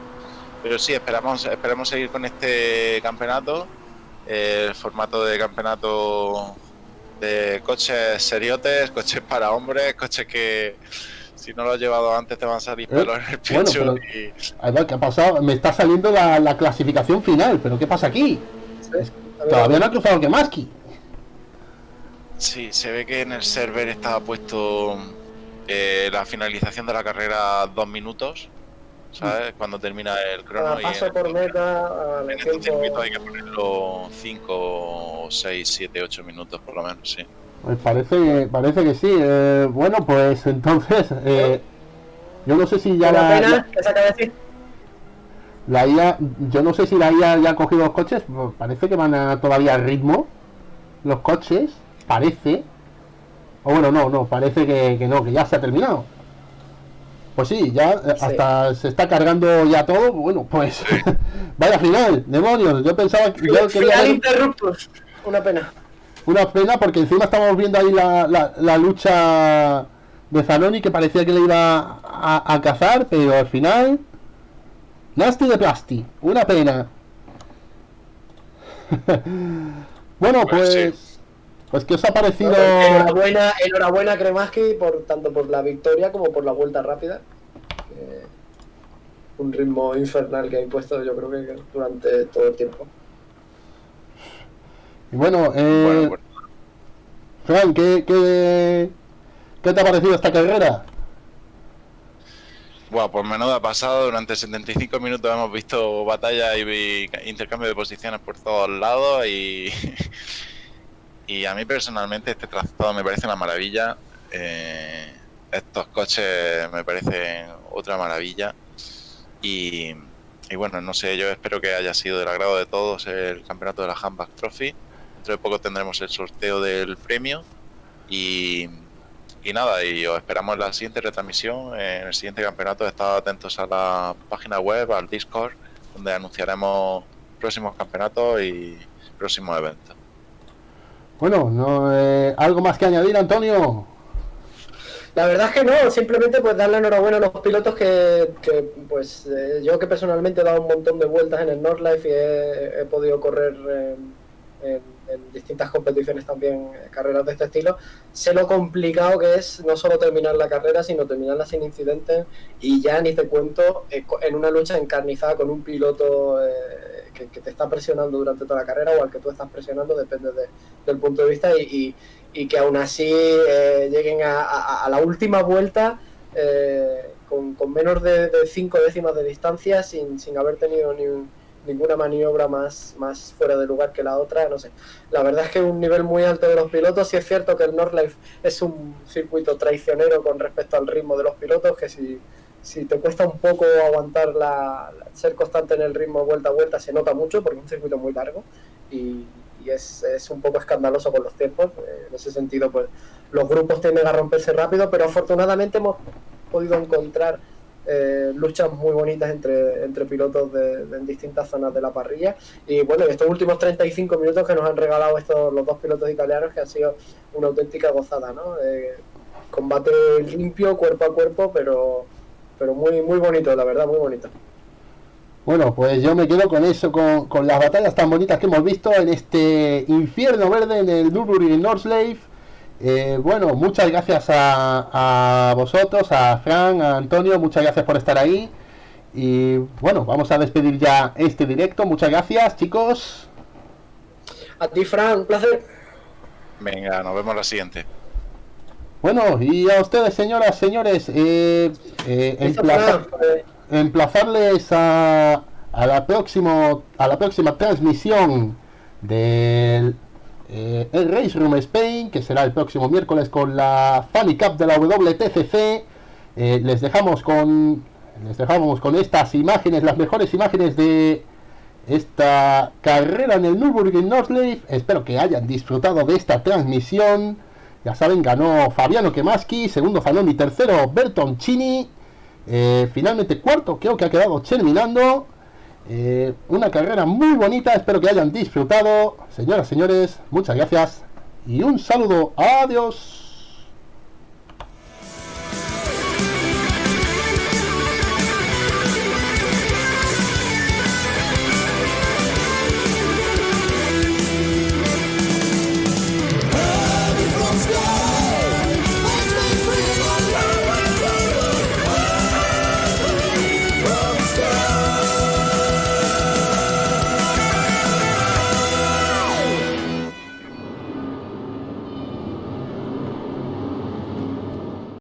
S2: pero sí, esperamos, esperamos seguir con este campeonato. el formato de campeonato de coches seriotes, coches para hombres, coches que si no lo has llevado antes te van a salir
S1: Eh,
S2: pelos en el
S1: bueno,
S2: pecho.
S1: pero-
S2: y-
S1: A ver, ¿qué ha pasado? Me está saliendo la, la clasificación final, pero ¿qué pasa aquí?
S3: Ver,
S1: Todavía no ha cruzado Kemaski.
S2: Sí, se ve que en el server estaba puesto eh, la finalización de la carrera dos minutos, ¿sabes? Cuando termina el crono
S3: Cada
S2: y
S3: paso
S2: en,
S3: por meta, al
S2: en estos
S3: tiempo.
S2: circuitos hay que ponerlo 5, 6, 7, 8 minutos por lo menos, sí.
S1: Pues parece, parece que sí. Eh, bueno, pues entonces, eh, yo no sé si ya la,
S3: pena
S1: la,
S3: que
S1: IA, yo no sé si la IA ya ha cogido los coches, pues parece que van a, todavía al ritmo los coches, parece. O bueno, no, no, parece que, que no, que ya se ha terminado. Pues sí, ya eh,
S3: Sí.
S1: hasta se está cargando ya todo. Bueno, pues vaya final, demonios. Yo pensaba que yo
S3: Final
S1: ver-
S3: interruptus. Una pena.
S1: Una pena porque encima estamos viendo ahí la, la, la lucha de Zanoni que parecía que le iba a, a cazar, pero al final. Nasty de Plasti. Una pena. bueno,
S2: Pues
S1: pues.
S2: sí.
S1: Pues, ¿qué os ha parecido?
S3: Enhorabuena, enhorabuena Kremaski por tanto por la victoria como por la vuelta rápida. Eh, un ritmo infernal que ha impuesto yo creo que durante todo el tiempo.
S1: Y bueno, eh,
S2: Bueno, bueno,
S1: Fran, ¿qué, qué, qué te ha parecido esta carrera?
S2: Buah, pues menuda pasado. Durante 75 minutos hemos visto batalla y intercambio de posiciones por todos lados y, y a mí personalmente este trazado me parece una maravilla. Eh, estos coches me parecen otra maravilla y, bueno, no sé, yo espero que haya sido del agrado de todos el campeonato de la Handback Trophy. Dentro de poco tendremos el sorteo del premio y, y nada, y os esperamos en la siguiente retransmisión, en el siguiente campeonato. Estad atentos a la página web, al Discord, donde anunciaremos próximos campeonatos y próximos eventos.
S1: Bueno, no, eh, ¿algo más que añadir, Antonio?
S3: La verdad es que no, simplemente pues darle enhorabuena a los pilotos que, que, pues eh, yo que personalmente he dado un montón de vueltas en el Nordlife y he, podido correr en, en- distintas competiciones también, eh, carreras de este estilo, sé lo complicado que es no solo terminar la carrera, sino terminarla sin incidentes y ya ni te cuento eh, en una lucha encarnizada con un piloto que, te está presionando durante toda la carrera o al que tú estás presionando, depende de- del punto de vista y- y y que aún así eh, lleguen a, a- la última vuelta eh, con, con menos de, cinco décimas de distancia sin, sin haber tenido ni un- ninguna maniobra más, más fuera de lugar que la otra, no sé. La verdad es que un nivel muy alto de los pilotos, sí es cierto que el Nordlife es un circuito traicionero con respecto al ritmo de los pilotos, que si, si te cuesta un poco aguantar la- ser constante en el ritmo vuelta a vuelta se nota mucho porque es un circuito muy largo y, es, es un poco escandaloso con los tiempos. Eh, en ese sentido, pues los grupos tienden a romperse rápido, pero afortunadamente hemos podido encontrar eh, luchas muy bonitas entre, entre pilotos de, de- en distintas zonas de la parrilla. Y bueno, estos últimos 35 minutos que nos han regalado estos los dos pilotos italianos, que han sido una auténtica gozada, ¿no? Eh, combate limpio, cuerpo a cuerpo, pero, pero muy, muy bonito, la verdad, muy bonito.
S1: Bueno, pues yo me quedo con eso, con, con las batallas tan bonitas que hemos visto en este infierno verde en el Nürburgring Nordschleife. Eh, bueno, muchas gracias a, a vosotros, a Fran, a Antonio, muchas gracias por estar ahí. Y bueno, vamos a despedir ya este directo. Muchas gracias, chicos.
S3: A ti, Fran, un placer.
S2: Venga, nos vemos la siguiente.
S1: Bueno, y a ustedes, señoras, señores, eh, eh,
S3: fue, eh,
S1: emplazarles a, a la próximo, a la próxima transmisión del eh, el Race Room Spain, que será el próximo miércoles con la Funny Cup de la WTCC. Eh, les dejamos con les dejamos con estas imágenes, las mejores imágenes de esta carrera en el Nürburgring Nordschleife. Espero que hayan disfrutado de esta transmisión. Ya saben, ganó Fabiano Kemaski, segundo Fanoni, tercero Bertoncini. Eh, finalmente cuarto creo que ha quedado terminando. Eh, una carrera muy bonita, espero que hayan disfrutado. Señoras, señores, muchas gracias y un saludo. Adiós.